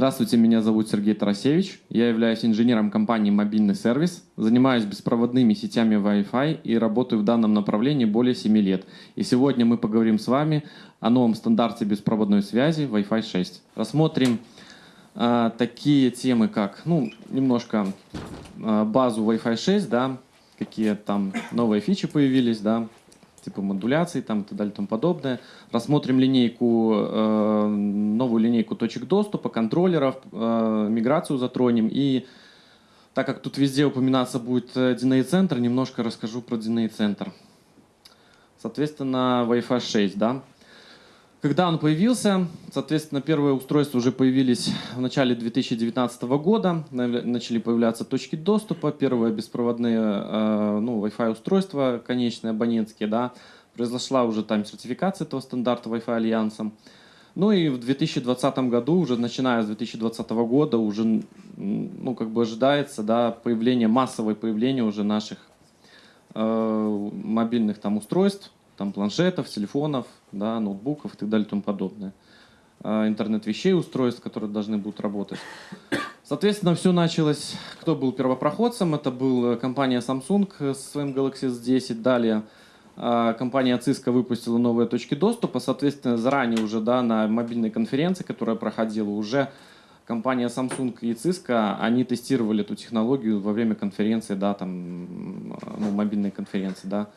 Здравствуйте, меня зовут Сергей Тарасевич. Я являюсь инженером компании «Мобильный сервис», занимаюсь беспроводными сетями Wi-Fi и работаю в данном направлении более 7 лет. И сегодня мы поговорим с вами о новом стандарте беспроводной связи Wi-Fi 6. Рассмотрим э, такие темы, как, ну, немножко э, базу Wi-Fi 6, да, какие там новые фичи появились, да, типа модуляции там, и так далее и тому подобное. Рассмотрим линейку, э, новую линейку точек доступа, контроллеров, э, миграцию затронем. И так как тут везде упоминаться будет DNA-центр, немножко расскажу про DNA-центр. Соответственно, Wi-Fi 6, да. Когда он появился, соответственно, первые устройства уже появились в начале 2019 года, начали появляться точки доступа, первые беспроводные э, ну, Wi-Fi устройства, конечные абонентские, да, произошла уже там сертификация этого стандарта Wi-Fi Альянсом. Ну и в 2020 году, уже начиная с 2020 года, уже ну, как бы ожидается да, появление, массовое появление уже наших э, мобильных там устройств, там планшетов, телефонов, да, ноутбуков и так далее и тому подобное. А, интернет вещей, устройств, которые должны будут работать. Соответственно, все началось, кто был первопроходцем, это была компания Samsung с своим Galaxy S10, далее а, компания Cisco выпустила новые точки доступа, соответственно, заранее уже да, на мобильной конференции, которая проходила, уже компания Samsung и Cisco, они тестировали эту технологию во время конференции, да, там, ну, мобильной конференции, да,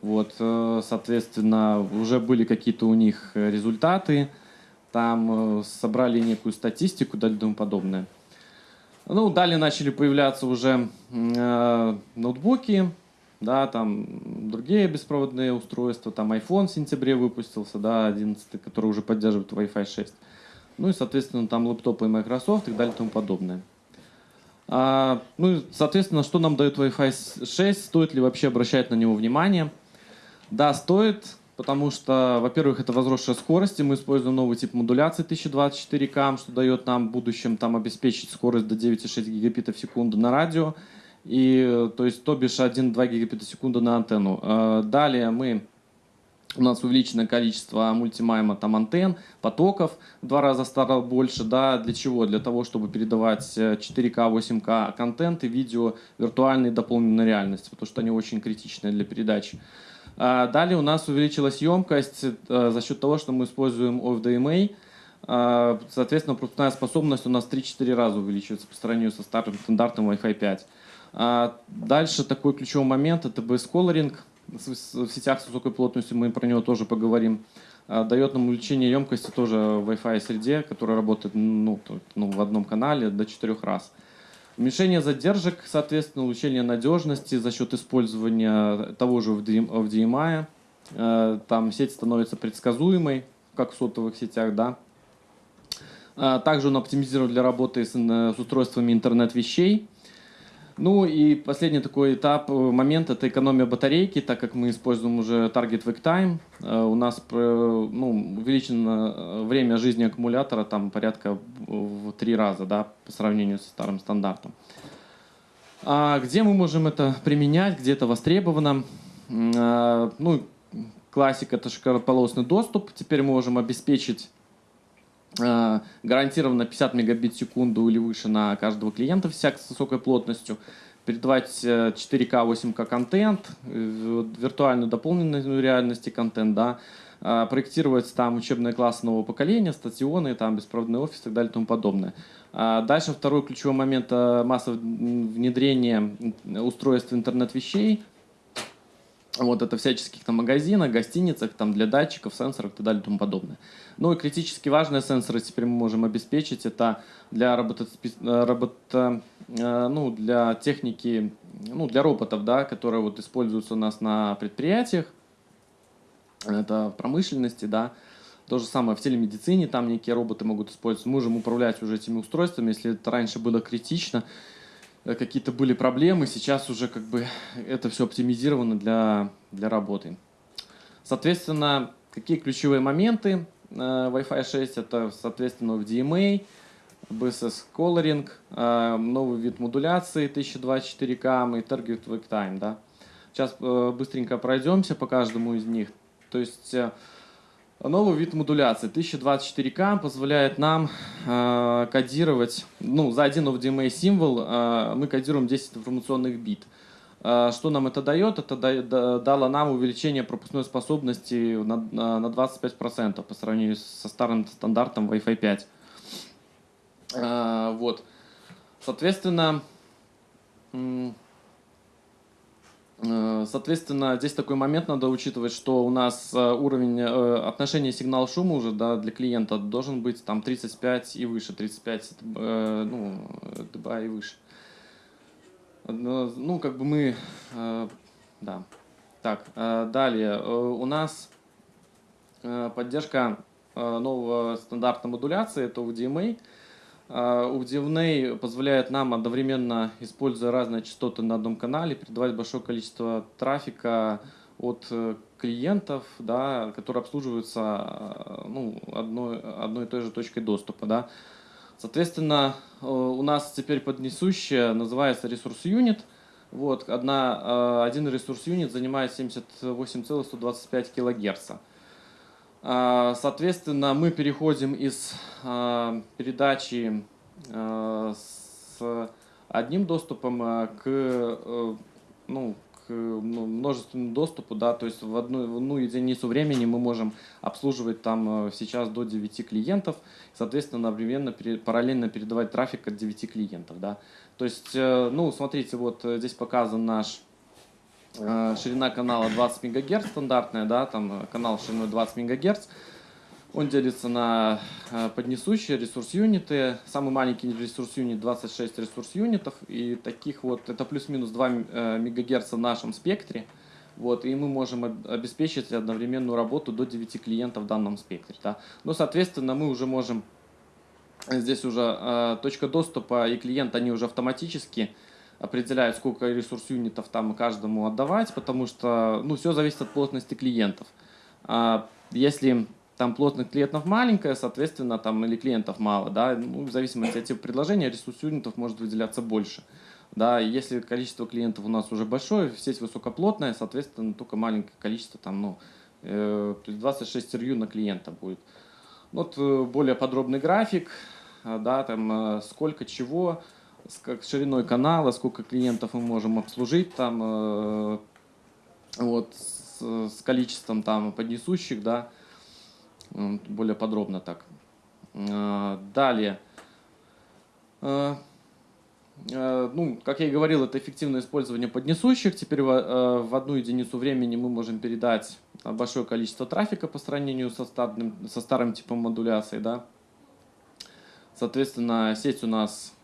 вот, э, соответственно, уже были какие-то у них результаты, там э, собрали некую статистику и тому подобное. Ну, далее начали появляться уже э, ноутбуки, да, там другие беспроводные устройства, там iPhone в сентябре выпустился, да, 11, который уже поддерживает Wi-Fi 6. Ну и, соответственно, там лэптопы Microsoft и далее и тому подобное. А, ну, соответственно, что нам дает Wi-Fi 6, стоит ли вообще обращать на него внимание – да, стоит, потому что, во-первых, это возросшая скорость, и мы используем новый тип модуляции 1024К, что дает нам в будущем там, обеспечить скорость до 9,6 гигабитов в секунду на радио, и, то есть, то бишь 1,2 гигабита в секунду на антенну. А, далее мы у нас увеличенное количество мультимайма там антенн, потоков в два раза стало больше, да, для чего? Для того, чтобы передавать 4К, 8К контент и видео виртуальной дополненной реальности, потому что они очень критичны для передачи. А, далее у нас увеличилась емкость э, за счет того, что мы используем OFDMA. А, соответственно, пропускная способность у нас 3-4 раза увеличивается по сравнению со старым стандартом Wi-Fi 5. А, дальше такой ключевой момент – это BS-Coloring. В сетях с высокой плотностью мы про него тоже поговорим. Дает нам увеличение емкости тоже в Wi-Fi среде, которая работает ну, ну, в одном канале до 4 раз. Уменьшение задержек, соответственно, улучшение надежности за счет использования того же FDMI. Э, там сеть становится предсказуемой, как в сотовых сетях, да. Э, также он оптимизирован для работы с, с устройствами интернет вещей. Ну и последний такой этап, э, момент, это экономия батарейки, так как мы используем уже Target Wake Time. Э, у нас ну, увеличено э, время жизни аккумулятора там порядка в три раза да, по сравнению со старым стандартом. А где мы можем это применять, где это востребовано? Ну, классика – это широкополосный доступ. Теперь мы можем обеспечить гарантированно 50 мегабит в секунду или выше на каждого клиента всяк с высокой плотностью, передавать 4К, э, 8К контент, э, виртуальную дополненную реальности контент, да, проектировать там учебные классы нового поколения, стационы, там беспроводный офис и так далее и тому подобное. Дальше второй ключевой момент – массовое внедрение устройств интернет-вещей – вот это всяческих там магазинах, гостиницах, там для датчиков, сенсоров и так далее и тому подобное. Ну и критически важные сенсоры теперь мы можем обеспечить. Это для работа, работа ну, для техники, ну, для роботов, да, которые вот используются у нас на предприятиях. Это в промышленности, да. То же самое в телемедицине, там некие роботы могут использоваться. Мы можем управлять уже этими устройствами, если это раньше было критично. Э, какие-то были проблемы, сейчас уже как бы это все оптимизировано для, для работы. Соответственно, какие ключевые моменты э, Wi-Fi 6? Это, соответственно, FDMA, BSS Coloring, э, новый вид модуляции 1024К и Target Wake Time. Да? Сейчас быстренько пройдемся по каждому из них. То есть Новый вид модуляции 1024К позволяет нам э, кодировать, ну, за один OVDMA символ э, мы кодируем 10 информационных бит. Э, что нам это дает? Это да, да, дало нам увеличение пропускной способности на, на 25% по сравнению со старым стандартом Wi-Fi 5. Э, вот. Соответственно, соответственно, здесь такой момент надо учитывать, что у нас э, уровень э, отношения сигнал-шума уже да, для клиента должен быть там 35 и выше, 35 ну, дБ и выше. Ну, как бы мы, да. Так, далее. У нас поддержка нового стандарта модуляции, это UDMA. UDNA позволяет нам одновременно, используя разные частоты на одном канале, передавать большое количество трафика от э, клиентов, да, которые обслуживаются э, ну, одной, одной и той же точкой доступа. Да. Соответственно, э, у нас теперь поднесущая называется ресурс юнит. Вот, одна, один ресурс юнит занимает 78,125 килогерца. А, соответственно, мы переходим из а, передачи а, с одним доступом к, э, ну, к множественному доступу, да, то есть в одну, в одну единицу времени мы можем обслуживать там э, сейчас до 9 клиентов, соответственно, одновременно, параллельно передавать трафик от 9 клиентов, да. То есть, э, ну, смотрите, вот здесь показан наш ширина канала 20 МГц стандартная, да, там канал шириной 20 МГц. Он делится на э, поднесущие ресурс-юниты. Самый маленький ресурс-юнит 26 ресурс-юнитов. И таких вот, это плюс-минус 2 э, МГц в нашем спектре. Вот, и мы можем обеспечить одновременную работу до 9 клиентов в данном спектре. Да. Но, соответственно, мы уже можем, здесь уже э, точка доступа и клиент, они уже автоматически определяют, сколько ресурс-юнитов там каждому отдавать, потому что ну, все зависит от плотности клиентов. А если там плотность клиентов маленькая, соответственно, там или клиентов мало, да, ну, в зависимости от типа предложения ресурс-юнитов может выделяться больше. Да, если количество клиентов у нас уже большое, сеть высокоплотная, соответственно, только маленькое количество, там, ну, э, то есть 26 RU на клиента будет. Вот э, более подробный график, э, да, там, э, сколько чего, с как шириной канала, сколько клиентов мы можем обслужить там, э, вот, с, с количеством там поднесущих, да, более подробно так. Э, далее. Э, ну, как я и говорил, это эффективное использование поднесущих. Теперь в, одну единицу времени мы можем передать большое количество трафика по сравнению со старым, со старым типом модуляции. Да? Соответственно, сеть у нас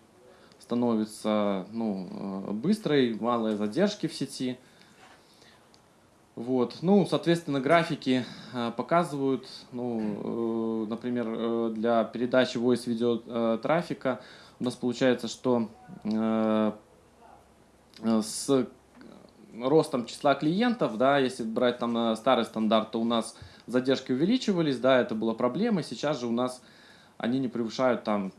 становится ну, э, быстрой, малые задержки в сети. Вот. Ну, соответственно, графики э, показывают, ну, э, например, для передачи voice-видео трафика у нас получается, что с ростом числа клиентов, да, если брать там старый стандарт, то у нас задержки увеличивались, да, это была проблема, сейчас же у нас они не превышают там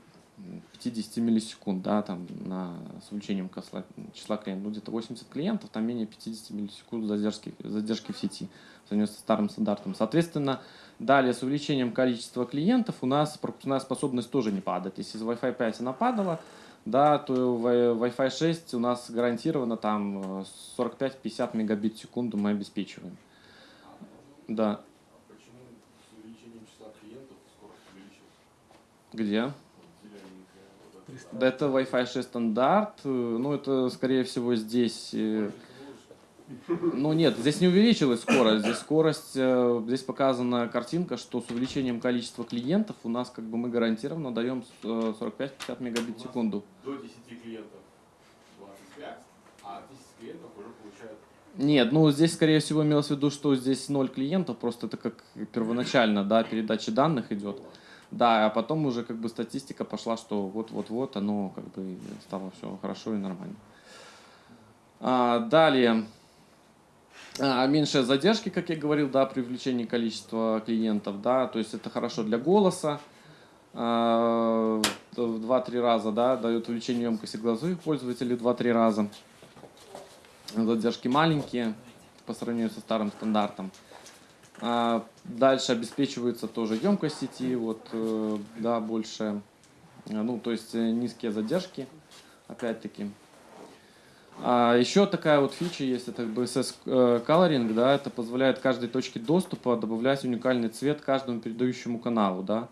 50 миллисекунд, да, там, на, с увеличением числа, числа клиентов, ну, где-то 80 клиентов, там менее 50 миллисекунд задержки, задержки в сети, в сравнении со старым стандартом. Соответственно, далее с увеличением количества клиентов у нас пропускная способность тоже не падает. Если с Wi-Fi 5 она падала, да, то Wi-Fi 6 у нас гарантированно там 45-50 мегабит в секунду мы обеспечиваем. Да. Где? Да это Wi-Fi 6 стандарт. Э, ну, это, скорее всего, здесь... Э, ну, нет, здесь не увеличилась скорость. Здесь скорость... Э, здесь показана картинка, что с увеличением количества клиентов у нас, как бы, мы гарантированно даем 45-50 мегабит в секунду. До 10 клиентов 25, а 10 клиентов уже получают нет, ну здесь, скорее всего, имелось в виду, что здесь ноль клиентов, просто это как первоначально, да, передача данных идет. Да, а потом уже как бы статистика пошла, что вот-вот-вот оно как бы стало все хорошо и нормально. А, далее. А, меньшие задержки, как я говорил, да, при увеличении количества клиентов, да, то есть это хорошо для голоса. А, в 2-3 раза, да, дает увеличение емкости глазовых пользователей в 2-3 раза. Задержки маленькие по сравнению со старым стандартом. А, Дальше обеспечивается тоже емкость сети, вот, э, да, больше, э, ну, то есть э, низкие задержки, опять-таки. А еще такая вот фича есть, это BSS Coloring, да, это позволяет каждой точке доступа добавлять уникальный цвет каждому передающему каналу, да.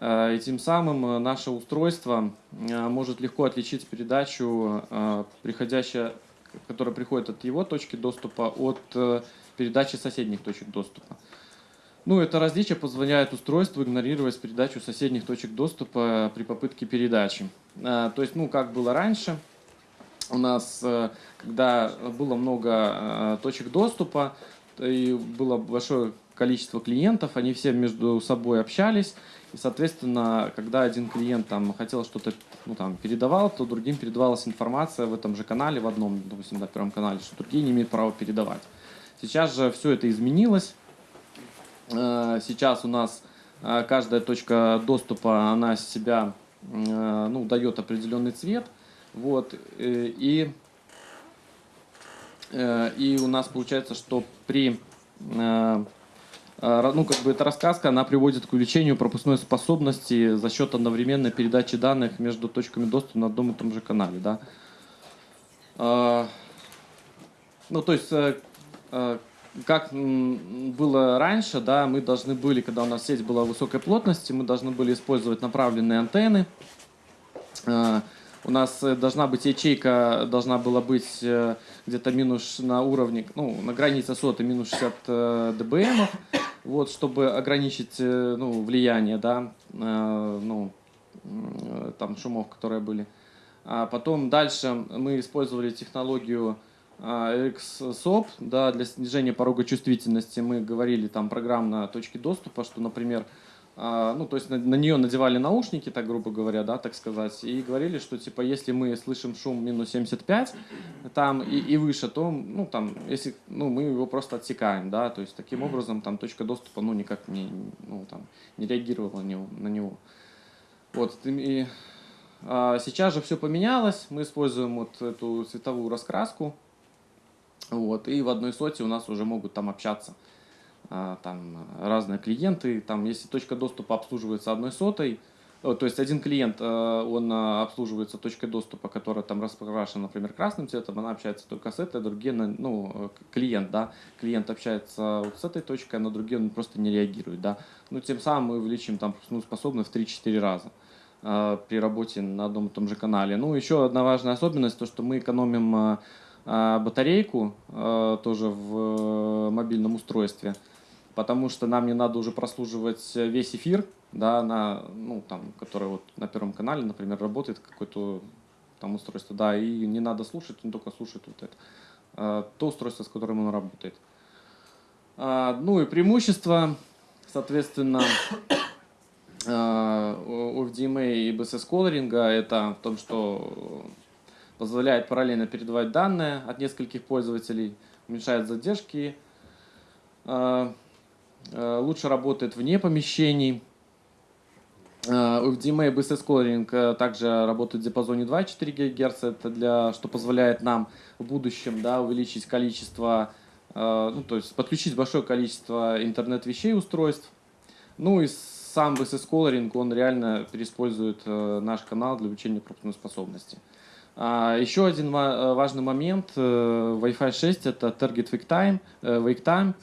И тем самым наше устройство может легко отличить передачу, приходящая, которая приходит от его точки доступа, от передачи соседних точек доступа. Ну, это различие позволяет устройству игнорировать передачу соседних точек доступа при попытке передачи. Э, То есть, ну, как было раньше, у нас, э, когда было много э, точек доступа и было большое количество клиентов, они все между собой общались, и, соответственно, когда один клиент там хотел что-то ну, там, передавал, то другим передавалась информация в этом же канале, в одном, допустим, на первом канале, что другие не имеют права передавать. Сейчас же все это изменилось. Э, Сейчас у нас э, каждая точка доступа, она себя э, ну, дает определенный цвет. Вот, и, и у нас получается, что при ну, как бы эта рассказка, она приводит к увеличению пропускной способности за счет одновременной передачи данных между точками доступа на одном и том же канале, да. Ну, то есть, как м, было раньше, да, мы должны были, когда у нас сеть была высокой плотности, мы должны были использовать направленные антенны. Э, У нас э, должна быть ячейка, должна была быть э, где-то минус на уровне, ну, на границе соты минус 60 э, дБм, вот, чтобы ограничить, э, ну, влияние, да, э, ну, там шумов, которые были. А потом дальше мы использовали технологию а, RxSOP, да, для снижения порога чувствительности. Мы говорили там программно точки доступа, что, например, а, ну, то есть на, на нее надевали наушники, так грубо говоря, да, так сказать, и говорили, что, типа, если мы слышим шум минус 75 там и, и выше, то, ну, там, если, ну, мы его просто отсекаем, да, то есть таким образом там точка доступа, ну, никак не, ну, там, не реагировала на него. На него. Вот, и а, сейчас же все поменялось, мы используем вот эту цветовую раскраску, вот, и в одной соте у нас уже могут там общаться а, там разные клиенты, там если точка доступа обслуживается одной сотой, то есть один клиент, э, он а, обслуживается точкой доступа, которая там раскрашена, например, красным цветом, она общается только с этой, другие, на- ну, э, клиент, да, клиент общается вот с этой точкой, а на другие он просто не реагирует, да. Ну, тем самым мы увеличим там ну, способность в 3-4 раза э, при работе на одном и том же канале. Ну, еще одна важная особенность, то, что мы экономим батарейку э, тоже в э, мобильном устройстве, потому что нам не надо уже прослуживать весь эфир, да, на, ну, там, который вот на Первом канале, например, работает какое-то там устройство, да, и не надо слушать, он только слушает вот это, э, то устройство, с которым он работает. А, Ну и преимущество, соответственно, у FDMA и BSS колоринга это в том, что позволяет параллельно передавать данные от нескольких пользователей, уменьшает задержки, э, э, лучше работает вне помещений. У и BSS колоринг э, также работает в диапазоне 2,4 ГГц, это для, что позволяет нам в будущем да, увеличить количество, ну, то есть подключить большое количество интернет-вещей устройств. Ну и сам BSS Coloring, он реально переиспользует наш канал для увеличения пропускной способности. А, еще один э, важный момент э, Wi-Fi 6 это Target Wake Time, э, Wake Time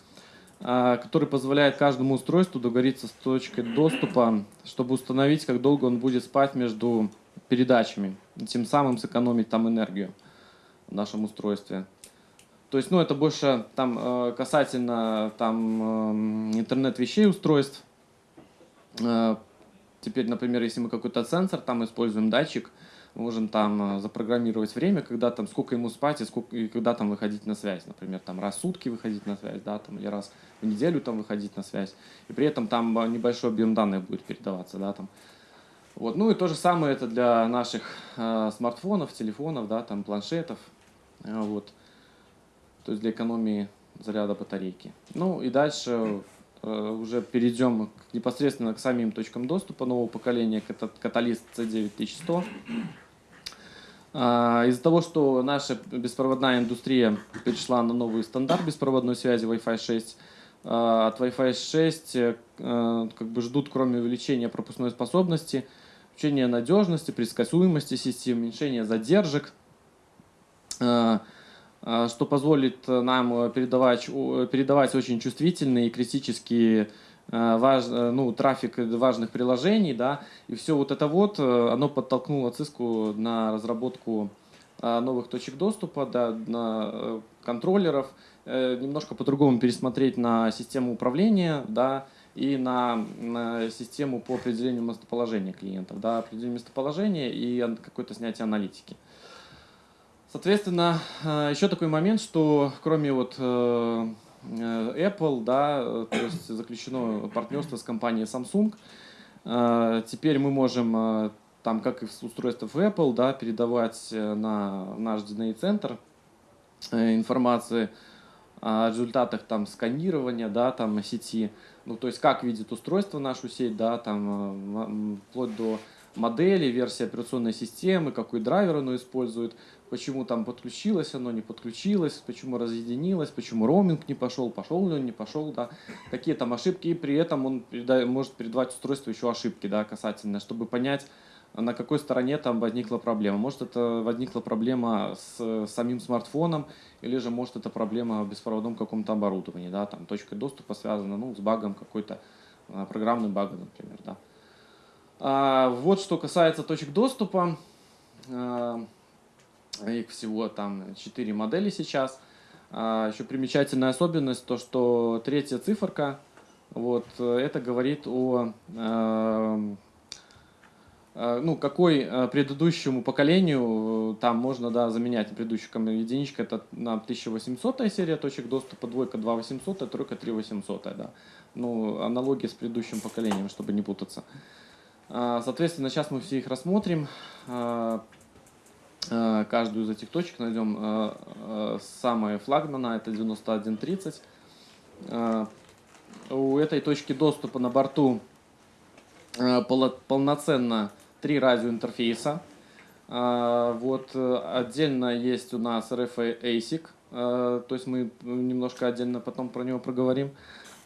а, который позволяет каждому устройству договориться с точкой доступа, чтобы установить, как долго он будет спать между передачами, тем самым сэкономить там энергию в нашем устройстве. То есть, ну, это больше там касательно там э, интернет-вещей устройств. Э, Теперь, например, если мы какой-то сенсор там используем, датчик, можем там э, запрограммировать время, когда там, сколько ему спать и, сколько, и когда там выходить на связь. Например, там раз в сутки выходить на связь, да, там, или раз в неделю там выходить на связь. И при этом там э, небольшой объем данных будет передаваться, да, там. Вот. Ну и то же самое это для наших э, смартфонов, телефонов, да, там, планшетов. Э, вот. То есть для экономии заряда батарейки. Ну и дальше э, уже перейдем непосредственно к самим точкам доступа нового поколения, ката- каталист C9100. А, Из-за того, что наша беспроводная индустрия перешла на новый стандарт беспроводной связи Wi-Fi 6, а, от Wi-Fi 6 э, как бы ждут, кроме увеличения пропускной способности, увеличения надежности, предсказуемости систем, уменьшения задержек, а, что позволит нам передавать, передавать очень чувствительные и критические важ, ну, трафик важных приложений, да, и все вот это вот, оно подтолкнуло Cisco на разработку новых точек доступа, да, на э, контроллеров, Э, немножко по-другому пересмотреть на систему управления, да, и на, на систему по определению местоположения клиентов, да, определение местоположения и какое-то снятие аналитики. Соответственно, э, еще такой момент, что кроме вот э, Apple, да, то есть заключено партнерство с компанией Samsung, теперь мы можем, там, как и в устройствах Apple, да, передавать на наш DNA-центр информации о результатах там сканирования, да, там сети, ну, то есть как видит устройство нашу сеть, да, там, э, вплоть до модели, версии операционной системы, какой драйвер оно использует, почему там подключилось оно, не подключилось, почему разъединилось, почему роуминг не пошел, пошел ли он, не пошел, да, какие там ошибки, и при этом он передает, может передавать устройству еще ошибки, да, касательно, чтобы понять, на какой стороне там возникла проблема. Может, это возникла проблема с самим смартфоном, или же, может, это проблема в беспроводном каком-то оборудовании, да, там точка доступа связана, ну, с багом какой-то, а, программным багом, например, да. А, вот что касается точек доступа, а, их всего там 4 модели сейчас. А, еще примечательная особенность, то, что третья циферка, вот, это говорит о а, Э, ну, какой э, предыдущему поколению э, там можно, да, заменять предыдущую единичка, это на 1800 серия точек доступа, двойка 2800, тройка 3800, да. Ну, аналогия с предыдущим поколением, чтобы не путаться. Соответственно, сейчас мы все их рассмотрим. Каждую из этих точек найдем самое флагмана, это 9130. У этой точки доступа на борту полноценно три радиоинтерфейса. Вот э, отдельно есть у нас RF ASIC, э, то есть мы немножко отдельно потом про него проговорим.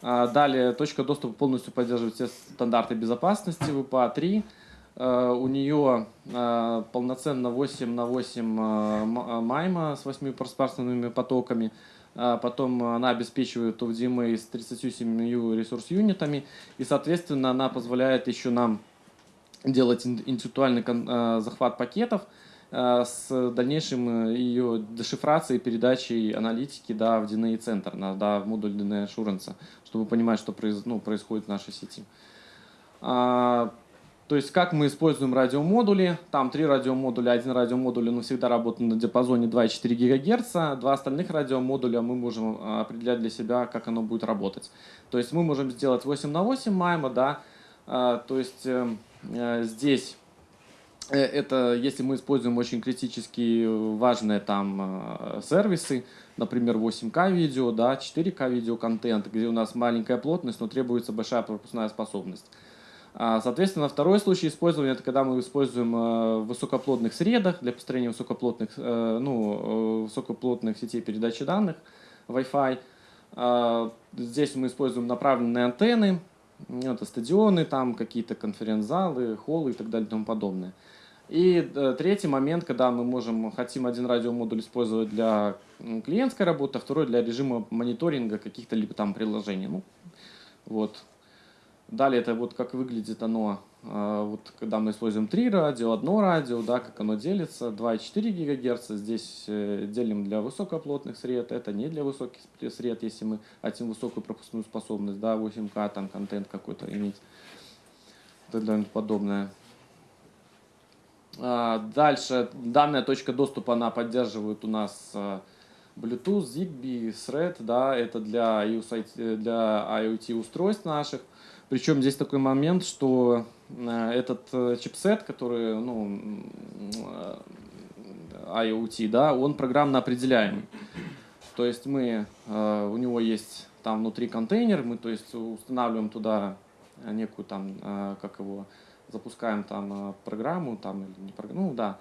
Далее точка доступа полностью поддерживает все стандарты безопасности WPA 3. А, у нее полноценно 8 на 8 майма с 8 пространственными потоками. Потом она обеспечивает UVDMA с 37 ресурс-юнитами. И, соответственно, она позволяет еще нам делать интеллектуальный э, захват пакетов э, с дальнейшим э, ее дешифрацией, передачей аналитики да, в DNA центр, да, в модуль DNA Assurance, чтобы понимать, что произ, ну, происходит в нашей сети. А, то есть как мы используем радиомодули, там три радиомодуля, один радиомодуль он всегда работает на диапазоне 2,4 ГГц, два остальных радиомодуля мы можем определять для себя, как оно будет работать. То есть мы можем сделать 8 на 8 майма, да, то есть эм, Э, здесь э, это если мы используем очень критически важные там э, сервисы, например, 8К видео, да, 4К видео контент, где у нас маленькая плотность, но требуется большая пропускная способность. А, соответственно, второй случай использования – это когда мы используем в высокоплотных средах для построения высокоплотных, ну, высокоплотных сетей передачи данных, Wi-Fi. А, здесь мы используем направленные антенны, это стадионы, там какие-то конференц-залы, холлы и так далее и тому подобное. И э, третий момент, когда мы можем, хотим один радиомодуль использовать для клиентской работы, а второй для режима мониторинга каких-то либо там приложений. Ну, вот. Далее это вот как выглядит оно а, вот когда мы используем три радио, одно радио, да, как оно делится, 2,4 ГГц, здесь э, делим для высокоплотных сред, это не для высоких сред, если мы хотим высокую пропускную способность, да, 8К, там контент какой-то иметь, и далее подобное. А, дальше, данная точка доступа, она поддерживает у нас а, Bluetooth, Zigbee, Thread, да, это для, для IoT устройств наших. Причем здесь такой момент, что Э, этот э, чипсет, который, ну, э, IoT, да, он программно определяемый. То есть мы, у него есть там внутри контейнер, мы то есть устанавливаем туда некую там, как его, запускаем там программу, там, или не программу, ну да,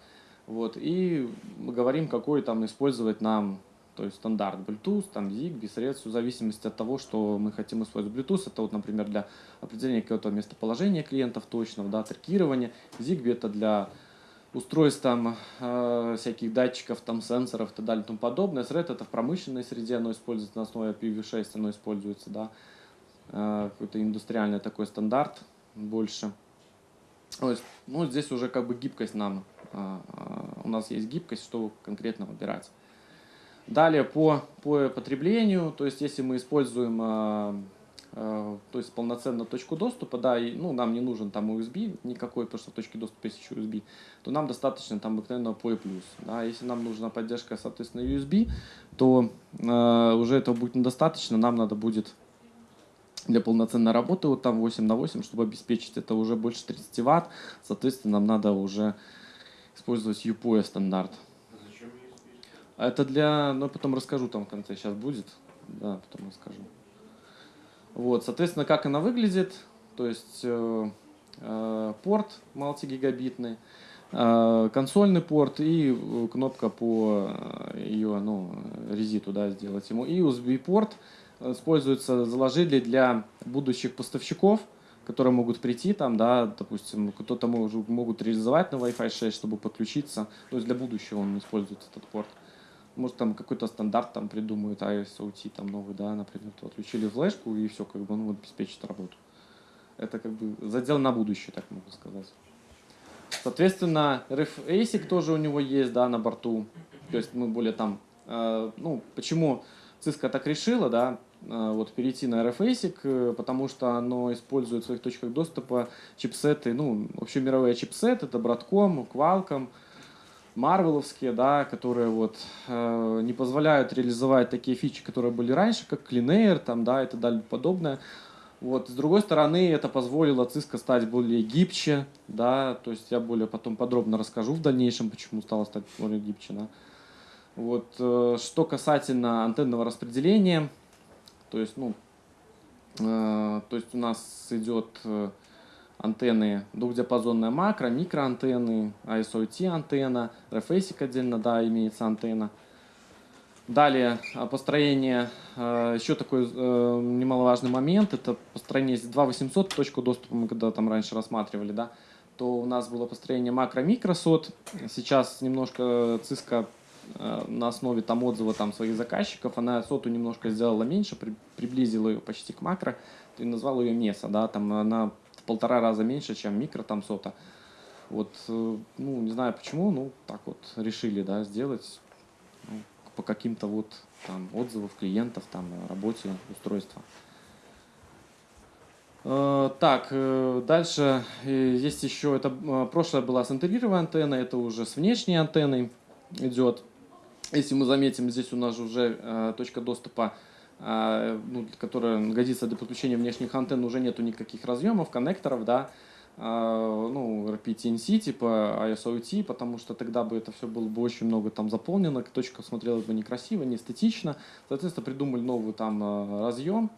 вот, и говорим, какой там использовать нам то есть стандарт Bluetooth, там ZigBee, средств, в зависимости от того, что мы хотим использовать. Bluetooth это вот, например, для определения какого-то местоположения клиентов точного, да, трекирования. ZigBee это для устройств там э, всяких датчиков, там сенсоров и так далее и тому подобное. Thread это в промышленной среде, оно используется на основе IPv6, оно используется, да, э, какой-то индустриальный такой стандарт больше. То есть, ну, здесь уже как бы гибкость нам, э, э, у нас есть гибкость, что конкретно выбирать. Далее по, по потреблению, то есть если мы используем э, э, то есть полноценно точку доступа, да, и, ну, нам не нужен там USB никакой, потому что в точке доступа есть еще USB, то нам достаточно там обыкновенного PoE+. Да. Если нам нужна поддержка, соответственно, USB, то э, уже этого будет недостаточно, нам надо будет для полноценной работы вот там 8 на 8, чтобы обеспечить это уже больше 30 ватт, соответственно, нам надо уже использовать UPOE стандарт. Это для, ну, потом расскажу там в конце, сейчас будет, да, потом расскажу. Вот, соответственно, как она выглядит, то есть э, э, порт мультигигабитный, э, консольный порт и э, кнопка по э, ее, ну, резиту, да, сделать ему. И USB-порт используется, заложили для будущих поставщиков, которые могут прийти там, да, допустим, кто-то могут реализовать на Wi-Fi 6, чтобы подключиться, то есть для будущего он используется этот порт. Может, там какой-то стандарт там придумают, ISOT там новый, да, например, то отключили флешку и все, как бы, ну, обеспечит работу. Это как бы задел на будущее, так могу сказать. Соответственно, RF ASIC тоже у него есть, да, на борту. То есть мы более там, э, ну, почему Cisco так решила, да, э, вот перейти на RF ASIC, э, потому что оно использует в своих точках доступа чипсеты, ну, вообще мировые чипсеты, это Broadcom, Qualcomm, марвеловские, да, которые вот э, не позволяют реализовать такие фичи, которые были раньше, как Clean Air, там, да, и так далее подобное. Вот. С другой стороны, это позволило Cisco стать более гибче, да, то есть я более потом подробно расскажу в дальнейшем, почему стало стать более гибче, да. Вот. Э, что касательно антенного распределения, то есть, ну, э, то есть у нас идет э, антенны двухдиапазонная макро, микроантенны, ISOT антенна, RFASIC отдельно, да, имеется антенна. Далее а, построение, а, еще такой э, немаловажный момент, это построение 2800 точку доступа, мы когда там раньше рассматривали, да, то у нас было построение макро-микросот. Сейчас немножко Cisco э, на основе там отзыва там своих заказчиков, она соту немножко сделала меньше, при, приблизила ее почти к макро, и назвал ее меса, да, там она полтора раза меньше, чем микро там сота. Вот, э, ну, не знаю почему, ну, так вот решили, да, сделать ну, по каким-то вот там отзывам клиентов, там, работе устройства. Э, так, э, дальше есть еще, это прошлое была с интегрированной антенной, это уже с внешней антенной идет. Если мы заметим, здесь у нас уже точка доступа ну, которая годится для подключения внешних антенн, уже нету никаких разъемов, коннекторов, да, а, ну, RPTNC, типа ISOT, потому что тогда бы это все было бы очень много там заполнено, точка смотрелась бы некрасиво, не эстетично. Соответственно, придумали новый там а, разъем,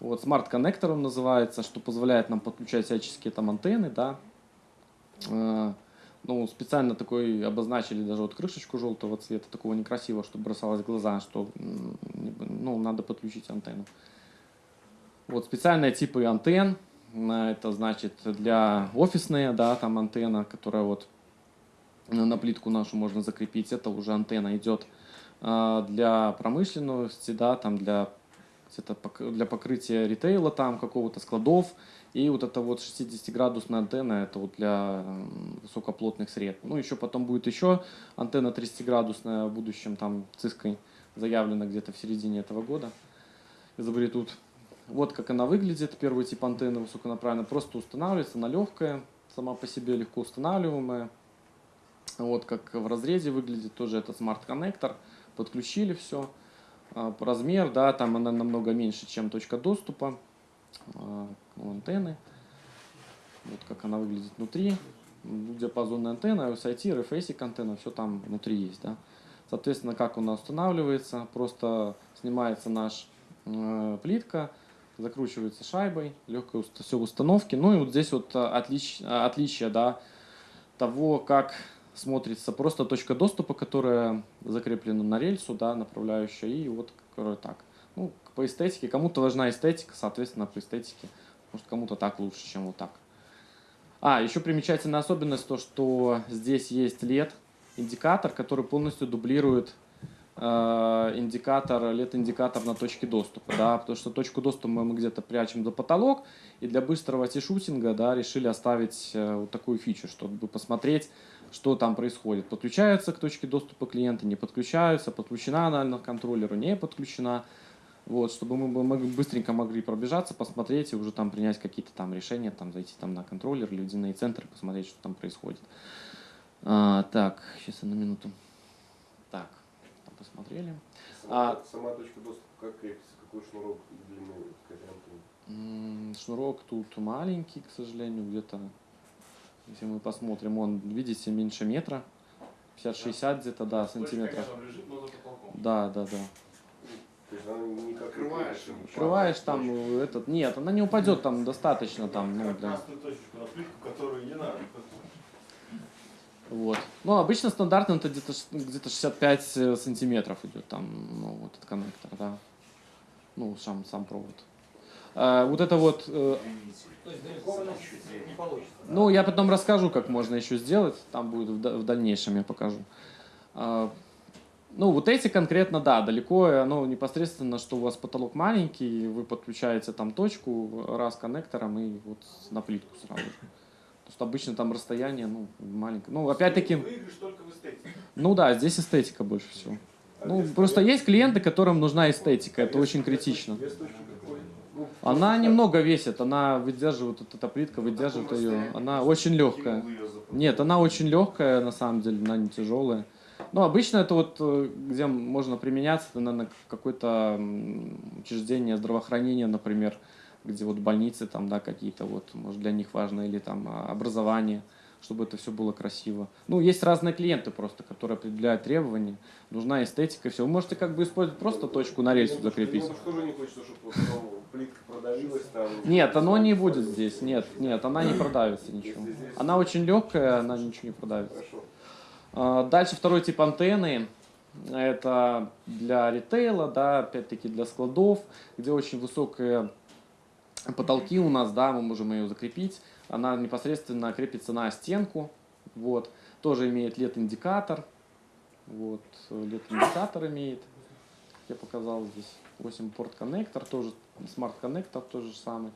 вот, смарт-коннектор он называется, что позволяет нам подключать всяческие там антенны, да, ну, специально такой обозначили даже вот крышечку желтого цвета, такого некрасивого, чтобы бросалось в глаза, что ну, надо подключить антенну. Вот специальные типы антенн, это значит для офисные, да, там антенна, которая вот на плитку нашу можно закрепить, это уже антенна идет а, для промышленности, да, там для, для покрытия ритейла, там какого-то складов, и вот это вот 60-градусная антенна, это вот для высокоплотных сред. Ну, еще потом будет еще антенна 30-градусная в будущем, там циской заявлена где-то в середине этого года. Изобретут. Вот как она выглядит, первый тип антенны высоконаправленная. Просто устанавливается, она легкая, сама по себе легко устанавливаемая. Вот как в разрезе выглядит тоже этот смарт-коннектор. Подключили все. А, размер, да, там она намного меньше, чем точка доступа. А, антенны. Вот как она выглядит внутри. Диапазонная антенна, SIT, RFASIC антенна, все там внутри есть. Да? Соответственно, как она устанавливается, просто снимается наш э, плитка, закручивается шайбой, легкая все установки. Ну и вот здесь вот отлич, отличие да, того, как смотрится просто точка доступа, которая закреплена на рельсу, да, направляющая, и вот которая так. Ну, по эстетике, кому-то важна эстетика, соответственно, по эстетике, может, кому-то так лучше, чем вот так. А, еще примечательная особенность то, что здесь есть LED, индикатор, который полностью дублирует э, индикатор, LED-индикатор на точке доступа, да, потому что точку доступа мы где-то прячем за потолок, и для быстрого тишутинга, да, решили оставить э, вот такую фичу, чтобы посмотреть, что там происходит. Подключаются к точке доступа клиента, не подключаются, подключена она к контроллеру, не подключена. Вот, чтобы мы бы- мы быстренько могли пробежаться, посмотреть и уже там принять какие-то там решения, там зайти там на контроллер, ледяные центры, посмотреть, что там происходит. А, так, сейчас на минуту. Так, там посмотрели. Сама, А- сама точка доступа как крепится? Какой шнурок длины Шнурок тут маленький, к сожалению, где-то, если мы посмотрим, он, видите, меньше метра, 50-60 где-то, да, Точка, сантиметров. лежит. Да, да, да. То есть она не там э, этот, нет, она не упадет там достаточно там, ну, для, точечку на плитку, которую не надо. вот. Ну, обычно стандартно это где-то ш- где-то 65 э, сантиметров идет там, ну, вот этот коннектор, да. Ну, сам, сам провод. А, вот это вот э? Ну, я потом расскажу, как можно еще сделать. Там будет в, да- в дальнейшем я покажу. А, ну, вот эти конкретно, да, далеко, оно непосредственно, что у вас потолок маленький, вы подключаете там точку раз коннектором и вот на плитку сразу же. То есть обычно там расстояние, ну, маленькое. Ну, опять-таки, ну да, здесь эстетика больше всего. А Ну, просто есть клиенты, которым нужна эстетика, это очень критично. Вес точки? Ну, Она немного весит, она выдерживает, вот эта плитка выдерживает ее, она очень легкая. Нет, она очень легкая, на самом деле, она не тяжелая. Ну, обычно это вот, э, где можно применяться, это, наверное, какое-то учреждение здравоохранения, например, где вот больницы там, да, какие-то вот, может, для них важно, или там а, образование, чтобы это все было красиво. Ну, есть разные клиенты просто, которые определяют требования, нужна эстетика, и все. Вы можете как бы использовать просто точку на рельсу закрепить. клиенту тоже не хочется, чтобы вот потом плитка продавилась там. Нет, оно не будет здесь, нет, нет, она не продавится ничего. Она очень легкая, она ничего не продавится. А, Дальше второй тип антенны. Это для ритейла, да, опять-таки для складов, где очень высокие потолки у нас, да, мы можем ее закрепить. Она непосредственно крепится на стенку. Вот. Тоже имеет LED-индикатор. Вот. LED-индикатор имеет. Я показал здесь. 8 порт коннектор, тоже смарт-коннектор, тоже же самый.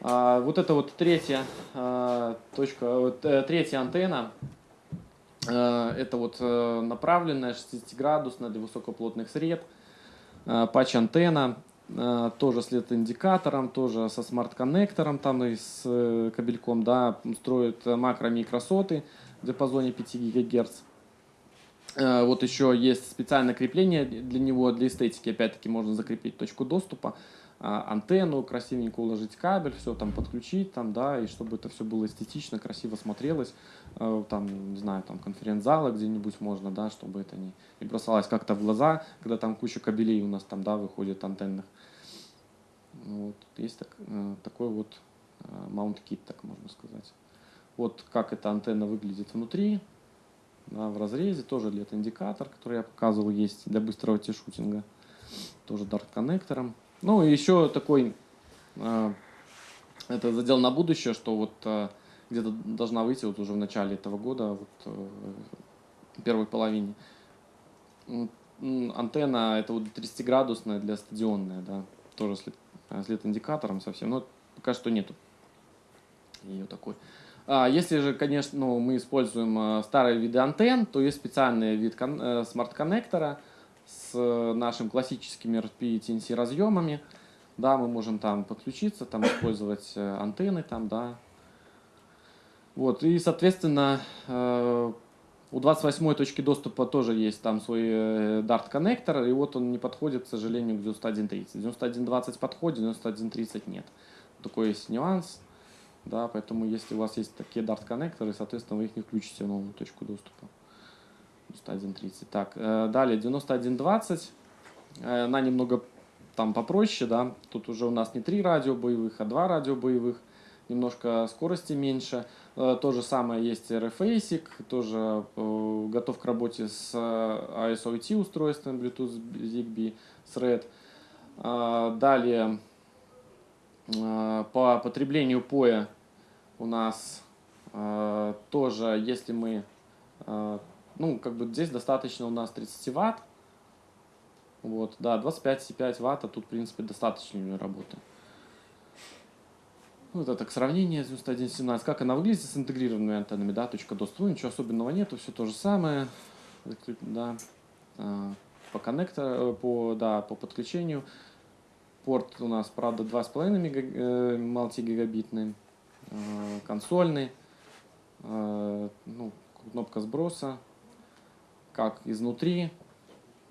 А, вот это вот третья а, точка, вот, э, третья антенна. Э, Это вот э, направленная 60-градусная для высокоплотных сред. Э, Патч-антенна, э, тоже с LED-индикатором, тоже со смарт-коннектором там и с э, кабельком, да, строит макро-микросоты в диапазоне 5 ГГц. Э, Вот еще есть специальное крепление для него, для эстетики, опять-таки можно закрепить точку доступа, а, антенну, красивенько уложить кабель, все там подключить, там, да, и чтобы это все было эстетично, красиво смотрелось, Э, там, не знаю, там конференц-зала где-нибудь можно, да, чтобы это не, не бросалось как-то в глаза, когда там куча кабелей у нас там, да, выходит антенных. Вот, есть так- э, такой вот маунт-кит, так можно сказать. Вот как эта антенна выглядит внутри, да, в разрезе, тоже LED-индикатор, который я показывал, есть для быстрого тишутинга, тоже дарт-коннектором. Ну и еще такой, э, это задел на будущее, что вот э, где-то должна выйти вот уже в начале этого года, вот э, в первой половине. Антенна это вот 30-градусная для стадионная, да, тоже с LED э, с LED-индикатором совсем, но пока что нету ее такой. А если же, конечно, ну, мы используем э, старые виды антенн, то есть специальный вид кон- смарт-коннектора с нашим классическими RP TNC разъемами. Да, мы можем там подключиться, там использовать антенны там, да. Вот, и, соответственно, э, у 28 точки доступа тоже есть там свой э, Dart коннектор, и вот он не подходит, к сожалению, к 91.30. 91.20 подходит, 91.30 нет. Такой есть нюанс. Да, поэтому если у вас есть такие Dart коннекторы, соответственно, вы их не включите в новую точку доступа. 91.30. Так, э, далее 91.20. Э, Она немного там попроще, да. Тут уже у нас не три радио боевых, а два радио боевых. Немножко скорости меньше. Э, То же самое есть RFASIC, тоже э, готов к работе с э, ISOT устройством Bluetooth, ZigBee, Thread. Далее по потреблению поя у нас тоже, если мы, ну, как бы здесь достаточно у нас 30 ватт, вот, да, 25,5 ватт, а тут, в принципе, достаточно нее работы. Ну, это к сравнению с 9117. Как она выглядит с интегрированными антеннами, да, точка доступа. Ну, ничего особенного нету, все то же самое. Да. А, По коннектору, э, по, да, по подключению. Порт у нас, правда, 2,5 мега, э, мультигигабитный, э, консольный, ну, кнопка сброса, как изнутри,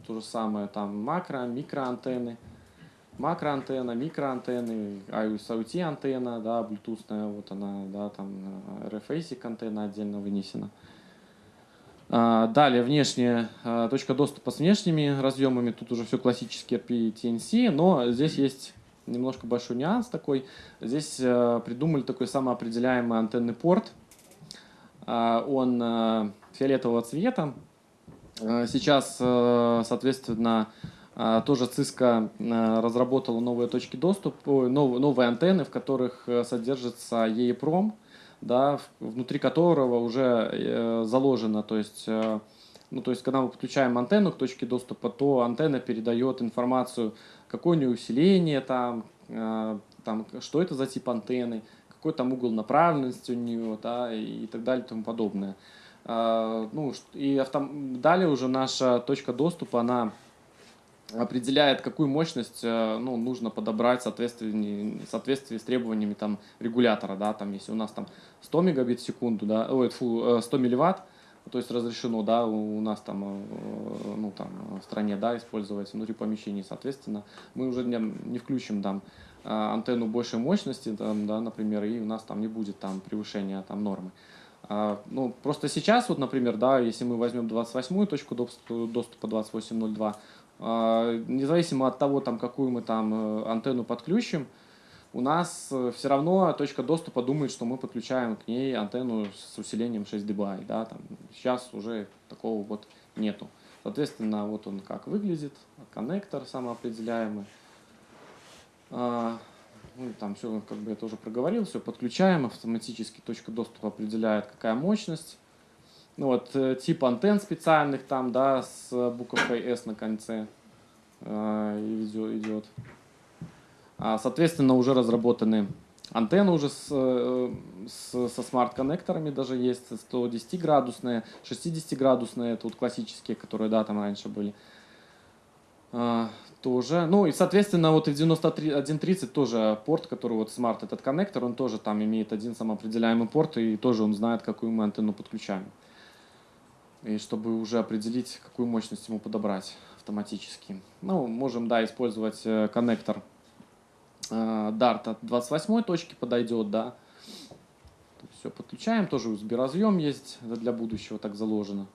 то же самое, там макро, микроантенны, макроантенна, микроантенны, IoT антенна, да, Bluetooth, вот она, да, там RFASIC антенна отдельно вынесена. А, Далее внешняя а, точка доступа с внешними разъемами. Тут уже все классический RP-TNC, но здесь есть немножко большой нюанс такой. Здесь э, придумали такой самоопределяемый антенный порт. А, Он э, фиолетового цвета. Э, Сейчас, соответственно, а, тоже Cisco э, разработала новые точки доступа, новые антенны, в которых э, содержится EEPROM, да, внутри которого уже э, заложено, то есть, э, ну, то есть, когда мы подключаем антенну к точке доступа, то антенна передает информацию, какое у нее усиление там, там, что это за тип антенны, какой там угол направленности у нее, да, и так далее и тому подобное. А, Ну, и автом... далее уже наша точка доступа, она определяет, какую мощность э, ну, нужно подобрать в соответствии, с требованиями там, регулятора. Да, там, если у нас там 100 мегабит в секунду, да, ой, фу, э, 100 милливатт, то есть разрешено да, у нас там, э, ну, там в стране да, использовать внутри помещений, соответственно, мы уже не, не включим там, э, антенну большей мощности, там, да, например, и у нас там не будет там, превышения там, нормы. А, Ну, просто сейчас, вот, например, да, если мы возьмем 28-ю точку доступа, доступа 28.02, а, независимо от того, там, какую мы там э, антенну подключим, у нас все равно точка доступа думает, что мы подключаем к ней антенну с усилением 6 dBi. Да, там, сейчас уже такого вот нету. Соответственно, вот он как выглядит, коннектор самоопределяемый. А, Ну, там все, как бы я тоже проговорил, все подключаем, автоматически точка доступа определяет, какая мощность. Ну вот, э, тип антенн специальных там, да, с буковкой S на конце э, идет. А, Соответственно, уже разработаны антенны уже с, э, с- со смарт-коннекторами даже есть, 110-градусные, 60-градусные, это вот классические, которые, да, там раньше были. А, тоже. Ну и, соответственно, вот и в 9130 тоже порт, который вот смарт этот коннектор, он тоже там имеет один самоопределяемый порт, и тоже он знает, какую мы антенну подключаем. И чтобы уже определить, какую мощность ему подобрать автоматически. Ну, можем, да, использовать э, коннектор э, Dart от 28 точки подойдет, да. Все подключаем, тоже USB разъем есть, это для будущего так заложено.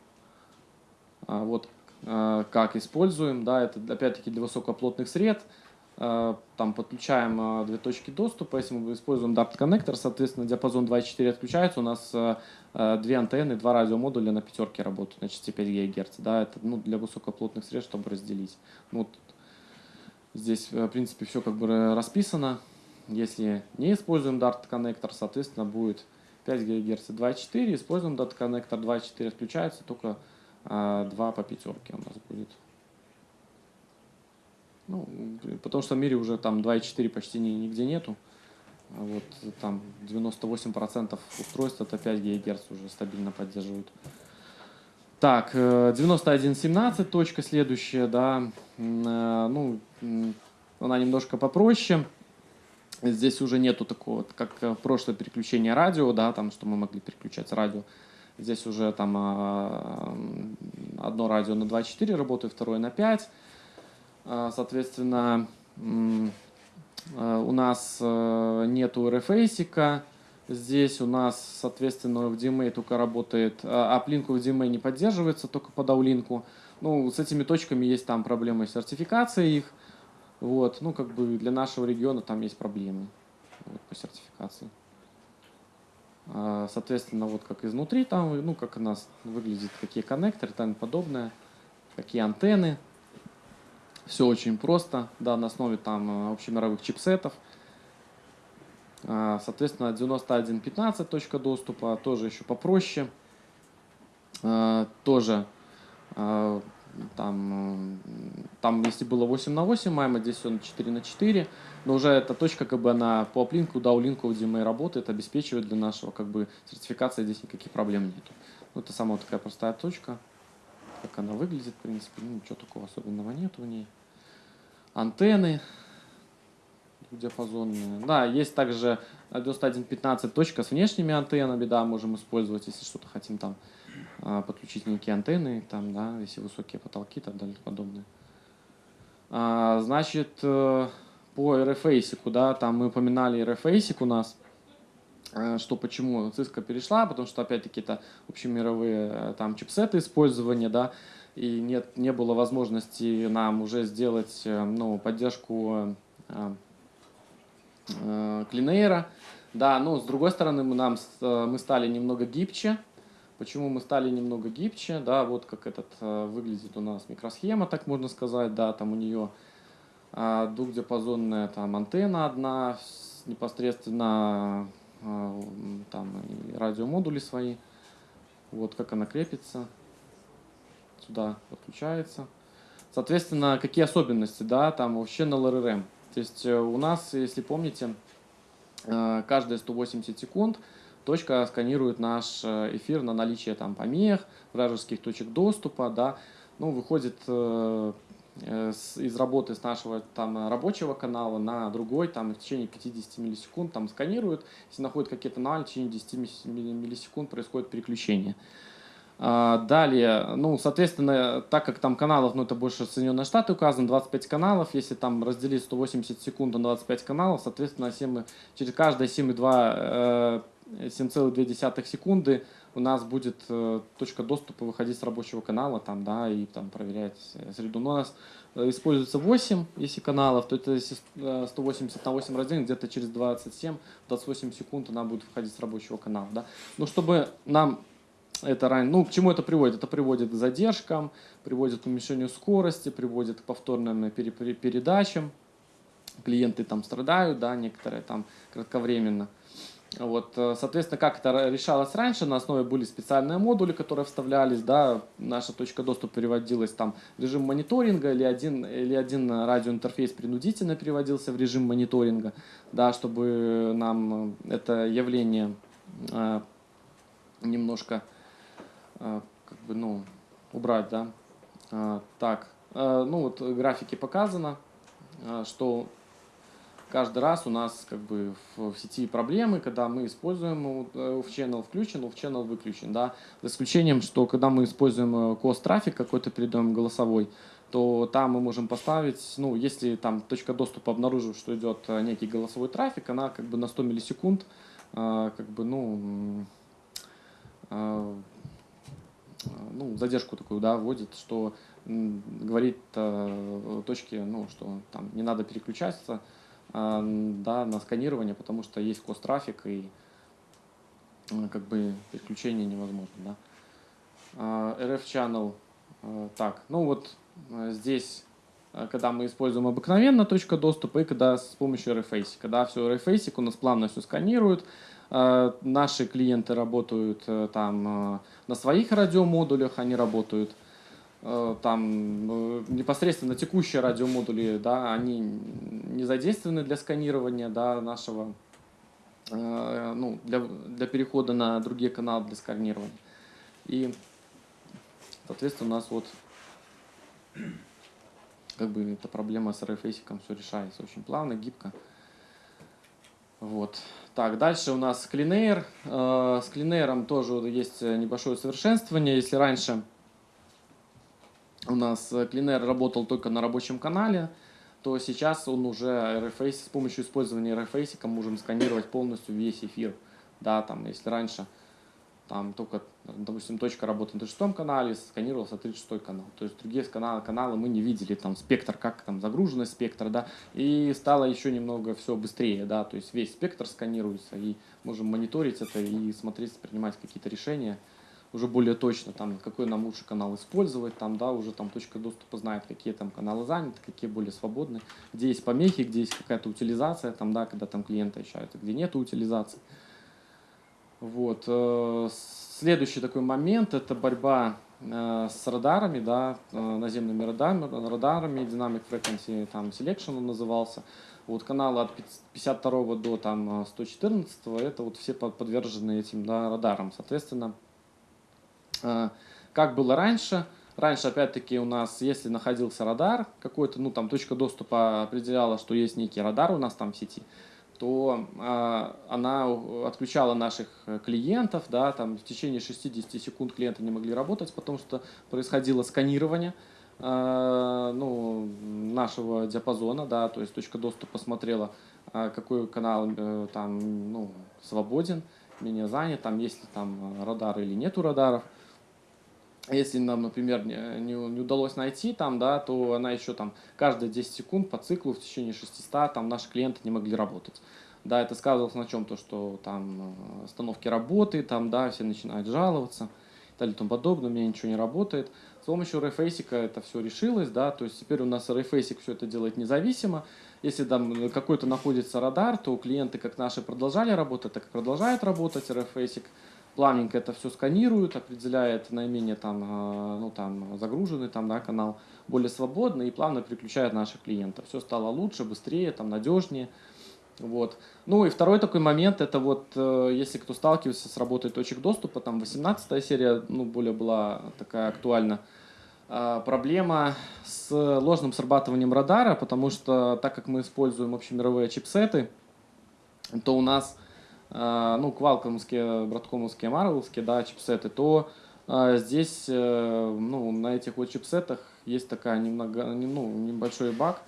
А, вот э, как используем, да, это опять-таки для высокоплотных сред. Э, Там подключаем э, две точки доступа, если мы используем Dart коннектор, соответственно, диапазон 2.4 отключается, у нас э, две антенны, два радиомодуля на пятерке работают на частоте 5 ГГц, да, это ну, для высокоплотных сред, чтобы разделить. Ну, вот здесь, в принципе, все как бы ра- расписано. Если не используем Dart коннектор, соответственно, будет 5 ГГц 2.4, используем Dart коннектор 2.4, отключается только а 2 по пятерке у нас будет. Ну, потому что в мире уже там 2.4 почти ни- нигде нету. А Вот там 98% устройств это 5 ГГц уже стабильно поддерживают. Так, э, 9117 точка следующая, да, э, ну, она немножко попроще. Здесь уже нету такого, как э, прошлое переключение радио, да, там, что мы могли переключать радио. Здесь уже там а, одно радио на 2.4 работает, второе на 5. А, Соответственно, а, у нас э, нету RFASIC. Здесь у нас, соответственно, в DMA только работает, а аплинку в DMA не поддерживается, только по даулинку. Ну, с этими точками есть там проблемы с сертификацией их. Вот, ну, как бы для нашего региона там есть проблемы вот, по сертификации. А, Соответственно, вот как изнутри там, ну, как у нас выглядит, какие коннекторы и тому подобное, какие антенны. Все очень просто, да, на основе там э, общемировых чипсетов. А, Соответственно, 91.15 точка доступа, тоже еще попроще. А, Тоже а, там, м, там, если было 8 на 8 майма, здесь он 4 на 4, но уже эта точка, как бы, она по аплинку, даулинку, где мы работает, обеспечивает для нашего, как бы, сертификации здесь никаких проблем нету. Ну, это самая такая простая точка, как она выглядит, в принципе, ну, ничего такого особенного нету в ней. Антенны диапазонные. Да, есть также 91.15 точка с внешними антеннами, да, можем использовать, если что-то хотим там а, подключить некие антенны, там, да, если высокие потолки и так далее и подобное. А, значит, э, по RFASIC, да, там мы упоминали RFASIC у нас, э, что почему Cisco перешла, потому что опять-таки это общемировые э, там чипсеты использования, да, и нет, не было возможности нам уже сделать э, ну, поддержку э, э, Clean Да, но с другой стороны мы, нам, мы стали немного гибче. Почему мы стали немного гибче? Да, вот как этот выглядит у нас микросхема, так можно сказать. Да, там у нее двухдиапазонная там антенна одна, непосредственно там и радиомодули свои. Вот как она крепится. Сюда подключается. Соответственно, какие особенности, да, там вообще на LRM. То есть э, у нас, если помните, э, каждые 180 секунд точка сканирует наш э, эфир на наличие там помех, вражеских точек доступа, да, ну, выходит из работы с нашего там рабочего канала на другой, там в течение 50 миллисекунд там сканирует, если находит какие-то аномалии, в течение 10 милли- милли- миллисекунд происходит переключение. А, Далее, ну, соответственно, так как там каналов, ну, это больше Соединенные Штаты указано, 25 каналов, если там разделить 180 секунд на 25 каналов, соответственно, 7, через каждые 7,2 э, 7,2 секунды у нас будет э, точка доступа выходить с рабочего канала, там, да, и там проверять э, среду. Но у нас э, используется 8, если каналов, то это если э, 180 на 8 разделить, где-то через 27-28 секунд она будет выходить с рабочего канала, да. Но чтобы нам это ран... ну, к чему это приводит? Это приводит к задержкам, приводит к уменьшению скорости, приводит к повторным пере- передачам. Клиенты там страдают, да, некоторые там кратковременно. Вот, э, соответственно, как это решалось раньше, на основе были специальные модули, которые вставлялись, да, наша точка доступа переводилась там в режим мониторинга или один, или один радиоинтерфейс принудительно переводился в режим мониторинга, да, чтобы нам э, это явление э, немножко э, как бы, ну, убрать, да. А, Так, э, ну вот в графике показано, э, что каждый раз у нас как бы в, в сети проблемы, когда мы используем э, off-channel включен, off-channel выключен, да, за исключением, что когда мы используем э, cost трафик какой-то передаем голосовой, то там мы можем поставить, ну, если там точка доступа обнаружит, что идет э, некий голосовой трафик, она как бы на 100 миллисекунд, э, как бы, ну, э, ну, задержку такую, да, вводит, что говорит э, точке, ну, что там не надо переключаться, м, да, на сканирование, потому что есть кост-трафик и э, как бы переключение невозможно, да. А, RF Channel, э, так, ну вот э, здесь, э, когда мы используем обыкновенно точка доступа и когда с помощью RFASIC, когда все RFASIC у нас плавно все сканирует, э, наши клиенты работают э, там э, на своих радиомодулях, они работают э, там э, непосредственно текущие радиомодули, да, они не задействованы для сканирования, да, нашего, э, ну, для, для перехода на другие каналы для сканирования. И, соответственно, у нас вот как бы эта проблема с RFASIC все решается очень плавно, гибко. Вот. Так, дальше у нас Cleanair. Э, С Cleanair тоже есть небольшое совершенствование. Если раньше у нас э, Cleanair работал только на рабочем канале, то сейчас он уже RFACE, с помощью использования RFACE можем сканировать полностью весь эфир. Да, там, если раньше там только, допустим, точка работы на 36 канале, сканировался 36 канал. То есть другие каналы, каналы мы не видели, там спектр, как там загруженность спектра, да, и стало еще немного все быстрее, да, то есть весь спектр сканируется, и можем мониторить это и смотреть, принимать какие-то решения уже более точно, там, какой нам лучше канал использовать, там, да, уже там точка доступа знает, какие там каналы заняты, какие более свободны, где есть помехи, где есть какая-то утилизация, там, да, когда там клиенты ощущают, где нет утилизации. Вот. э, Следующий такой момент – это борьба э, с радарами, да, э, наземными радарами, радарами Dynamic Frequency там, Selection он назывался. Вот каналы от 52 до там, 114 это вот все под- подвержены этим да, радарам. Соответственно, как было раньше, раньше опять-таки у нас, если находился радар какой-то, ну там точка доступа определяла, что есть некий радар у нас там в сети, то а, она отключала наших э, клиентов, да, там в течение 60 секунд клиенты не могли работать, потому что происходило сканирование а, ну, нашего диапазона, да, то есть точка доступа смотрела, а, какой канал э, там ну, свободен, менее занят, там есть ли там радар или нету радаров. Если нам, например, не, не, не удалось найти там, да, то она еще там каждые 10 секунд по циклу в течение 600 там наши клиенты не могли работать. Да, это сказывалось на чем? То, что там э, остановки работы, там, да, все начинают жаловаться и далее и тому подобное, у меня ничего не работает. С помощью RFASIC это все решилось, да, то есть теперь у нас RFASIC все это делает независимо. Если там какой-то находится радар, то клиенты, как наши, продолжали работать, так и продолжают работать. RFASIC плавненько это все сканирует, определяет наименее там, э, ну, там, загруженный там, да, канал, более свободный и плавно переключает наших клиентов. Все стало лучше, быстрее, там, надежнее. Вот. Ну и второй такой момент, это вот, э, если кто сталкивался с работой точек доступа, там 18 серия, ну, более была такая актуальна, а, проблема с ложным срабатыванием радара, потому что так как мы используем общемировые чипсеты, то у нас, а, ну, квалкомские, браткомовские, марвелские, да, чипсеты, то а, здесь, э, ну, на этих вот чипсетах есть такая немного, не- ну, небольшой баг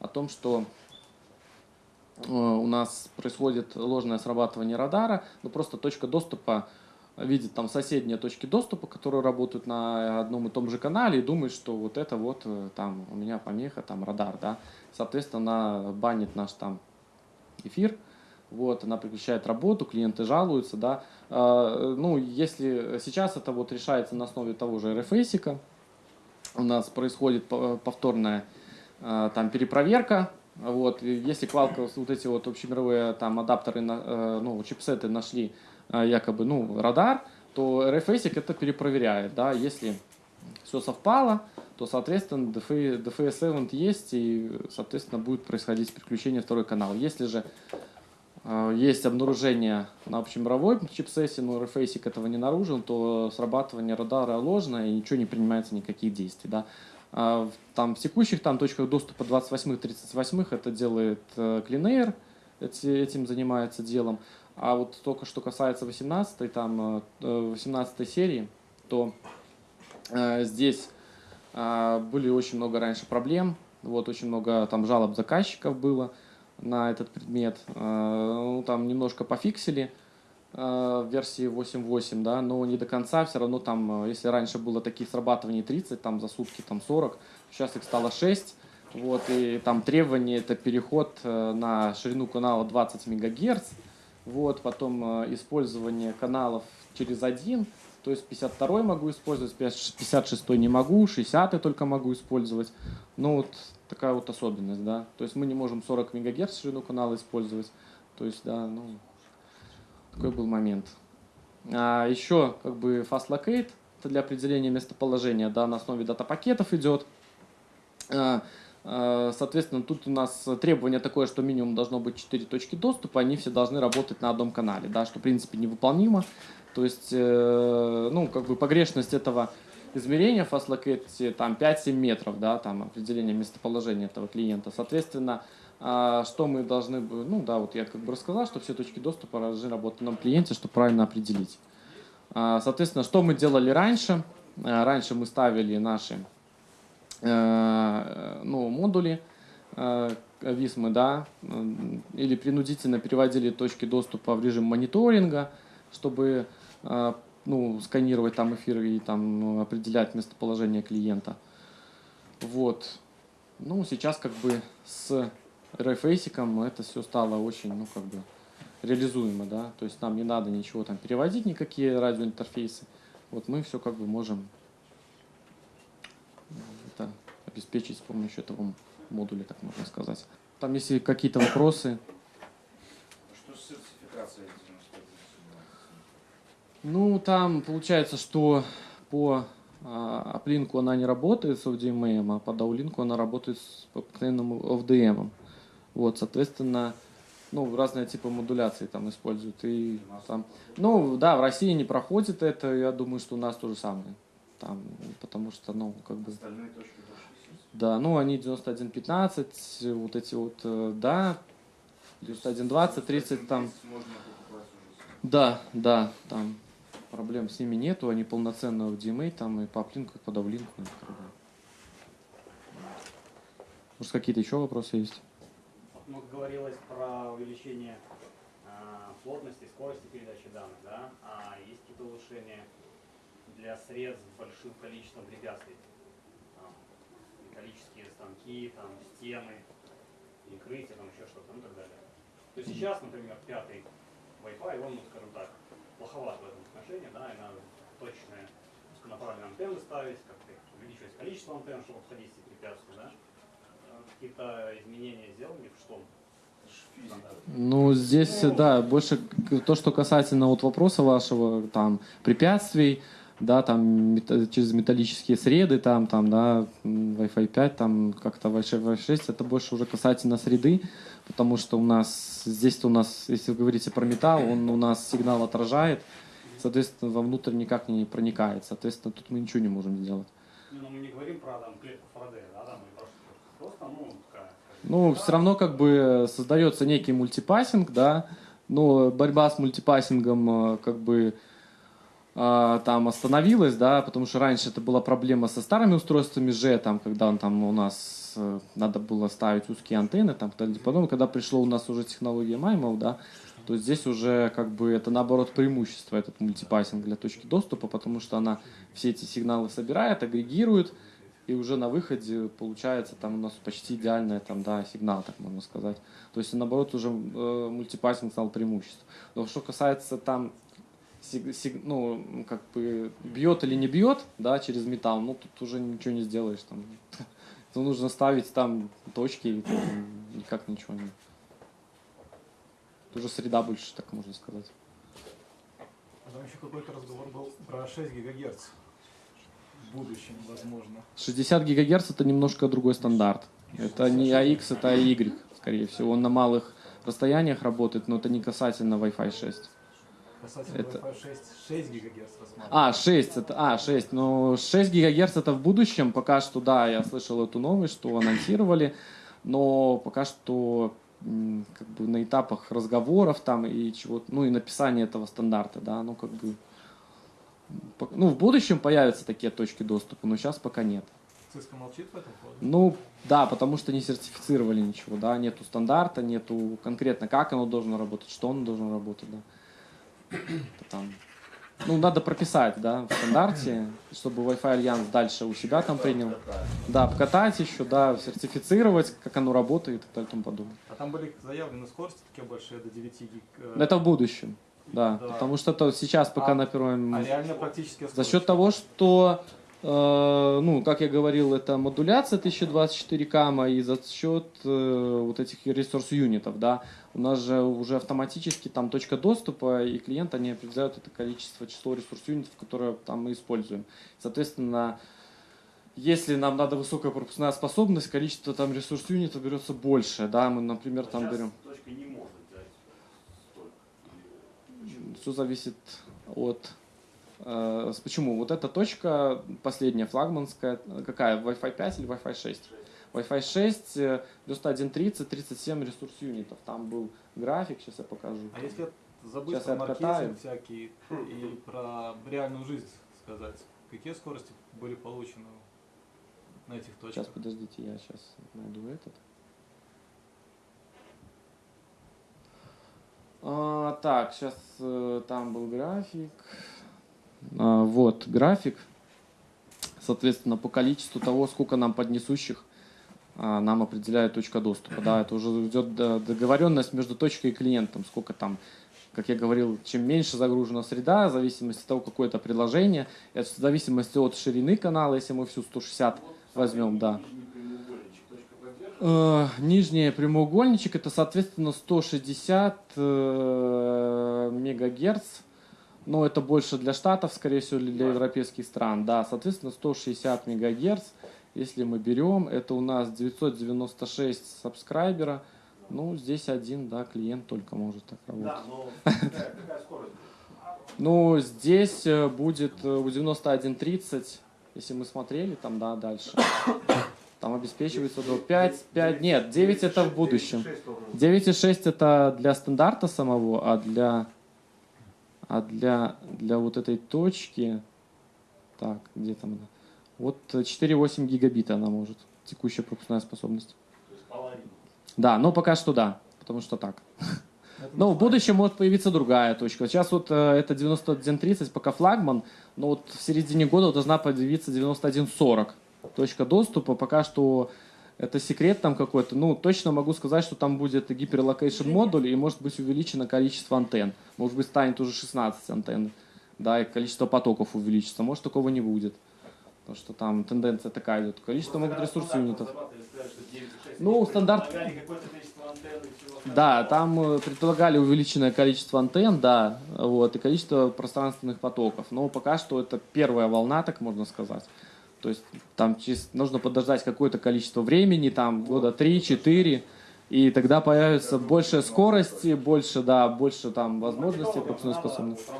о том, что э, у нас происходит ложное срабатывание радара, но просто точка доступа видит там соседние точки доступа, которые работают на одном и том же канале, и думает, что вот это вот э, там у меня помеха, там радар, да. Соответственно, банит наш там эфир, вот, она прекращает работу, клиенты жалуются, да. А, Ну, если сейчас это вот решается на основе того же RFASIC, у нас происходит по- повторная э, там перепроверка. Вот, если Qualcomm вот эти вот общемировые там адаптеры, э, ну, чипсеты нашли э, якобы, ну, радар, то RFASIC это перепроверяет, да, если все совпало, то, соответственно, DFA, DFS event есть, и, соответственно, будет происходить переключение второй канал. Если же есть обнаружение на общемировой чипсете, но RFASIC этого не наружен, то срабатывание радара ложное и ничего не принимается, никаких действий. Да. В- Там, в текущих там, точках доступа 28-38 это делает э, CleanAir, эти- этим занимается делом. А вот только что касается 18 там, э, 18 серии, то э, здесь э, были очень много раньше проблем, вот очень много там жалоб заказчиков было на этот предмет. Э, Ну, там немножко пофиксили э, в версии 8.8, да, но не до конца, все равно там, э, если раньше было таких срабатываний 30, там за сутки там 40, сейчас их стало 6, вот, и там требование это переход на ширину канала 20 мегагерц, вот, потом использование каналов через один, то есть 52 могу использовать, 56 не могу, 60 только могу использовать. Ну вот такая вот особенность, да. То есть мы не можем 40 мегагерц ширину канала использовать. То есть, да, ну, такой был момент. А еще как бы fast locate, это для определения местоположения, да, на основе дата-пакетов идет. А, а, Соответственно, тут у нас требование такое, что минимум должно быть 4 точки доступа, они все должны работать на одном канале, да, что в принципе невыполнимо. То есть, э, ну, как бы погрешность этого измерения fast locate там 5-7 метров, да, там определение местоположения этого клиента. Соответственно, а, что мы должны, ну да, вот я как бы рассказал, что все точки доступа должны работать на клиенте, чтобы правильно определить. А, Соответственно, что мы делали раньше? А, Раньше мы ставили наши э, ну, модули э, висмы, да, или принудительно переводили точки доступа в режим мониторинга, чтобы э, ну, сканировать там эфир и там ну, определять местоположение клиента. Вот. Ну, сейчас как бы с RFASIC это все стало очень, ну, как бы реализуемо, да, то есть нам не надо ничего там переводить, никакие радиоинтерфейсы. Вот мы все как бы можем это обеспечить с помощью этого модуля, так можно сказать. Там, если какие-то вопросы, Что с сертификацией 91 ну, там получается, что по аплинку она не работает с ODMA, а по даулинку она работает с обыкновенным OFDM. Вот, соответственно, ну, разные типы модуляции там используют. И там, ну, да, в России не проходит это, я думаю, что у нас то же самое. Там, потому что, ну, как бы... Да, ну они 91.15, вот эти вот, э, да, 91.20, 30 там. Да, да, там проблем с ними нету, они полноценно в DMA, там и по аплинку, и по давлинку. ну. Может, какие-то еще вопросы есть? Вот говорилось про увеличение а, плотности, скорости передачи данных, да? А есть какие-то улучшения для сред с большим количеством препятствий? Там, металлические станки, там, стены, перекрытия, там еще что-то, ну и так далее. То есть сейчас, например, пятый Wi-Fi, он, ну, скажем так, плоховат в этом отношении, да, и надо точные узконаправленные антенны ставить, как-то увеличивать количество антенн, чтобы обходить эти препятствия, да? Какие-то изменения сделаны в что? Ну, здесь, да, больше то, что касательно вот вопроса вашего, там, препятствий, да, там, через металлические среды, там, там, да, Wi-Fi 5, там, как-то Wi-Fi 6, это больше уже касательно среды, потому что у нас, здесь-то у нас, если вы говорите про металл, он у нас сигнал отражает, соответственно, вовнутрь никак не проникает, соответственно, тут мы ничего не можем сделать. Ну, но мы не говорим про там клетку Фарадея, да, там. Просто, ну, такая... Ну, все равно как бы создается некий мультипассинг, да, но борьба с мультипассингом э, как бы там остановилась, да, потому что раньше это была проблема со старыми устройствами G, там, когда он там у нас э, надо было ставить узкие антенны, там, потом, когда пришло у нас уже технология MIMO, да, то здесь уже как бы это наоборот преимущество, этот мультипассинг для точки доступа, потому что она все эти сигналы собирает, агрегирует, и уже на выходе получается там у нас почти идеальный там, да, сигнал, так можно сказать. То есть, наоборот, уже э, мультипассинг стал преимуществом. Но что касается там, сиг- сиг- ну, как бы бьет или не бьет, да, через металл, ну, тут уже ничего не сделаешь. Там. То нужно ставить там точки, и там никак ничего не... Это уже среда больше, так можно сказать. А Там еще какой-то разговор был про 6 гигагерц. В будущем, возможно. 60 гигагерц это немножко другой стандарт. Это не AX, это AY, скорее всего. Он на малых расстояниях работает, но это не касательно Wi-Fi 6. Касательно Это- Wi-Fi 6, 6 гигагерц рассматриваем. А, 6, это, а, 6, но 6 гигагерц это в будущем, пока что, да, я слышал эту новость, что анонсировали, но пока что как бы на этапах разговоров там и чего ну и написания этого стандарта, да, ну как бы, ну в будущем появятся такие точки доступа, но сейчас пока нет. Cisco молчит в этом поводу? Ну, да, потому что не сертифицировали ничего, да, нету стандарта, нету конкретно, как оно должно работать, что оно должно работать, да. Там, ну, надо прописать, да, в стандарте, чтобы Wi-Fi Альянс дальше у себя там принял. Да, покатать еще, да, сертифицировать, как оно работает и так далее и тому подобное. А там были заявлены скорости такие большие, до 9 гиг. э, Это в будущем, да, Да. потому что это сейчас пока А- на первом... А реально практически За счет того, что, ну, как я говорил, это модуляция 1024 кама, и за счет э, вот этих ресурс-юнитов, да, у нас же уже автоматически там точка доступа, и клиент, они определяют это количество, число ресурс-юнитов, которые там мы используем. Соответственно, если нам надо высокая пропускная способность, количество там ресурс-юнитов берется больше, да, мы, например, там Сейчас берем... точка не может взять столько. Все зависит от... э, почему? Вот эта точка, последняя флагманская, э, какая? Wi-Fi 5 или Wi-Fi 6? Wi-Fi 6, э, 9130, 37 ресурс юнитов. Там был график, сейчас я покажу. А если забыть Сейчас про маркетинг всякий и про реальную жизнь сказать, какие скорости были получены на этих точках? Сейчас, подождите, я сейчас найду этот. А, так, сейчас там был график. А, Вот график. Соответственно, по количеству того, сколько нам поднесущих, а, нам определяет точка доступа. Да, это уже идет до- договоренность между точкой и клиентом. Сколько там, как я говорил, чем меньше загружена среда, в зависимости от того, какое это приложение, и в зависимости от ширины канала, если мы всю 160 возьмем, да. Э, Нижний прямоугольничек это, соответственно, 160 э, мегагерц. Но это больше для штатов, скорее всего, или для европейских стран. Да, соответственно, 160 мегагерц. Если мы берем, это у нас 996 сабскрайбера. Ну, здесь один, да, клиент только может так работать. Да, но какая, какая скорость? Ну, здесь э, будет э, у 91.30, если мы смотрели там, да, дальше. Там обеспечивается до 5, 5, нет, 9 это в будущем. 9.6 это для стандарта самого, а для, а для, для вот этой точки, так, где там она? Вот э, 4,8 гигабита она может, текущая пропускная способность. То есть половина. Да, но пока что да, потому что так. Но в будущем может появиться другая точка. Сейчас вот э, это 91.30, пока флагман, но вот в середине года должна появиться 91.40 точка доступа. Пока что это секрет там какой-то. Ну, точно могу сказать, что там будет Hyperlocation модуль и может быть увеличено количество антенн. Может быть станет уже 16 антенн. Да, и количество потоков увеличится. Может такого не будет. Потому что там тенденция такая идет. Количество могут ресурсов юнитов. Ну, стандарт-. Да, там э, предполагали увеличенное количество антенн, да, вот, и количество пространственных потоков. Но пока что это первая волна, так можно сказать. То есть там нужно подождать какое-то количество времени, там года 3-4, и тогда появится больше скорости, больше, да, больше там возможностей пропускной способности.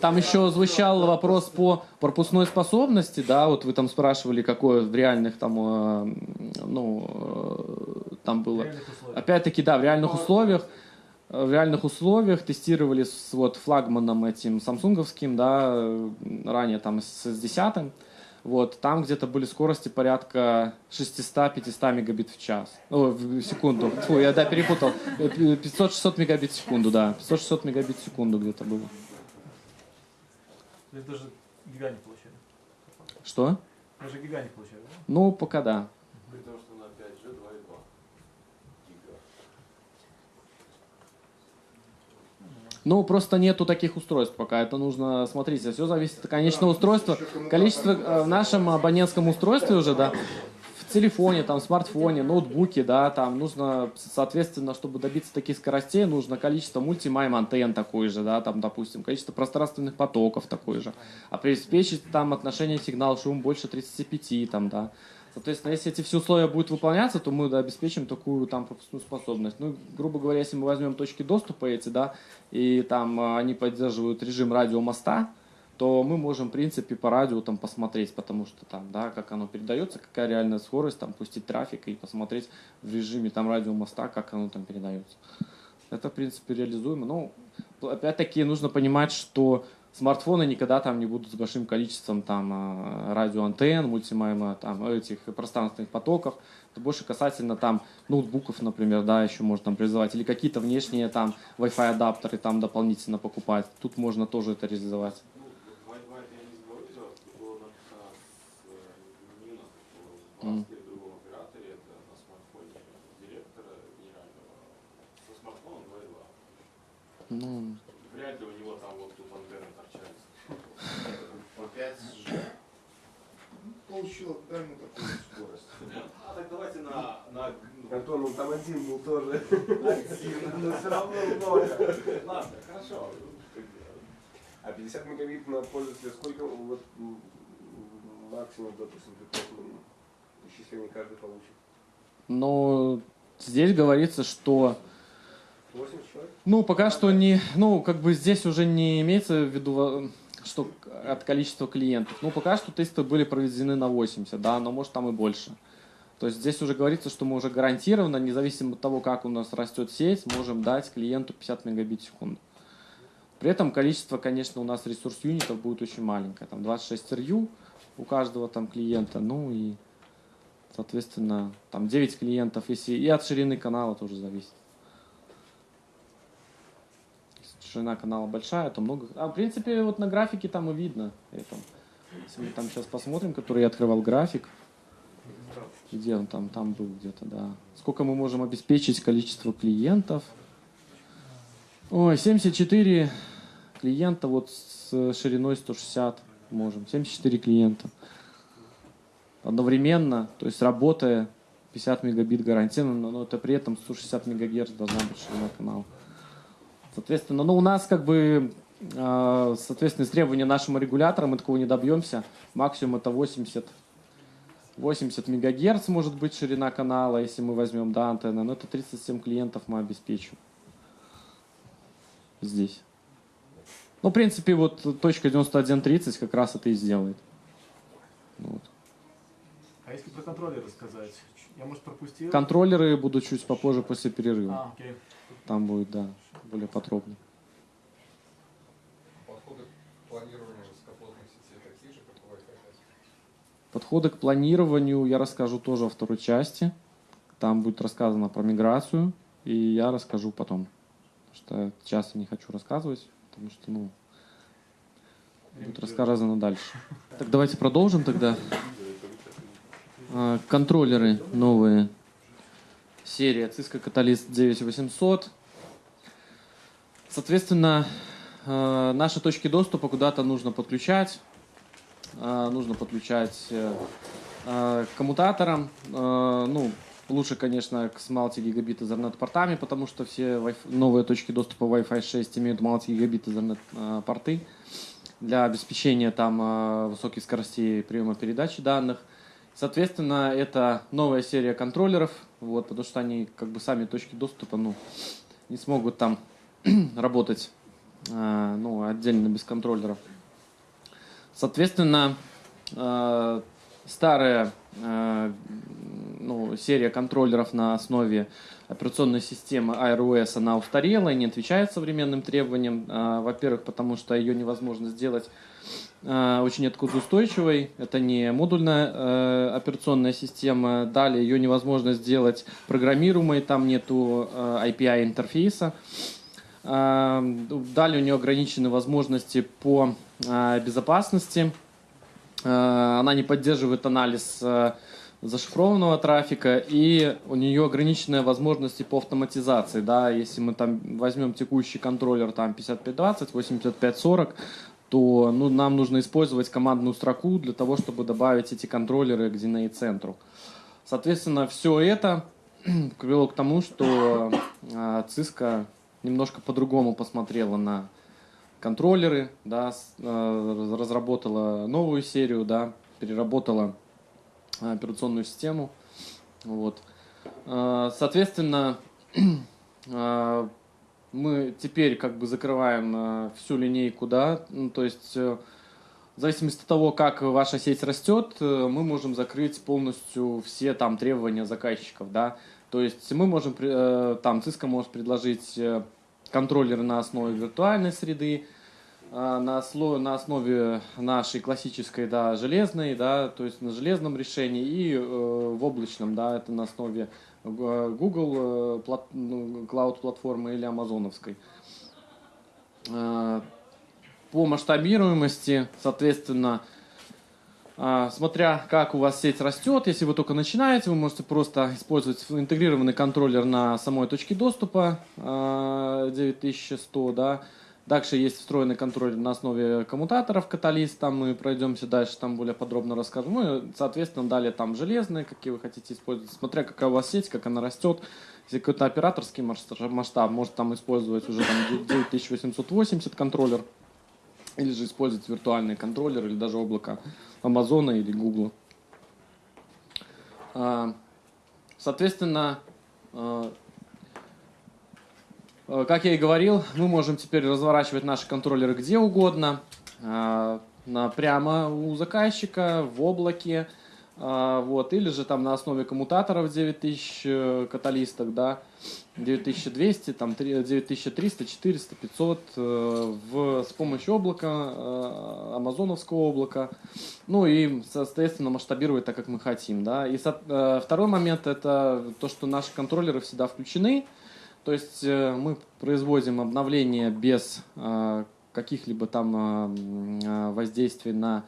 Там еще звучал вопрос по пропускной способности, да, вот вы там спрашивали, какое в реальных там, э, ну, э, там было. Опять-таки, да, в реальных условиях, э, в реальных условиях тестировали с вот флагманом этим самсунговским, да, э, ранее там с, с 10 вот, там где-то были скорости порядка 600-500 мегабит в час. О, в секунду. Фу, я, да, перепутал. Э, 500-600 мегабит в секунду, да. 500-600 мегабит в секунду где-то было. Даже гига не получали. Что? Даже гига не получали, да? Ну, пока да. При том, что на 5G 2,2 гига. Ну, просто нету таких устройств пока. Это нужно, смотрите, все зависит от конечного устройства. Количество э, в нашем абонентском устройстве уже, да, в телефоне, там, смартфоне, ноутбуке, да, там нужно, соответственно, чтобы добиться таких скоростей, нужно количество мультимайм антенн такое же, да, там, допустим, количество пространственных потоков такое же. А обеспечить там отношение сигнал-шум больше 35, там, да. Соответственно, если эти все условия будут выполняться, то мы да, обеспечим такую там пропускную способность. Ну, грубо говоря, если мы возьмем точки доступа эти, да, и там а, они поддерживают режим радиомоста, то мы можем, в принципе, по радио там посмотреть, потому что там, да, как оно передается, какая реальная скорость, там, пустить трафик и посмотреть в режиме там радиомоста, как оно там передается. Это, в принципе, реализуемо. Но, опять-таки, нужно понимать, что смартфоны никогда там не будут с большим количеством там а, радиоантенн, мультимайма, там этих пространственных потоков. Это больше касательно там ноутбуков, например, да, еще можно там реализовать. Или какие-то внешние там Wi-Fi адаптеры там дополнительно покупать. Тут можно тоже это реализовать. Ну, вот Wi-Fi я не сговорил, было на с э, Нина, в Мгм. Баске, другом операторе, это на смартфоне директора генерального, со смартфоном 2.2. Ну, Вряд ли у него там вот тут антенны торчали. По 5G. Получила, дай ему такую скорость. А так давайте на, на, Антон, он там один был тоже. активно, но все равно много. Ладно, хорошо. А 50 мегабит на пользователя сколько вот максимум, допустим, ну, исчисление каждый получит? но здесь говорится, что 8 человек? Ну, пока что не, ну, как бы здесь уже не имеется в виду, э, что от количества клиентов. Ну, пока что тесты были проведены на 80, да, но может там и больше. То есть здесь уже говорится, что мы уже гарантированно, независимо от того, как у нас растет сеть, можем дать клиенту 50 мегабит в секунду. При этом количество, конечно, у нас ресурс юнитов будет очень маленькое. Там 26 RU у каждого там клиента, ну и, соответственно, там 9 клиентов, если и от ширины канала тоже зависит. Если ширина канала большая, то много... А, в принципе, вот на графике там и видно это. Если мы там сейчас посмотрим, который я открывал график, где он там, там был где-то, да. Сколько мы можем обеспечить количество клиентов. Ой, 74 клиента вот с шириной 160 можем. 74 клиента. Одновременно, то есть работая 50 мегабит гарантированно, но это при этом 160 мегагерц должна быть ширина канала. Соответственно, ну у нас как бы э, соответственно, требования нашему регулятору мы такого не добьемся. Максимум это 80 80 мегагерц может быть ширина канала, если мы возьмем да, антенны, но это 37 клиентов мы обеспечим здесь. Ну, в принципе, вот точка 91.30 как раз это и сделает. Вот. А если про контроллеры сказать? Я, может, пропустил? Контроллеры будут чуть попозже после перерыва. А, окей. Там будет, да, более подробно. Подходы к планированию высокоплотных сетей такие же, как у Wi-Fi 5? Подходы к планированию я расскажу тоже во второй части. Там будет рассказано про миграцию, и я расскажу потом. Потому что сейчас я не хочу рассказывать, потому что, ну, будет рассказано дальше. Так давайте продолжим тогда. А, Контроллеры новые. Серия Cisco Catalyst 9800. Соответственно, э, наши точки доступа куда-то нужно подключать. Э, Нужно подключать э, к коммутаторам. Ну, лучше, конечно, к с multi-гигабит Ethernet портами, потому что все новые точки доступа Wi-Fi 6 имеют multi-гигабит Ethernet порты для обеспечения там высоких скоростей приема передачи данных. Соответственно, это новая серия контроллеров, вот, потому что они как бы сами точки доступа, ну, не смогут там работать, э, ну, отдельно без контроллеров. Соответственно, э, старая э, ну, серия контроллеров на основе операционной системы iOS, она устарела и не отвечает современным требованиям. Э, Во-первых, потому что ее невозможно сделать очень отказоустойчивой. Это не модульная э, операционная система. Далее ее невозможно сделать программируемой, там нету э, API интерфейса. Э, Далее у нее ограничены возможности по э, безопасности. Э, Она не поддерживает анализ э, зашифрованного трафика, и у нее ограниченные возможности по автоматизации. Да? Если мы там возьмем текущий контроллер там 5520, 8540, то ну, нам нужно использовать командную строку для того, чтобы добавить эти контроллеры к DNA центру. Соответственно, все это привело к тому, что э, Cisco немножко по-другому посмотрела на контроллеры, да, э, разработала новую серию, да, переработала э, операционную систему. Вот. Э, Соответственно, мы теперь как бы закрываем э, всю линейку, да, ну, то есть э, в зависимости от того, как ваша сеть растет, э, мы можем закрыть полностью все там требования заказчиков, да. То есть мы можем, там, Cisco может предложить контроллеры на основе виртуальной среды, на, осло- на основе нашей классической, да, железной, да, то есть на железном решении и в облачном, да, это на основе Google э, плат- ну, Cloud платформы или амазоновской. Э, По масштабируемости, соответственно, а, смотря как у вас сеть растет, если вы только начинаете, вы можете просто использовать интегрированный контроллер на самой точке доступа а, 9100, да. Дальше есть встроенный контроллер на основе коммутаторов каталист, там мы пройдемся дальше, там более подробно расскажем. Ну и, соответственно, далее там железные, какие вы хотите использовать, смотря какая у вас сеть, как она растет. Если какой-то операторский масштаб, может там использовать уже там 9880 контроллер, или же использовать виртуальный контроллер, или даже облако Амазона или Гугла. А, Соответственно, а, как я и говорил, мы можем теперь разворачивать наши контроллеры где угодно, на, прямо у заказчика, в облаке, а, вот, или же там на основе коммутаторов 9000 э, каталисток, да, 9200, там, три- 9300, 400, 500 э, в, с помощью облака, э, амазоновского облака, ну и, соответственно, масштабировать так, как мы хотим, да. И со- э, второй момент – это то, что наши контроллеры всегда включены, То есть э, мы производим обновление без э, каких-либо там э, воздействий на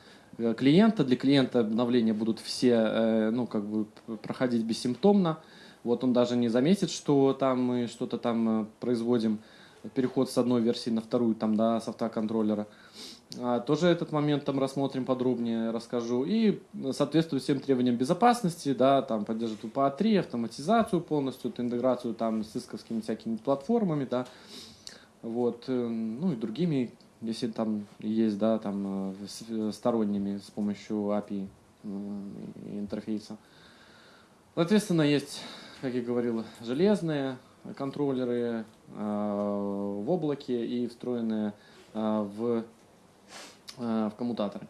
клиента. Для клиента обновления будут все ну, как бы проходить бессимптомно. Вот он даже не заметит, что там мы что-то там производим, переход с одной версии на вторую, там, да, с автоконтроллера. А, Тоже этот момент там рассмотрим подробнее, расскажу. И соответствует всем требованиям безопасности, да, там поддерживает UPA-3, автоматизацию полностью, интеграцию там с исковскими всякими платформами, да, вот, э, ну и другими, если там есть, да, там э, э, сторонними с помощью API интерфейса. Соответственно, есть, как я говорил, железные контроллеры в облаке и встроенные в в коммутаторы.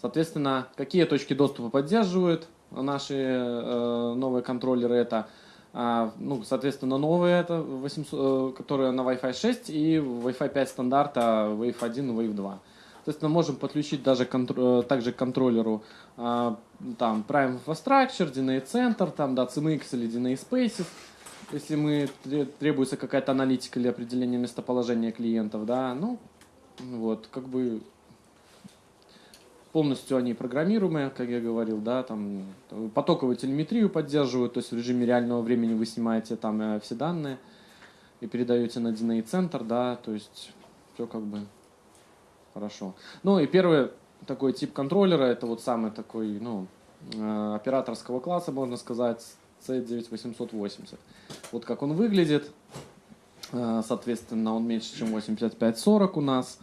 Соответственно, какие точки доступа поддерживают наши э, новые контроллеры? Это, а, ну, соответственно, новые, это 800, э, которые на Wi-Fi 6 и Wi-Fi 5 стандарта Wave 1 и Wave 2. Соответственно, можем подключить даже контр- э, также к контроллеру а, там Prime Infrastructure, DNA Center, там, да, CMX или DNA Spaces, если мы тре- требуется какая-то аналитика или определение местоположения клиентов, да, ну, вот, как бы полностью они программируемые, как я говорил, да, там э, потоковую телеметрию поддерживают, то есть в режиме реального времени вы снимаете там э, все данные и передаете на DNA центр, да, то есть все как бы хорошо. Ну и первый такой тип контроллера, это вот самый такой, ну, э, операторского класса, можно сказать, C9880. Вот как он выглядит, соответственно, он меньше, чем 8540 у нас.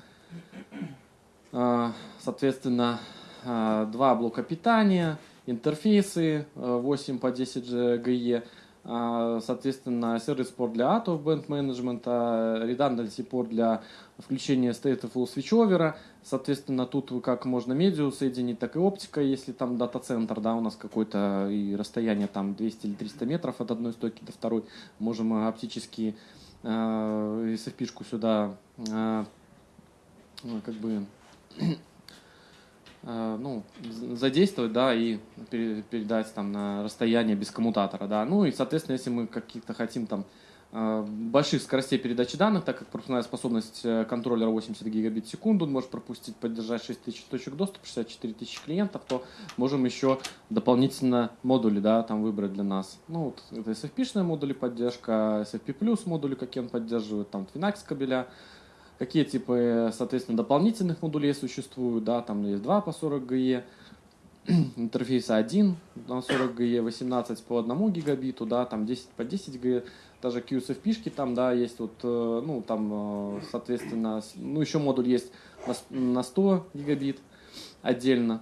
А, Соответственно, а, два блока питания, интерфейсы э, 8 по 10 GE, а, соответственно, сервис-порт для out of band management, redundancy порт для включения stateful switchover, соответственно, тут как можно медиу соединить, так и оптика, если там дата-центр, да, у нас какое-то и расстояние там 200 или 300 метров от одной стойки до второй, можем оптически э, SFP-шку сюда ну, как бы ну, з- задействовать, да, и пере- передать там на расстояние без коммутатора, да. Ну и, соответственно, если мы каких-то хотим там э, больших скоростей передачи данных, так как пропускная способность э, контроллера 80 гигабит в секунду, он может пропустить, поддержать 6000 точек доступа, 64 тысячи клиентов, то можем еще дополнительно модули, да, там выбрать для нас. Ну, вот это SFP-шные модули поддержка, SFP+, модули, какие он поддерживает, там Twinax кабеля, какие типы, соответственно, дополнительных модулей существуют, да, там есть 2 по 40 GE, интерфейса 1 на 40 GE, 18 по 1 гигабиту, да, там 10 по 10 GE, даже QSFP-шки там, да, есть вот, э, ну, там, э, соответственно, ну, еще модуль есть на 100 гигабит отдельно.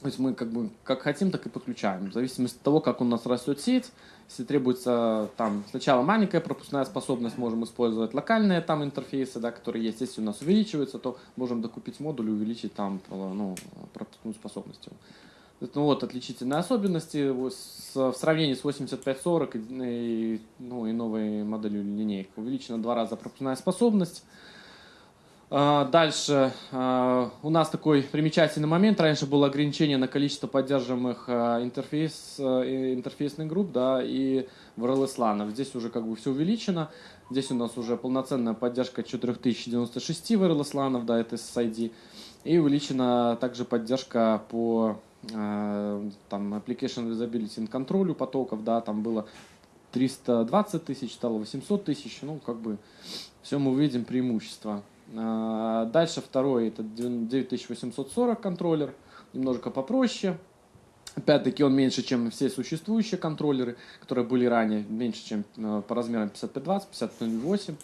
То есть мы как бы как хотим, так и подключаем. В зависимости от того, как у нас растет сеть, если требуется там сначала маленькая пропускная способность, можем использовать локальные там интерфейсы, да, которые есть. Если у нас увеличивается, то можем докупить модуль и увеличить там э, ну, пропускную способность. ну, вот отличительные особенности в сравнении с 8540 и, и, ну, и новой моделью линейки. Увеличена в два раза пропускная способность. А, Дальше а, у нас такой примечательный момент. Раньше было ограничение на количество поддерживаемых а, интерфейс, интерфейсных групп да, и в RLS Здесь уже как бы все увеличено. Здесь у нас уже полноценная поддержка 4096 в RLS да, это SSID. И увеличена также поддержка по там, Application Visibility and Control потоков. Да, там было 320 тысяч, стало 800 тысяч. Ну, как бы все мы увидим преимущества. А, Дальше второй, это 9840 контроллер, немножко попроще. Опять-таки он меньше, чем все существующие контроллеры, которые были ранее, меньше, чем э, по размерам 5520, 5008.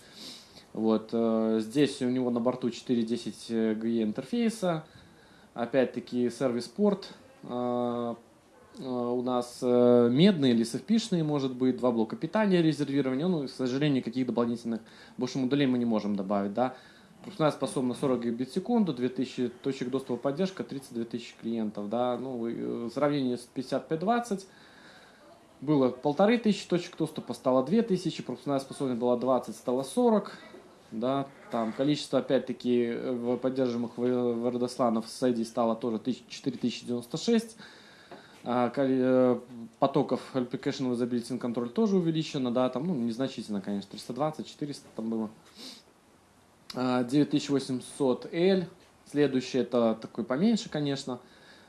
Вот, э, здесь у него на борту 4.10 GE интерфейса, опять-таки сервис-порт, э, э, у нас э, медные или SFP-шные, может быть, два блока питания резервирования, ну, к сожалению, никаких дополнительных больше модулей мы не можем добавить, да. Пропускная способность 40 гигабит в секунду, 2000 точек доступа поддержка, 32 тысячи клиентов, да. Ну, э, в сравнении с 5520 было полторы тысячи точек доступа, стало 2000, пропускная способность была 20, стало 40, да, там количество, опять-таки, э, поддерживаемых в- в Родосланов с ID стало тоже 1000 4096, А, э, потоков application usability control тоже увеличено, да, там, ну, незначительно, конечно, 320, 400 там было. А, 9800L, следующий это такой поменьше, конечно.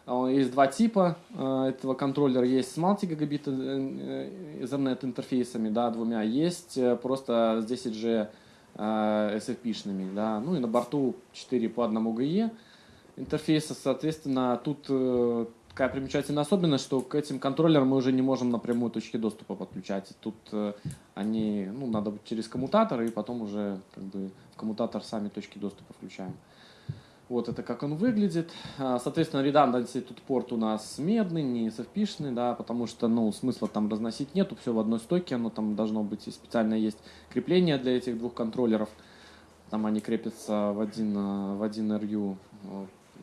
А, Есть два типа а, этого контроллера. Есть с multi-гигабит э, Ethernet интерфейсами, да, двумя. Есть э, просто с 10G э, SFP-шными, да. Ну и на борту 4 по 1 GE интерфейса, соответственно, тут э, такая примечательная особенность, что к этим контроллерам мы уже не можем напрямую точки доступа подключать. Тут э, они, ну, надо будет через коммутатор, и потом уже как бы в коммутатор сами точки доступа включаем. Вот это как он выглядит. А, Соответственно, redundancy тут порт у нас медный, не sfp да, потому что, ну, смысла там разносить нету, все в одной стойке, оно там должно быть и специально есть крепление для этих двух контроллеров. Там они крепятся в один, э, в один RU,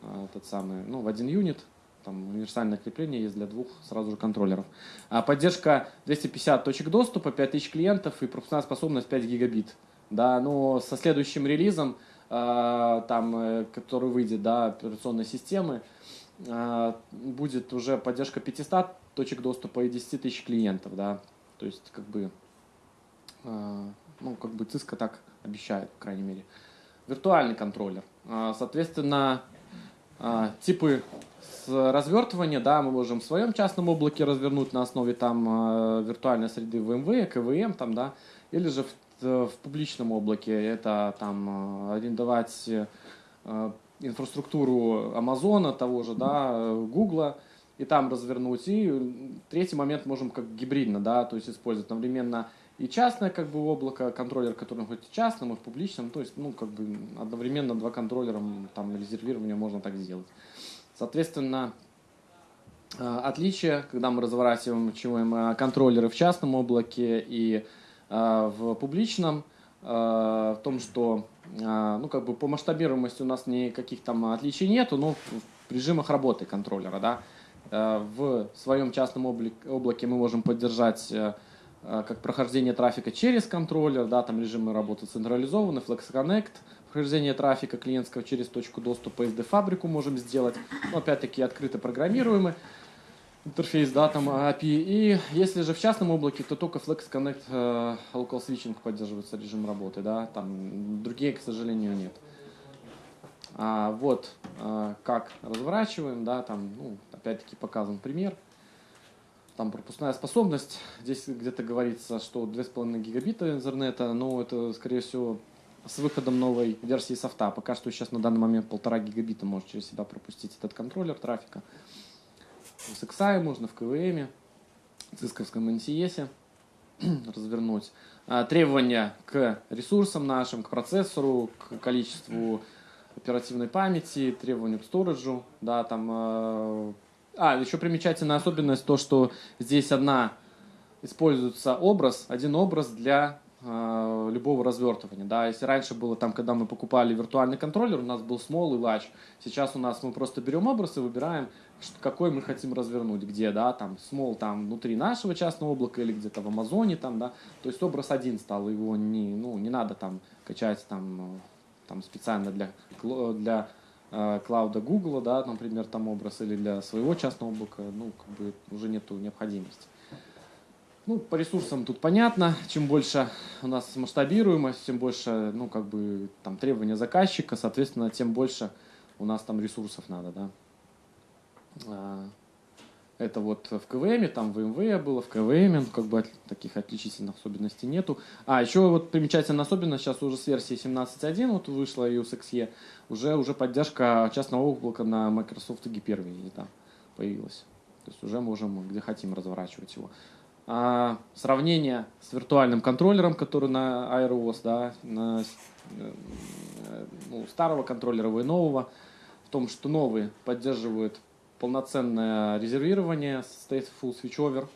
а, этот самый, ну, в один юнит. Там универсальное крепление есть для двух сразу же контроллеров. А поддержка 250 точек доступа, 5000 клиентов и пропускная способность 5 гигабит. Да, но со следующим релизом, э, там, э, который выйдет, да, операционной системы, э, будет уже поддержка 500 точек доступа и 10 тысяч клиентов, да. То есть, как бы, э, ну, как бы Cisco так обещает, по крайней мере. Виртуальный контроллер. А, Соответственно, а, типы развертывания, да, мы можем в своем частном облаке развернуть на основе там а, виртуальной среды VMware, КВМ, там, да, или же в, в публичном облаке это там а, арендовать инфраструктуру Амазона, того же, да, Гугла, и там развернуть. И третий момент можем как гибридно, да, то есть использовать одновременно и частное как бы облако, контроллер, который хоть в частном, и в публичном, то есть, ну, как бы одновременно два контроллера, там, резервирование можно так сделать. Соответственно, э, отличие, когда мы разворачиваем э, контроллеры в частном облаке и э, в публичном, в том, что ну, как бы по масштабируемости у нас никаких там отличий нету, но в режимах работы контроллера, да, в своем частном облаке мы можем поддержать как прохождение трафика через контроллер, да, там режимы работы централизованы, Flex Connect, прохождение трафика клиентского через точку доступа SD-фабрику можем сделать, но опять-таки открыто программируемый интерфейс, да, там API. И если же в частном облаке, то только Flex Connect э, Local Switching поддерживается режим работы, да, там другие, к сожалению, нет. А, вот а, как разворачиваем, да, там, ну, опять-таки показан пример. Там пропускная способность. Здесь где-то говорится, что 2,5 гигабита интернета, но это, скорее всего, с выходом новой версии софта. Пока что сейчас на данный момент полтора гигабита может через себя пропустить этот контроллер трафика. В SXI можно, в КВМ, в цисковском NCS развернуть. А, Требования к ресурсам нашим, к процессору, к количеству оперативной памяти, требования к сториджу, да, там... э, А, еще примечательная особенность то, что здесь одна используется образ, один образ для э, любого развертывания, да, если раньше было там, когда мы покупали виртуальный контроллер, у нас был small и large, сейчас у нас мы просто берем образ и выбираем, какой мы хотим развернуть, где, да, там small там внутри нашего частного облака или где-то в Амазоне там, да, то есть образ один стал, его не, ну, не надо там качать там, э, там специально для, кло- для э, клауда Google, да, например, там образ, или для своего частного облака, ну, как бы уже нету необходимости. Ну, по ресурсам тут понятно, чем больше у нас масштабируемость, тем больше, ну, как бы, там, требования заказчика, соответственно, тем больше у нас там ресурсов надо, да. А, Это вот в КВМ, там в МВ было, в КВМ, ну, как бы таких отличительных особенностей нету. А, еще вот примечательная особенность, сейчас уже с версии 17.1 вот вышла EOS XE, уже, уже поддержка частного облака на Microsoft Hyper-V там появилась. То есть уже можем где хотим разворачивать его. А, сравнение с виртуальным контроллером, который на iOS, да, на э, ну, старого контроллера и нового, в том, что новые поддерживают полноценное резервирование, stateful switchover.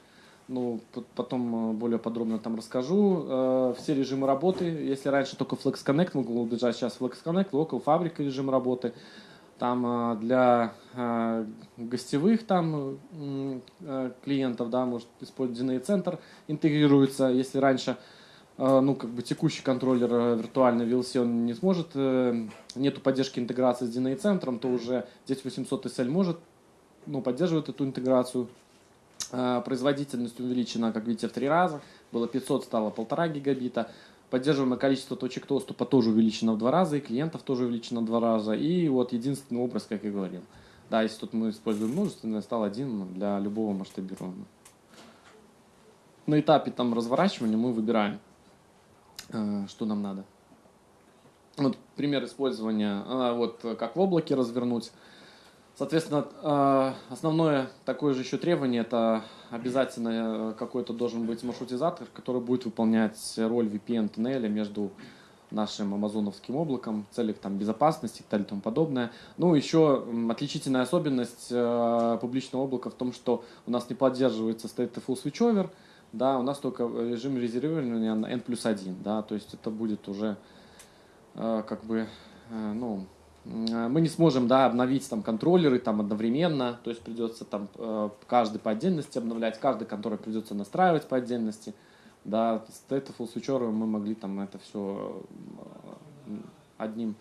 Ну, потом э, более подробно там расскажу. Э, Все режимы работы. Если раньше только Flex Connect мог удержать, сейчас Flex Connect, Local фабрика режим работы. Там э, для э, гостевых там э, клиентов, да, может использовать DNA центр интегрируется. Если раньше ну, как бы текущий контроллер виртуальный VLC он не сможет, нету поддержки интеграции с DNA центром, то уже здесь 800 SL может, ну, поддерживает эту интеграцию производительность увеличена, как видите, в три раза. Было 500, стало 1,5 гигабита. Поддерживаемое количество точек доступа тоже увеличено в два раза, и клиентов тоже увеличено в два раза. И вот единственный образ, как я говорил. Да, если тут мы используем множественное, стал один для любого масштабируемого. На этапе там разворачивания мы выбираем, э, что нам надо. Вот пример использования, а, вот как в облаке развернуть. Соответственно, э, основное такое же еще требование, это обязательно э, какой-то должен быть маршрутизатор, который будет выполнять роль VPN-туннеля между нашим амазоновским облаком, в целях там, безопасности и так далее и тому подобное. Ну, еще отличительная особенность э, публичного облака в том, что у нас не поддерживается stateful switchover, да, у нас только режим резервирования на N плюс 1, да, то есть это будет уже э, как бы, э, ну, э, мы не сможем, да, обновить там контроллеры там одновременно, то есть придется там э, каждый по отдельности обновлять, каждый контроллер придется настраивать по отдельности, да, с stateful switchover мы могли там это все одним,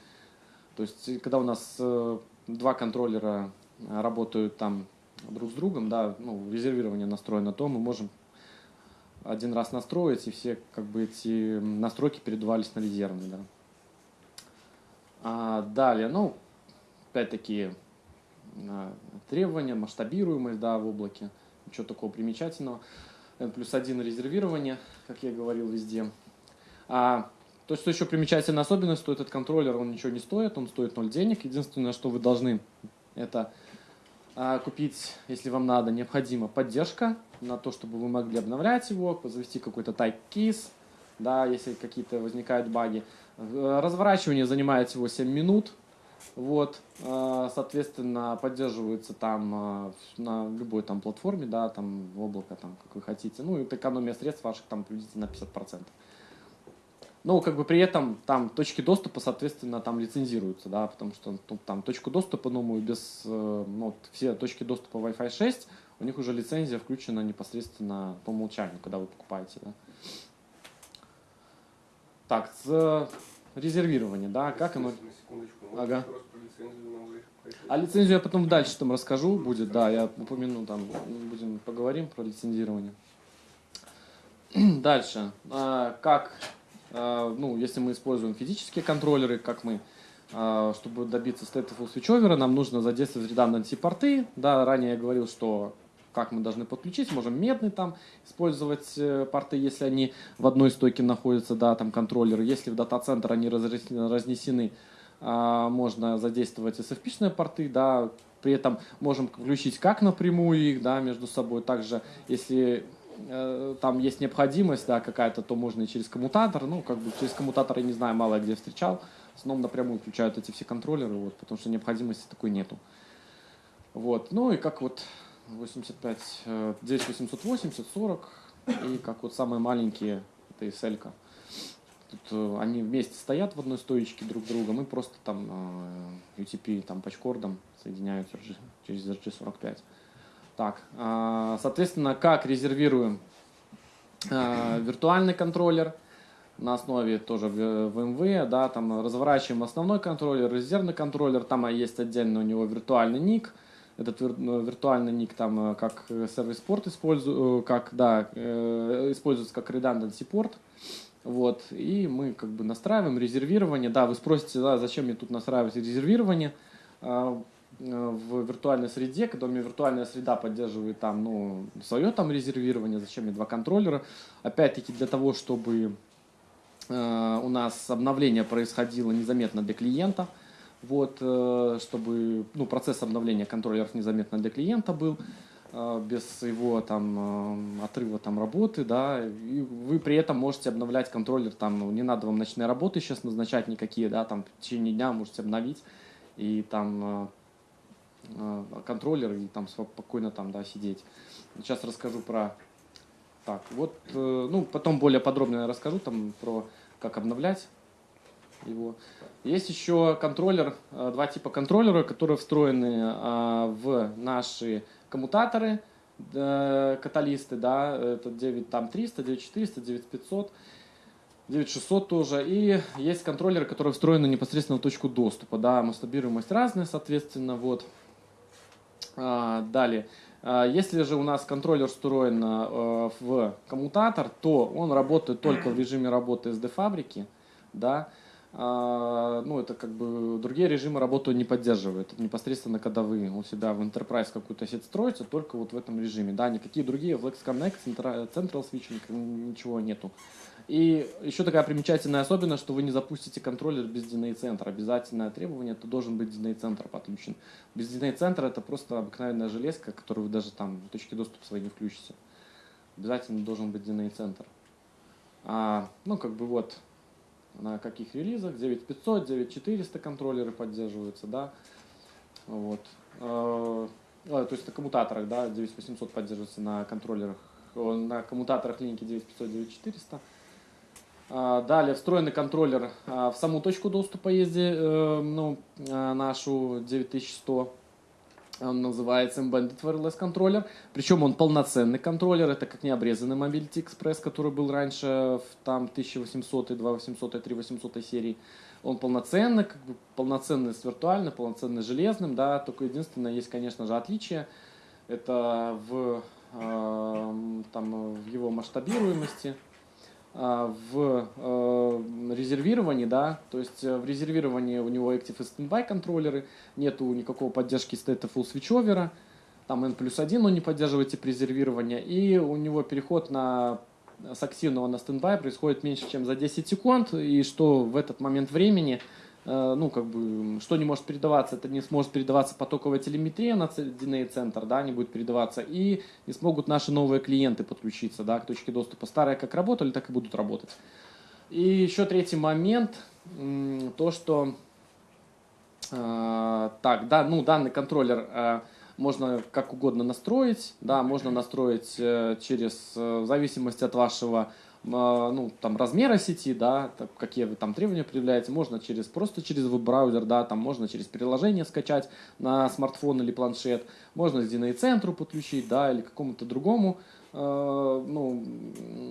то есть когда у нас э, два контроллера работают там друг с другом, да, ну, резервирование настроено, то мы можем один раз настроить, и все как бы эти настройки передавались на резервный, да. А далее, ну, опять-таки а, требования, масштабируемость, да, в облаке, ничего такого примечательного. N плюс один резервирование, как я говорил везде. А, то, что еще примечательная особенность, что этот контроллер, он ничего не стоит, он стоит 0 денег. Единственное, что вы должны, это а, купить, если вам надо, необходима поддержка на то, чтобы вы могли обновлять его, завести какой-то keys, да, если какие-то возникают баги. Разворачивание занимает всего 7 минут, вот, а, соответственно, поддерживается там а, на любой там платформе, да, там в облако, там, как вы хотите. Ну, и экономия средств ваших там приблизительно на 50%. Но как бы при этом там точки доступа, соответственно, там лицензируются, да, потому что ну, там точку доступа, ну, без, э, ну, вот, все точки доступа Wi-Fi 6, у них уже лицензия включена непосредственно по умолчанию, когда вы покупаете, да. Так, с резервирования, да, как оно... Ага. А лицензию я потом дальше там расскажу, будет, да, я упомяну, там, будем поговорим про лицензирование. Дальше, А, как, а, ну, если мы используем физические контроллеры, как мы, а, чтобы добиться stateful switchover, нам нужно задействовать redundancy порты, да, ранее я говорил, что как мы должны подключить, можем медный там использовать э, порты, если они в одной стойке находятся, да, там контроллеры, если в дата-центр они разнесены, а, можно задействовать SFP-шные порты, да, при этом можем включить как напрямую их, да, между собой, также, если э, там есть необходимость, да, какая-то, то можно и через коммутатор, ну, как бы через коммутатор, я не знаю, мало где встречал, в основном напрямую включают эти все контроллеры, вот, потому что необходимости такой нету. Вот, ну и как вот 85, э, 9880, 40, и как вот самые маленькие, это SL. -ка. Тут э, они вместе стоят в одной стоечке друг друга, мы просто там э, UTP там пачкордом соединяют через RG45. Так, а, соответственно, как резервируем виртуальный контроллер на основе тоже в- VMware, да, там разворачиваем основной контроллер, резервный контроллер, там есть отдельно у него виртуальный ник, этот ну, виртуальный ник там э, как сервис порт использую, э, как, да, э, используется как redundancy порт, вот, и мы как бы настраиваем резервирование, да, вы спросите, да, зачем мне тут настраивать резервирование, А, э, в виртуальной среде, когда у меня виртуальная среда поддерживает там, ну, свое там резервирование, зачем мне два контроллера, опять-таки для того, чтобы э, у нас обновление происходило незаметно для клиента, вот, э, чтобы ну, процесс обновления контроллеров незаметно для клиента был, э, без его там э, отрыва там работы, да, и вы при этом можете обновлять контроллер, там, ну, не надо вам ночные работы сейчас назначать никакие, да, там в течение дня можете обновить, и там контроллер, и там спокойно там, да, сидеть. Сейчас расскажу про так, вот, ну, потом более подробно расскажу там про как обновлять его. Есть еще контроллер, э, два типа контроллера, которые встроены э, в наши коммутаторы, э, каталисты, да, это 9 там 300, 9400, 9500, 9600 тоже. И есть контроллеры, которые встроены непосредственно в точку доступа, да, масштабируемость разная, соответственно, вот. А, Далее. А, Если же у нас контроллер встроен в коммутатор, то он работает только в режиме работы SD-фабрики, да, ну, это как бы другие режимы работу не поддерживают. Непосредственно, когда вы у себя в Enterprise какую-то сеть строите, только вот в этом режиме, да, никакие другие, Flex Connect, Centra- Central Switching, ничего нету. И еще такая примечательная особенность, что вы не запустите контроллер без DNA-центра. Обязательное требование, это должен быть DNA-центр подключен. Без DNA-центра это просто обыкновенная железка, которую вы даже там в точке доступа своей не включите. Обязательно должен быть DNA-центр. А, ну, как бы вот, на каких релизах, 9500, 9400 контроллеры поддерживаются, да, вот. Э, а, то есть на коммутаторах, да, 9800 поддерживается на контроллерах, на коммутаторах линки 9500, 9400. А, Далее встроенный контроллер а, в саму точку доступа езди, э, ну, нашу 9100. Он называется Embedded Wireless контроллер. Причем он полноценный контроллер. Это как не обрезанный Mobility Express, который был раньше в там 1800, 2800, 3800 серии. Он полноценный, как бы полноценный с виртуальным, полноценный с железным. Да, только единственное, есть, конечно же, отличие. Это в, э, там, в его масштабируемости в э, резервировании, да, то есть э, в резервировании у него Active и Standby контроллеры, нету никакого поддержки Stateful Switchover, там N плюс 1 он не поддерживает тип резервирования, и у него переход на с активного на стендбай происходит меньше, чем за 10 секунд, и что в этот момент времени э, ну, как бы, что не может передаваться, это не сможет передаваться потоковая телеметрия на DNA-центр, да, не будет передаваться, и не смогут наши новые клиенты подключиться, да, к точке доступа. Старые как работали, так и будут работать. И еще третий момент, то, что, э, так, да, ну, данный контроллер э, можно как угодно настроить, да, можно настроить э, через, э, в зависимости от вашего э, ну, там, размера сети, да, так, какие вы там требования предъявляете, можно через, просто через веб-браузер, да, там можно через приложение скачать на смартфон или планшет, можно с DNA-центру подключить, да, или какому-то другому, э, ну,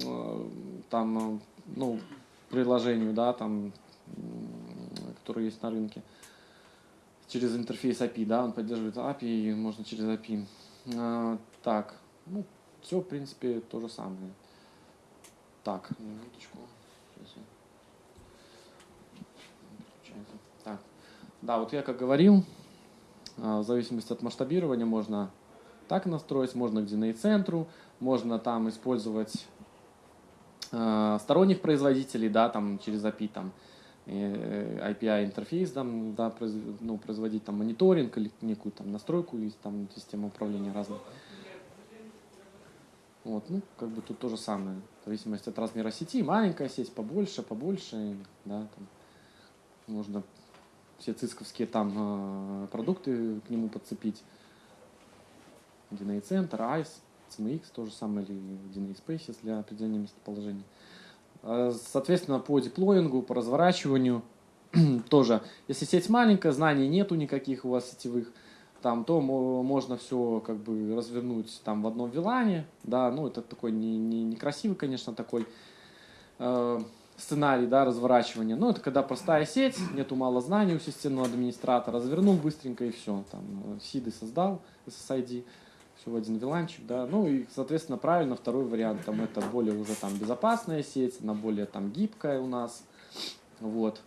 э, там, э, ну, приложению, да, там, которое есть на рынке через интерфейс API, да, он поддерживает API, можно через API. А, так, ну, все, в принципе, то же самое. Так, минуточку. Так, да, вот я как говорил, а, в зависимости от масштабирования можно так настроить, можно к DNA-центру, можно там использовать а, сторонних производителей, да, там через API, там, э, API интерфейс, там, да, произв- ну, производить там мониторинг или некую там настройку или там систему управления разных. Вот, ну, как бы тут то же самое. В зависимости от размера сети, маленькая сеть, побольше, побольше, да, там можно все цисковские там э, продукты к нему подцепить. DNA Center, ICE, CMX, то же самое, или DNA Spaces для определения местоположения. Э, Соответственно, по деплоингу, по разворачиванию тоже. Если сеть маленькая, знаний нету никаких у вас сетевых, там, то мо- можно все как бы развернуть там в одном вилане, да, ну это такой не, не, некрасивый, конечно, такой э, сценарий, да, разворачивания. Ну это когда простая сеть, нету мало знаний у системного администратора, развернул быстренько и все, там, э, сиды создал, SSID, все в один виланчик, да, ну и, соответственно, правильно, второй вариант, там, это более уже там безопасная сеть, она более там гибкая у нас, вот.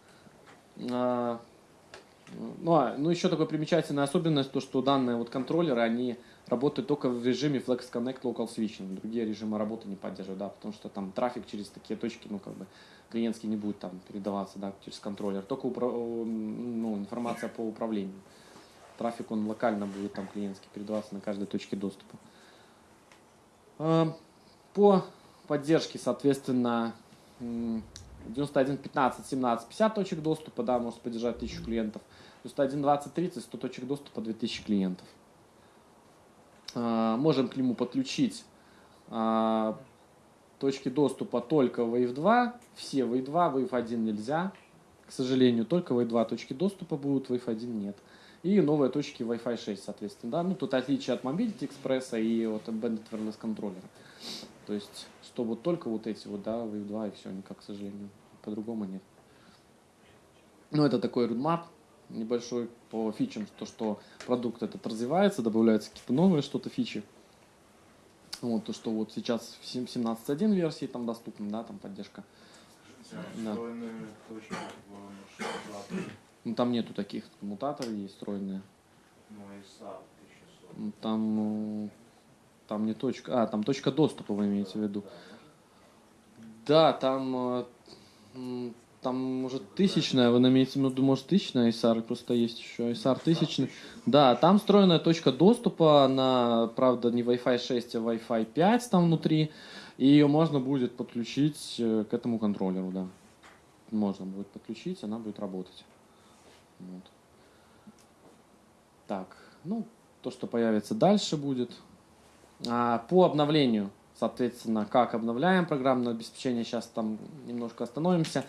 Ну, а, ну, еще такая примечательная особенность, то, что данные вот контроллеры, они работают только в режиме Flex Connect Local Switching. Другие режимы работы не поддерживают, да, потому что там трафик через такие точки, ну, как бы, клиентский не будет там передаваться, да, через контроллер. Только упра- ну, информация по управлению. Трафик, он локально будет там клиентский передаваться на каждой точке доступа. А, По поддержке, соответственно, 91, 15, 17, 50 точек доступа, да, может поддержать 1000 клиентов. 91, 20, 30, 100 точек доступа, 2000 клиентов. А, Можем к нему подключить а, точки доступа только Wave 2, все Wave 2, Wave 1 нельзя. К сожалению, только Wave 2 точки доступа будут, Wave 1 нет. И новые точки Wi-Fi 6, соответственно. Да? Ну, тут отличие от Mobility Express и от Embedded Wireless контроллера. То есть, что вот только вот эти вот, да, Wave 2 и все, никак, к сожалению. По-другому нет. Ну, это такой roadmap небольшой по фичам, то, что продукт этот развивается, добавляются какие-то новые что-то фичи. Вот, то, что вот сейчас в сем- 17.1 версии там доступна, да, там поддержка. Да. Ну, там нету таких мутаторов, есть встроенные. Ну, ISA 1600. Ну, Там, ну, там не точка, а, там точка доступа вы имеете в виду. Да, там, э, там может тысячная, вы имеете в виду, может тысячная ISAR, просто есть еще ISAR тысячный. Да, там встроенная точка доступа на, правда, не Wi-Fi 6, а Wi-Fi 5 там внутри, и ее можно будет подключить э, к этому контроллеру, да. Можно будет подключить, она будет работать. Вот. Так, ну, то, что появится дальше будет. А, по обновлению, соответственно, как обновляем программное обеспечение, сейчас там немножко остановимся.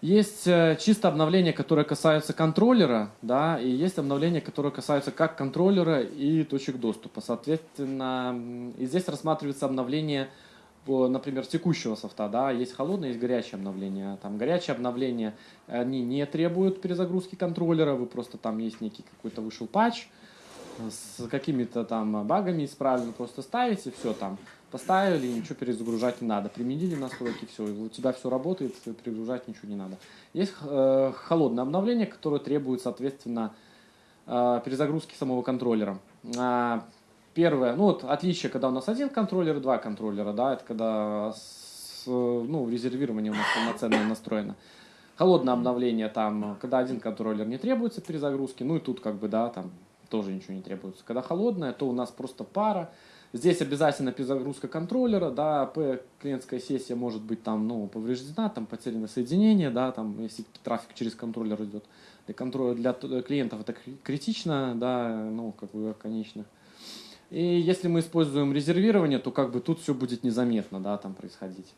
Есть э, чисто обновления, которые касаются контроллера, да, и есть обновления, которые касаются как контроллера и точек доступа. Соответственно, и здесь рассматривается обновление, например, текущего софта, да, есть холодное, есть горячее обновление. Там горячее обновление, они не требуют перезагрузки контроллера, вы просто там есть некий какой-то вышел патч, с какими-то там багами исправлены, просто ставите, все там, поставили, ничего перезагружать не надо. Применили настройки, все, у тебя все работает, перегружать ничего не надо. Есть э, холодное обновление, которое требует, соответственно, э, перезагрузки самого контроллера. А, Первое, ну вот отличие, когда у нас один контроллер и два контроллера, да, это когда с, ну, резервирование у нас полноценное настроено. Холодное обновление там, когда один контроллер не требуется перезагрузки, ну и тут как бы, да, там тоже ничего не требуется. Когда холодное, то у нас просто пара. Здесь обязательно перезагрузка контроллера, да, П, клиентская сессия может быть там, ну, повреждена, там потеряно соединение, да, там, если трафик через контроллер идет. Для, контроля, для т- клиентов это кри- критично, да, ну, как бы, конечно. И если мы используем резервирование, то как бы тут все будет незаметно, да, там происходить.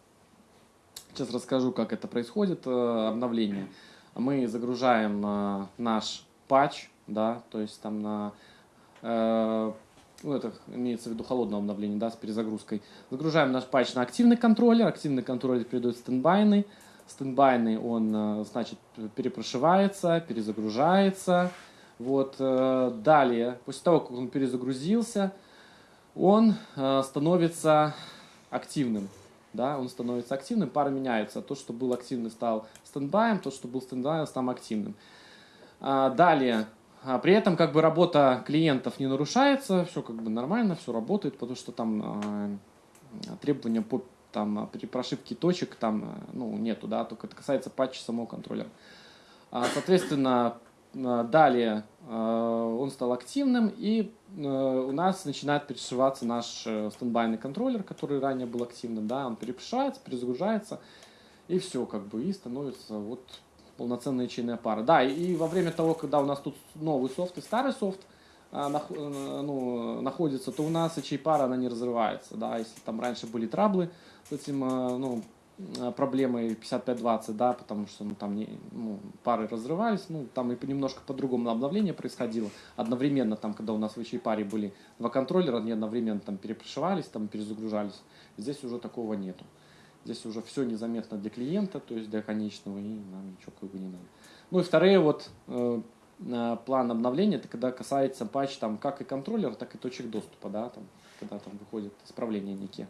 Сейчас расскажу, как это происходит, э, обновление. Мы загружаем э, наш патч, да, то есть там на, э, ну это имеется в виду холодное обновление, да, с перезагрузкой. Загружаем наш патч на активный контроллер, активный контроллер передает стендбайный, стендбайный он, э, значит, перепрошивается, перезагружается, вот, э, далее, после того, как он перезагрузился, он э, становится активным, да, он становится активным, пара меняется, то, что был активный, стал стендбаем, то, что был стендбаем, стал активным. А, Далее, при этом как бы работа клиентов не нарушается, все как бы нормально, все работает, потому что там а, требования по там, при прошивке точек там а, ну, нету, да, только это касается патча самого контроллера. А, Соответственно, а, далее а, он стал активным, и а, у нас начинает перешиваться наш э, стендбайный контроллер, который ранее был активным, да, он перепрошивается, перезагружается, и все, как бы, и становится вот полноценная ячейная пара. Да, и во время того, когда у нас тут новый софт и старый софт а, нах- э, ну, находится, то у нас ячей пара, она не разрывается, да, если там раньше были траблы с этим, а, ну, а, проблемой 5520, да, потому что ну, там не, ну, пары разрывались, ну, там и немножко по-другому обновление происходило. Одновременно, там, когда у нас в ячей паре были два контроллера, они одновременно там перепрошивались, там перезагружались. Здесь уже такого нету. Здесь уже все незаметно для клиента, то есть для конечного, и нам ничего как бы не надо. Ну и вторые вот э, план обновления, это когда касается патч там как и контроллера, так и точек доступа, да, там, когда там выходит исправление некие.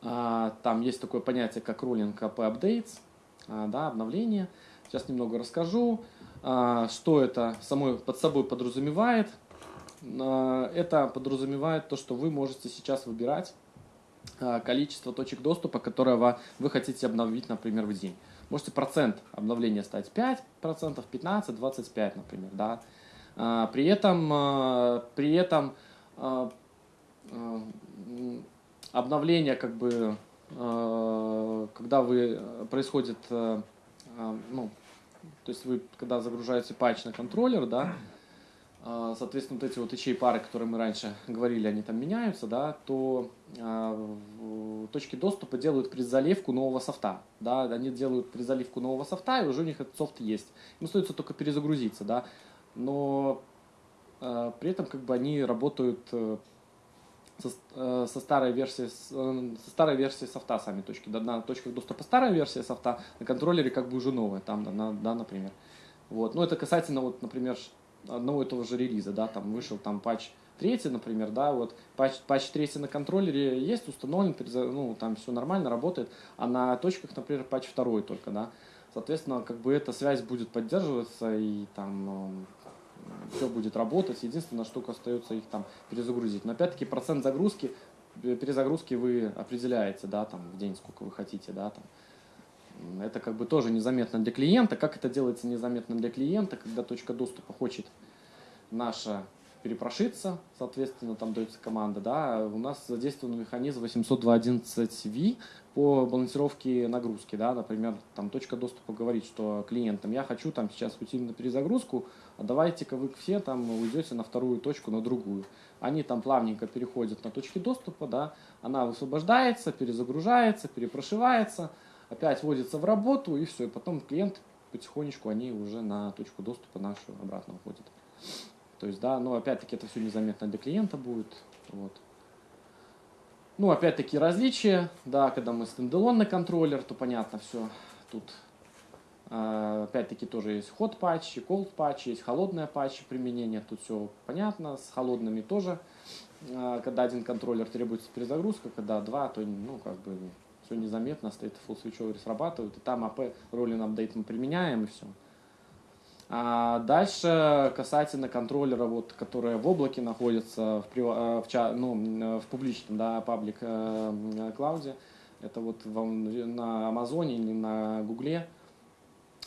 А, там есть такое понятие, как rolling AP updates, а, да, обновление. Сейчас немного расскажу, а, что это самой, под собой подразумевает. А, это подразумевает то, что вы можете сейчас выбирать количество точек доступа, которое вы хотите обновить, например, в день. Можете процент обновления стать 5%, 15%, 25%, например, да. А, При этом, а, при этом обновление, как бы, когда вы э, происходит, э, ну, то есть вы, когда загружаете патч на контроллер, да, соответственно, вот эти вот ячей пары, которые мы раньше говорили, они там меняются, да, то а, в- точки доступа делают предзаливку нового софта, да, они делают предзаливку нового софта, и уже у них этот софт есть. Им остается только перезагрузиться, да, но а, при этом как бы они работают э, со, э, со старой версией э, со старой версией софта сами точки. Да, на точках доступа старая версия софта, на контроллере как бы уже новая, там, да, на- да, например. Вот. Ну, это касательно, вот, например, одного и того же релиза, да, там вышел там патч третий, например, да, вот патч, патч третий на контроллере есть, установлен, ну, там все нормально, работает, а на точках, например, патч второй только, да, соответственно, как бы эта связь будет поддерживаться и там все будет работать, единственная штука остается их там перезагрузить, но опять-таки процент загрузки, э, перезагрузки вы определяете, да, там в день сколько вы хотите, да, там, это как бы тоже незаметно для клиента. Как это делается незаметно для клиента, когда точка доступа хочет наша перепрошиться, соответственно, там дается команда, да, у нас задействован механизм 802.11v по балансировке нагрузки, да, например, там точка доступа говорит, что клиентам я хочу там сейчас уйти на перезагрузку, а давайте-ка вы все там уйдете на вторую точку, на другую. Они там плавненько переходят на точки доступа, да, она высвобождается, перезагружается, перепрошивается, опять вводится в работу, и все. И потом клиент потихонечку, они уже на точку доступа нашу обратно уходят. То есть, да, но опять-таки это все незаметно для клиента будет. Вот. Ну, опять-таки различия, да, когда мы стендалонный контроллер, то понятно все. Тут э, опять-таки тоже есть hot патчи, cold патчи, есть холодные патчи применения, тут все понятно, с холодными тоже. Э, когда один контроллер требуется перезагрузка, когда два, то ну как бы все незаметно, стоит full switchover срабатывает, и там AP rolling update мы применяем, и все. А дальше касательно контроллера, вот, которые в облаке находятся, в, э, в, ну, м, в публичном да, паблик э, клауде, это вот вам на Амазоне или на Гугле,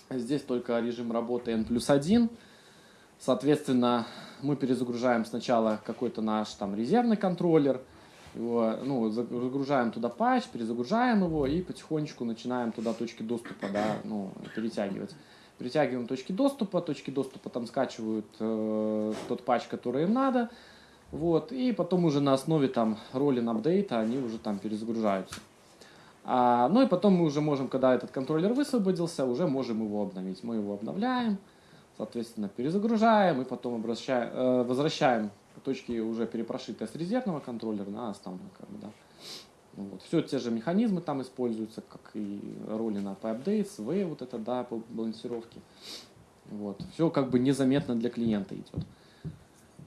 здесь только режим работы N плюс 1, соответственно, мы перезагружаем сначала какой-то наш там резервный контроллер, его, ну, загружаем туда патч, перезагружаем его и потихонечку начинаем туда точки доступа да, ну, перетягивать. Перетягиваем точки доступа, точки доступа там скачивают э, тот патч, который им надо, вот, и потом уже на основе там роллин апдейта они уже там перезагружаются. А, ну и потом мы уже можем, когда этот контроллер высвободился, уже можем его обновить. Мы его обновляем, соответственно, перезагружаем и потом обращаем, э, возвращаем точки уже перепрошитые с резервного контроллера на основной. Как бы, да. Ну Вот. Все те же механизмы там используются, как и роли на updates, V, вот это, да, по балансировке. Вот. Все как бы незаметно для клиента идет.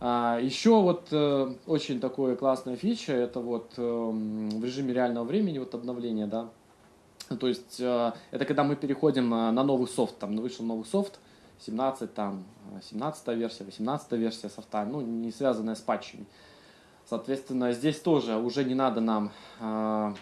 А, еще вот э, очень такое классная фича, это вот э, в режиме реального времени вот обновление, да. То есть э, это когда мы переходим э, на новый софт, там вышел новый софт, 17, там, 17 версия, 18 версия софта, ну, не связанная с патчами. Соответственно, здесь тоже уже не надо нам э,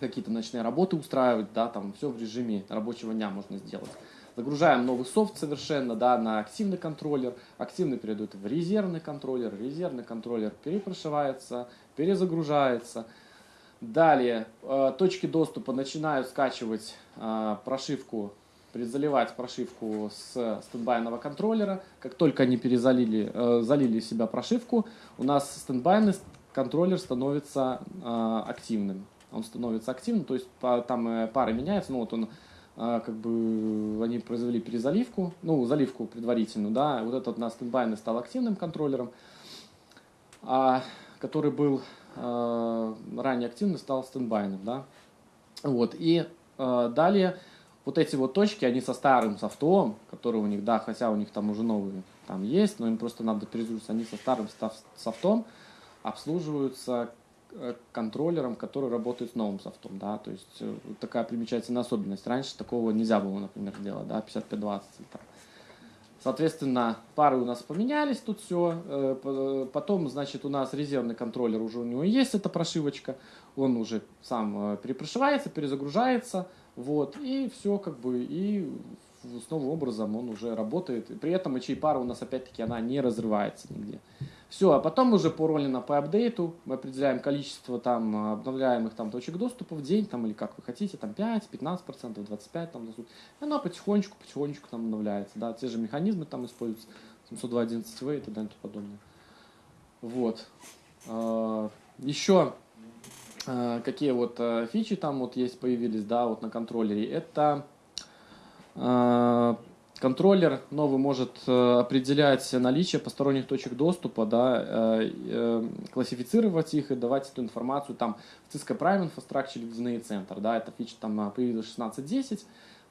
какие-то ночные работы устраивать, да, там все в режиме рабочего дня можно сделать. Загружаем новый софт совершенно, да, на активный контроллер, активный перейдет в резервный контроллер, резервный контроллер перепрошивается, перезагружается. Далее э, точки доступа начинают скачивать э, прошивку перезаливать прошивку с стендбайного контроллера. Как только они перезалили, э, залили себя прошивку, у нас стендбайный контроллер становится э, активным. Он становится активным, то есть по, там э, пары меняются, ну вот он э, как бы они произвели перезаливку, ну заливку предварительную, да, вот этот у нас стендбайный стал активным контроллером, а который был э, ранее активный, стал стендбайным, да. Вот, и э, далее вот эти вот точки, они со старым софтом, который у них, да, хотя у них там уже новые там есть, но им просто надо перезагрузиться, они со старым софтом обслуживаются э, контроллером, который работает с новым софтом, да, то есть э, такая примечательная особенность. Раньше такого нельзя было, например, делать, да, 5520 там. Соответственно, пары у нас поменялись тут все. Э, потом, значит, у нас резервный контроллер, уже у него есть эта прошивочка. Он уже сам перепрошивается, перезагружается. Вот, и все как бы, и с новым образом он уже работает. И при этом HA пара у нас опять-таки она не разрывается нигде. Все, а потом уже по роли на по апдейту мы определяем количество там обновляемых там точек доступа в день, там или как вы хотите, там 5, 15 процентов, 25 там И она потихонечку, потихонечку там обновляется, да, те же механизмы там используются, 702.11v и так далее и тому подобное. Вот. А, Еще какие вот фичи там вот есть появились, да, вот на контроллере. Это контроллер новый может определять наличие посторонних точек доступа, да, классифицировать их и давать эту информацию там в Cisco Prime Infrastructure ледяные центр, да, эта фича там появилась 16.10,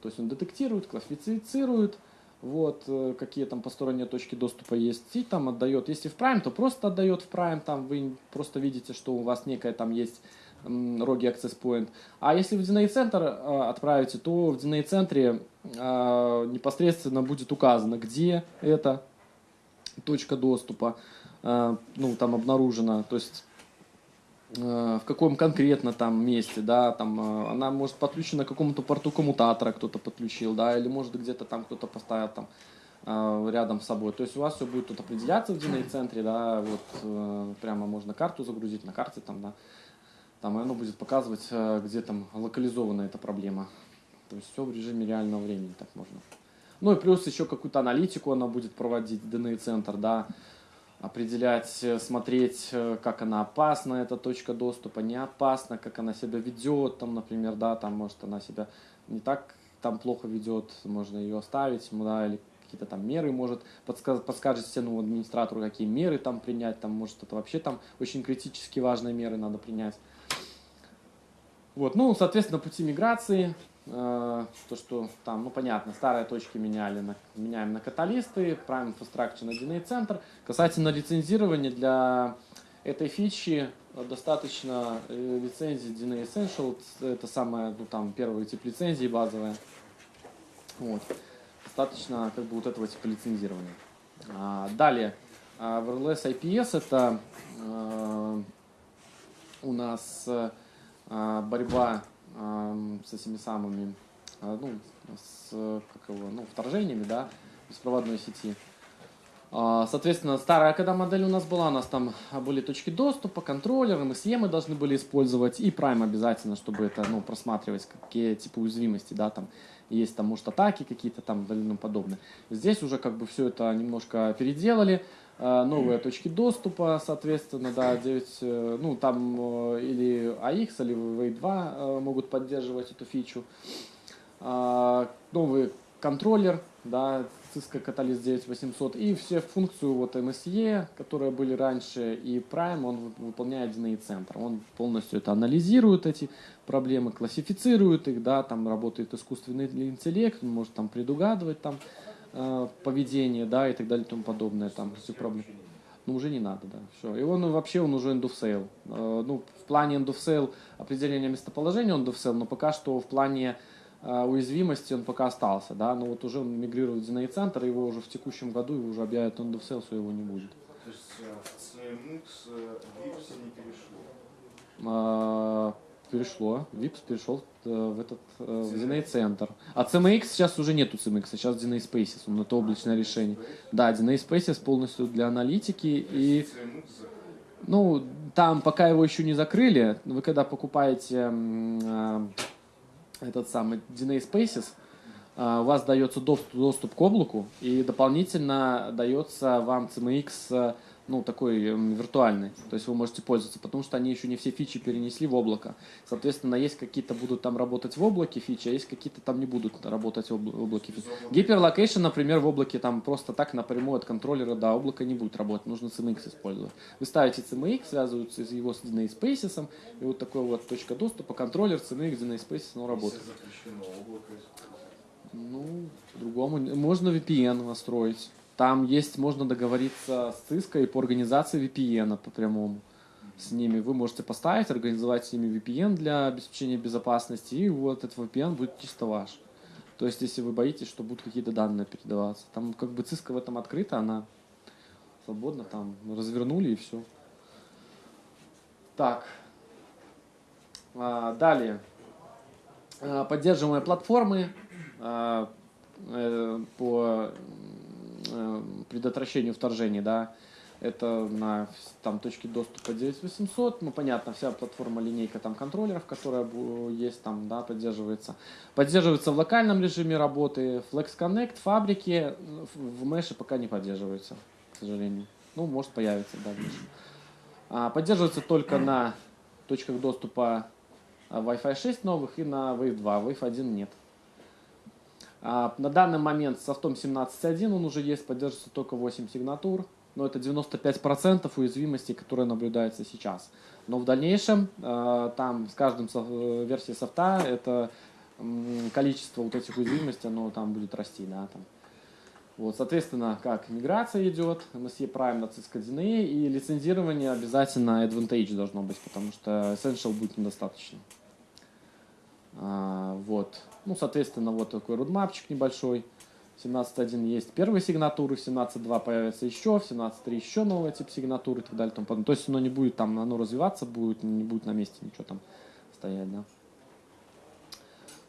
то есть он детектирует, классифицирует, вот, э, какие там посторонние точки доступа есть, и там отдает. Если в Prime, то просто отдает в Prime, там вы просто видите, что у вас некая там есть роги Access Point. А если в DNA центр э, отправите, то в DNA центре э, непосредственно будет указано, где эта точка доступа, э, ну, там обнаружена, то есть в каком конкретно там месте, да, там она может подключена к какому-то порту коммутатора кто-то подключил, да, или может где-то там кто-то поставил там рядом с собой. То есть у вас все будет тут определяться в DNA центре, да, вот прямо можно карту загрузить на карте там, да, там и оно будет показывать, э, где там локализована эта проблема. То есть все в режиме реального времени так можно. Ну и плюс еще какую-то аналитику она будет проводить, DNA центр, да, определять, э, смотреть, э, как она опасна, эта точка доступа, не опасна, как она себя ведет, там, например, да, там, может, она себя не так там плохо ведет, можно ее оставить, да, или какие-то там меры может, подсказ, подскажет стену администратору, какие меры там принять, там, может, это вообще там очень критически важные меры надо принять. Вот, ну, соответственно, пути миграции, э, то, что там, ну, понятно, старые точки меняли, на, меняем на каталисты, Prime Infrastructure на DNA центр. Касательно лицензирования для этой фичи э, достаточно э, лицензии DNA Essential, это самая, ну, там, первый тип лицензии базовая. Вот. Достаточно, как бы, вот этого типа лицензирования. А, далее, а, wireless IPS это э, у нас э, борьба ам, с этими самыми, а, ну, с как его, ну, вторжениями, да, беспроводной сети. А, Соответственно, старая когда модель у нас была, у нас там были точки доступа, контроллеры, мы мы должны были использовать, и Prime обязательно, чтобы это, ну, просматривать, какие типа уязвимости, да, там, есть там, может, атаки какие-то там и подобное. Здесь уже как бы все это немножко переделали, новые точки доступа, соответственно, да, 9, э, ну, там э, или AX, или V2 э, могут поддерживать эту фичу. А, Новый контроллер, да, Cisco Catalyst 9800 и все функцию вот MSE, которые были раньше, и Prime, он вы- выполняет DNA центр. Он полностью это анализирует, эти проблемы, классифицирует их, да, там работает искусственный интеллект, он может там предугадывать там э, поведение, да, и так далее и тому подобное, там все проблемы. Ну, уже не надо, да, все. И он вообще, он уже end of sale. Э, ну, в плане end of sale определения местоположения он end of sale, но пока что в плане э, уязвимости он пока остался, да, но вот уже он мигрирует в DNA центр, его уже в текущем году его уже объявят end of sale, все его не будет. То есть э, в CMX э, VIPS не перешло. А, перешло, VIPS перешел э, в этот э, в DNA центр. А CMX сейчас уже нету CMX, сейчас DNA Spaces, он это облачное решение. Да, DNA Spaces полностью для аналитики и закрыли. ну там пока его еще не закрыли, вы когда покупаете а, этот самый DNA Spaces, а, у вас дается доступ, доступ к облаку и дополнительно дается вам CMX ну, такой м, виртуальный, то есть вы можете пользоваться, потому что они еще не все фичи перенесли в облако. Соответственно, есть какие-то будут там работать в облаке фичи, а есть какие-то там не будут работать в обла- в облаке фичи. Hyperlocation, например, в облаке там просто так напрямую от контроллера до облака не будет работать, нужно CMX использовать. Вы ставите CMX, связываете его с DNA Spaces, и вот такой вот точка доступа, контроллер, CMX, DNA Spaces, оно работает. Запрещено облако использовать. Ну, по-другому. Можно VPN настроить. Там есть, можно договориться с Cisco и по организации VPN по прямому. С ними вы можете поставить, организовать с ними VPN для обеспечения безопасности, и вот этот VPN будет чисто ваш. То есть, если вы боитесь, что будут какие-то данные передаваться. Там как бы Cisco в этом открыта, она свободно там развернули и все. Так. А, далее. А, Поддерживаемые платформы а, э, по предотвращению вторжений, да, это на там точке доступа 9800, ну понятно, вся платформа линейка там контроллеров, которая есть там, да, поддерживается. Поддерживается в локальном режиме работы, Flex Connect, фабрики э, в Mesh пока не поддерживается, к сожалению. Ну, может появится, да. А, поддерживается только на точках доступа а, Wi-Fi 6 новых и на Wave 2, Wave 1 нет. А, на данный момент с софтом 17.1 он уже есть, поддерживается только 8 сигнатур, но это 95% уязвимости, которые наблюдаются сейчас. Но в дальнейшем э, там с каждым э, версией софта это количество вот этих уязвимостей, оно там будет расти, да, там. Вот, соответственно, как миграция идет, MSE Prime на Cisco DNA, и лицензирование обязательно Advantage должно быть, потому что Essential будет недостаточно. А, вот. Ну, соответственно, вот такой рудмапчик небольшой. В 17.1 есть первые сигнатуры, в 17.2 появится еще, в 17.3 еще новый тип сигнатуры и так далее. и тому. То есть оно не будет там, оно развиваться будет, не будет на месте ничего там стоять, да.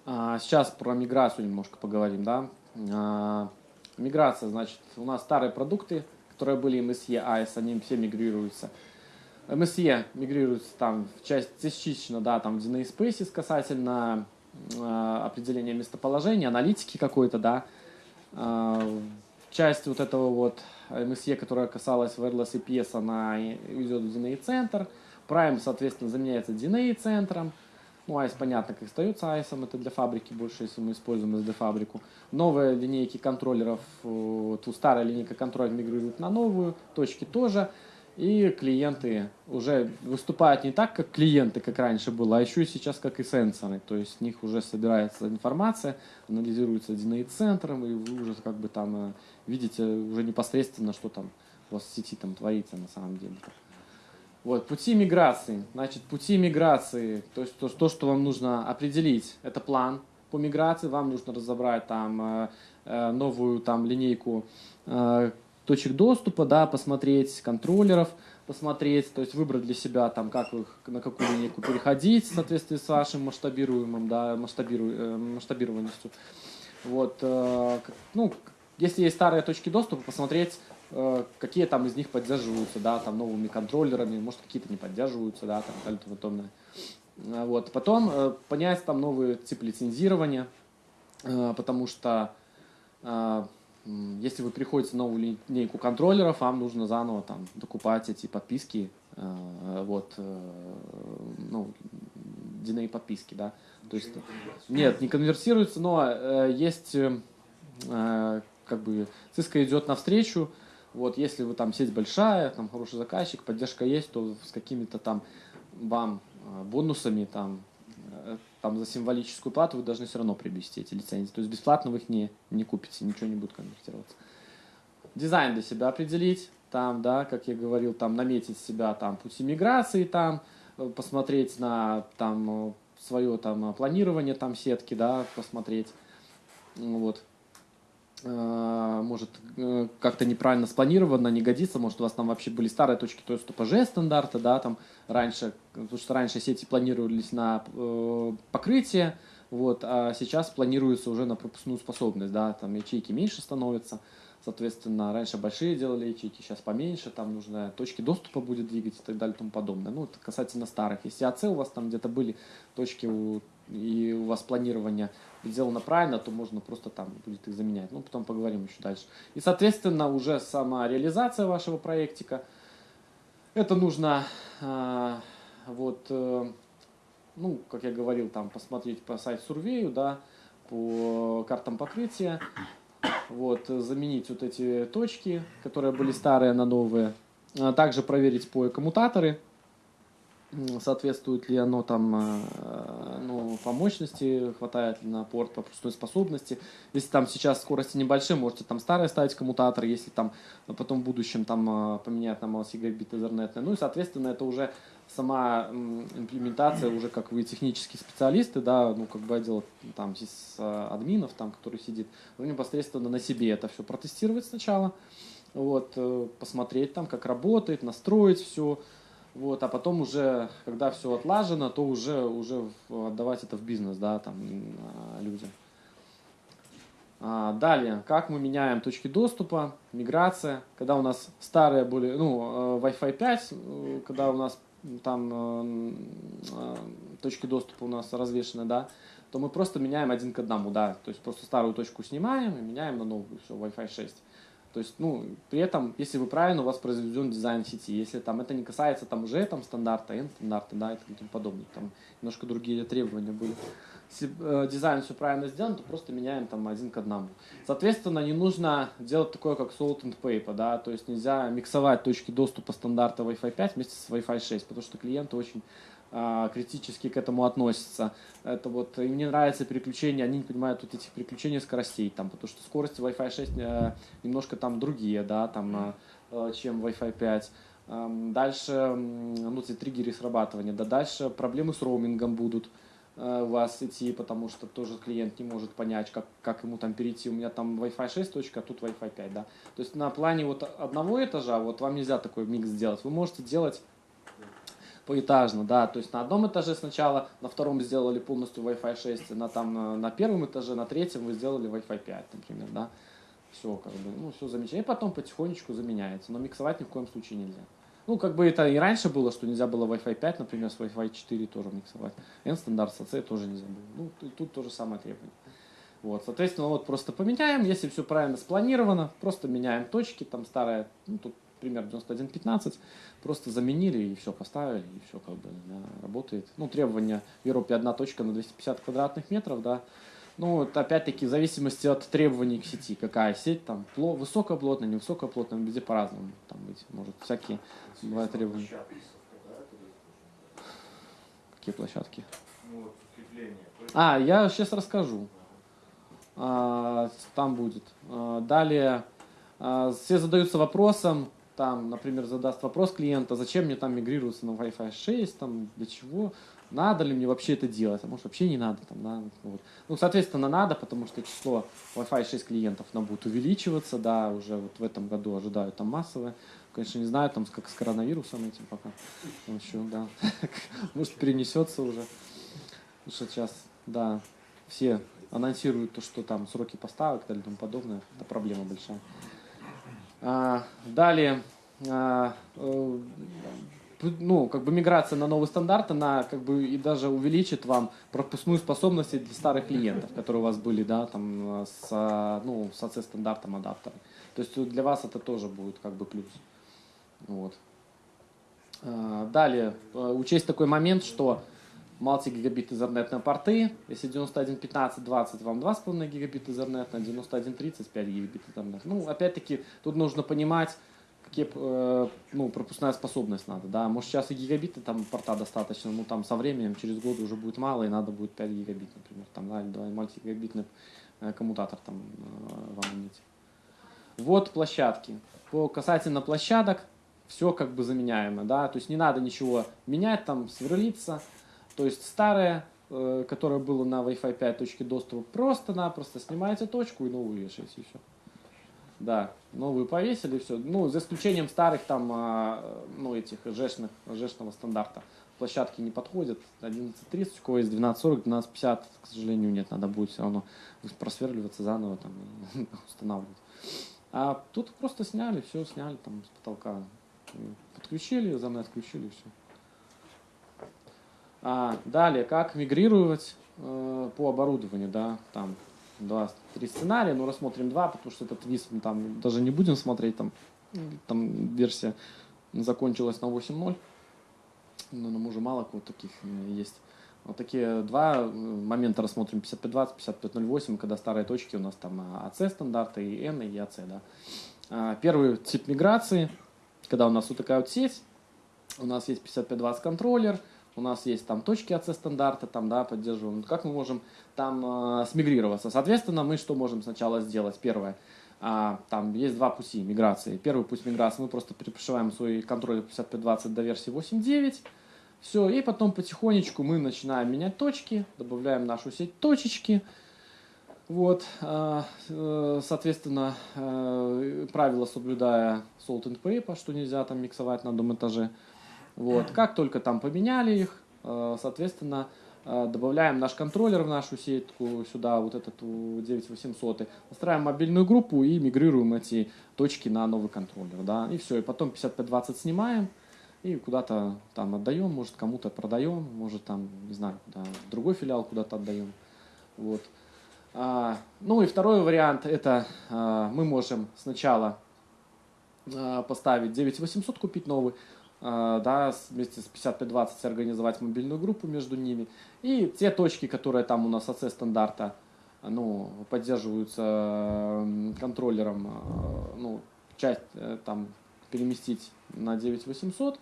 А, сейчас про миграцию немножко поговорим, да. А, миграция, значит, у нас старые продукты, которые были MSE, AIS, они все мигрируются. MSE мигрируется там в часть частично, да, там в DNA Spaces касательно э, определения местоположения, аналитики какой-то, да. Э, часть вот этого вот MSE, которая касалась wireless EPS, она идет в DNA центр. Prime, соответственно, заменяется DNA центром. Ну, AIS, понятно, как остается AIS, это для фабрики больше, если мы используем SD фабрику. Новые линейки контроллеров, вот, у старая линейка контроллеров мигрирует на новую, точки тоже. И клиенты уже выступают не так, как клиенты, как раньше было, а еще и сейчас как и сенсоры. То есть с них уже собирается информация, анализируется DNA центром, и вы уже как бы там э, видите уже непосредственно, что там у вас в сети там творится на самом деле. Вот, пути миграции. Значит, пути миграции, то есть то, то, что вам нужно определить, это план по миграции, вам нужно разобрать там э, э, новую там линейку точек доступа, да, посмотреть контроллеров, посмотреть, то есть выбрать для себя там, как вы, на какую линейку переходить в соответствии с вашим масштабируемым, да, масштабиру, э, масштабированностью. Вот, э, ну, если есть старые точки доступа, посмотреть, э, какие там из них поддерживаются, да, там новыми контроллерами, может какие-то не поддерживаются, да, там, тому подобное. Вот, потом понять там новый тип лицензирования, потому что если вы приходите на новую линейку контроллеров, вам нужно заново там докупать эти подписки, э, вот, э, ну, DNA подписки, да. То есть, нет, не конверсируется, но э, есть, как бы, Cisco идет навстречу, вот, если вы там сеть большая, там хороший заказчик, поддержка есть, то с какими-то там вам бонусами там там за символическую плату вы должны все равно приобрести эти лицензии. То есть бесплатно вы их не, не купите, ничего не будет конвертироваться. Дизайн для себя определить, там, да, как я говорил, там наметить себя там пути миграции, там, э, посмотреть на там свое там планирование там сетки, да, посмотреть, вот. Э, может э, как-то неправильно спланировано, не годится, может у вас там вообще были старые точки доступа G стандарта, да, там раньше, потому что раньше сети планировались на э, покрытие, вот, а сейчас планируется уже на пропускную способность, да, там ячейки меньше становятся, соответственно, раньше большие делали ячейки, сейчас поменьше, там нужно точки доступа будет двигать и так далее и тому подобное. Ну, это касательно старых. Если АЦ у вас там где-то были точки у, и у вас планирование сделано правильно, то можно просто там будет их заменять. Ну, потом поговорим еще дальше. И, соответственно, уже сама реализация вашего проектика. Это нужно, э, вот, э, ну, как я говорил, там посмотреть по сайт Сурвею, да, по картам покрытия, вот, заменить вот эти точки, которые были старые на новые, а также проверить по коммутаторы, соответствует ли оно там э, ну, по мощности, хватает ли на порт по пропускной способности. Если там сейчас скорости небольшие, можете там старые ставить коммутатор, если там потом в будущем там э, поменять на гигабит Ethernet. Ну и, соответственно, это уже сама имплементация, уже как вы технические специалисты, да, ну как бы отдел там с э, админов, там, который сидит, вы непосредственно на себе это все протестировать сначала, вот, посмотреть там, как работает, настроить все, вот, а потом уже, когда все отлажено, то уже, уже отдавать это в бизнес, да, там, а, людям. А, далее, как мы меняем точки доступа, миграция, когда у нас старые были, ну, э, Wi-Fi 5, э, когда у нас там э, точки доступа у нас развешены, да, то мы просто меняем один к одному, да, то есть просто старую точку снимаем и меняем на новую, все, Wi-Fi 6. То есть, ну, при этом, если вы правильно, у вас произведен дизайн сети. Если там это не касается там уже там стандарта, N стандарта, да, и тому подобное, там немножко другие требования были. Если э, дизайн все правильно сделан, то просто меняем там один к одному. Соответственно, не нужно делать такое, как salt and paper, да, то есть нельзя миксовать точки доступа стандарта Wi-Fi 5 вместе с Wi-Fi 6, потому что клиенты очень критически к этому относятся. Это вот им не нравится переключение, они не понимают вот этих переключений скоростей, там, потому что скорости Wi-Fi 6 э, немножко там другие, да, там, э, чем Wi-Fi 5. Эм, Дальше, ну, эти триггеры срабатывания, да, дальше проблемы с роумингом будут э, у вас идти, потому что тоже клиент не может понять, как, как ему там перейти. У меня там Wi-Fi 6 точка, а тут Wi-Fi 5, да. То есть на плане вот одного этажа вот вам нельзя такой микс сделать. Вы можете делать поэтажно, да, то есть на одном этаже сначала, на втором сделали полностью Wi-Fi 6, на, там, на, первом этаже, на третьем вы сделали Wi-Fi 5, например, да, все как бы, ну, все замечательно, и потом потихонечку заменяется, но миксовать ни в коем случае нельзя. Ну, как бы это и раньше было, что нельзя было Wi-Fi 5, например, с Wi-Fi 4 тоже миксовать. N-стандарт с AC тоже нельзя было. Ну, и тут то же самое требование. Вот, соответственно, вот просто поменяем, если все правильно спланировано, просто меняем точки, там старая, ну, тут пример 91.15, просто заменили и все, поставили, и все как бы да, работает. Ну, требования в Европе одна точка на 250 квадратных метров, да. Ну, вот опять-таки, в зависимости от требований к сети, какая сеть, там, пло, высокоплотная, невысокоплотная, везде по-разному, там быть может, всякие бывают требования. Площадки это? Какие площадки? Ну вот. А, я сейчас расскажу. А, Там будет. А, Далее а, все задаются вопросом, там, например, задаст вопрос клиента, зачем мне там мигрироваться на Wi-Fi 6, там, для чего, надо ли мне вообще это делать, а может вообще не надо, там, да, вот. Ну, соответственно, надо, потому что число Wi-Fi 6 клиентов, оно будет увеличиваться, да, уже вот в этом году ожидают там массовое, конечно, не знаю, там, как с коронавирусом этим пока, Там еще, да, может, перенесется уже, что сейчас, да, все анонсируют то, что там сроки поставок и тому подобное. Это проблема большая. А, далее, а, э, ну, как бы миграция на новый стандарт, она как бы и даже увеличит вам пропускную способность для старых клиентов, которые у вас были, да, там, с, ну, с AC стандартом адаптера. То есть для вас это тоже будет как бы плюс. Вот. А, Далее, э, учесть такой момент, что мультигигабит Ethernet порты. Если 91.15, 20, вам 2,5 гигабит Ethernet, на 91.30, 5 гигабит Ethernet. Ну, опять-таки, тут нужно понимать, какие, э, ну, пропускная способность надо, да. Может, сейчас и гигабиты там порта достаточно, ну, там со временем, через год уже будет мало, и надо будет 5 гигабит, например, там, да, или 2 мультигигабитный э, коммутатор там э, вам иметь. Вот площадки. По касательно площадок, все как бы заменяемо, да, то есть не надо ничего менять, там, сверлиться, то есть старое, э, которое было на Wi-Fi 5 точке доступа, просто-напросто снимаете точку и новую вешаете, все. Да, новую повесили, все. Ну, за исключением старых там, а, ну, этих жешных, жешного стандарта. Площадки не подходят. 11.30, у кого есть 12.40, 12.50, к сожалению, нет. Надо будет все равно просверливаться заново, там, и устанавливать. А тут просто сняли, все сняли там с потолка. Подключили, заново отключили, все. А, далее, как мигрировать э, по оборудованию, да, там два, три сценария, но рассмотрим два, потому что этот виз мы там даже не будем смотреть, там, там версия закончилась на 8.0, но нам уже мало кого таких есть. Вот такие два э, момента рассмотрим, 5520, 5508, когда старые точки у нас там AC стандарты и N и AC, да. А, Первый тип миграции, когда у нас вот такая вот сеть, у нас есть 5520 контроллер, у нас есть там точки AC стандарта, там, да, поддерживаем. Как мы можем там э, смигрироваться? Соответственно, мы что можем сначала сделать? Первое, а, там есть два пути миграции. Первый путь миграции, мы просто пришиваем свой контроллер 5520 до версии 8.9, все, и потом потихонечку мы начинаем менять точки, добавляем нашу сеть точечки, вот, а, э, соответственно, э, правила соблюдая salt and pepper, что нельзя там миксовать на одном этаже. Вот, как только там поменяли их, э, соответственно, э, добавляем наш контроллер в нашу сетку, сюда вот этот у 9800, настраиваем мобильную группу и мигрируем эти точки на новый контроллер, да, и все, и потом 5520 снимаем, и куда-то там отдаем, может кому-то продаем, может там, не знаю, куда, в другой филиал куда-то отдаем, вот. А, ну и второй вариант, это а, мы можем сначала а, поставить 9800, купить новый, да, с- вместе с 5520 организовать мобильную группу между ними. И те точки, которые там у нас AC стандарта, ну, поддерживаются м, контроллером, а, ну, часть э, там переместить на 9800.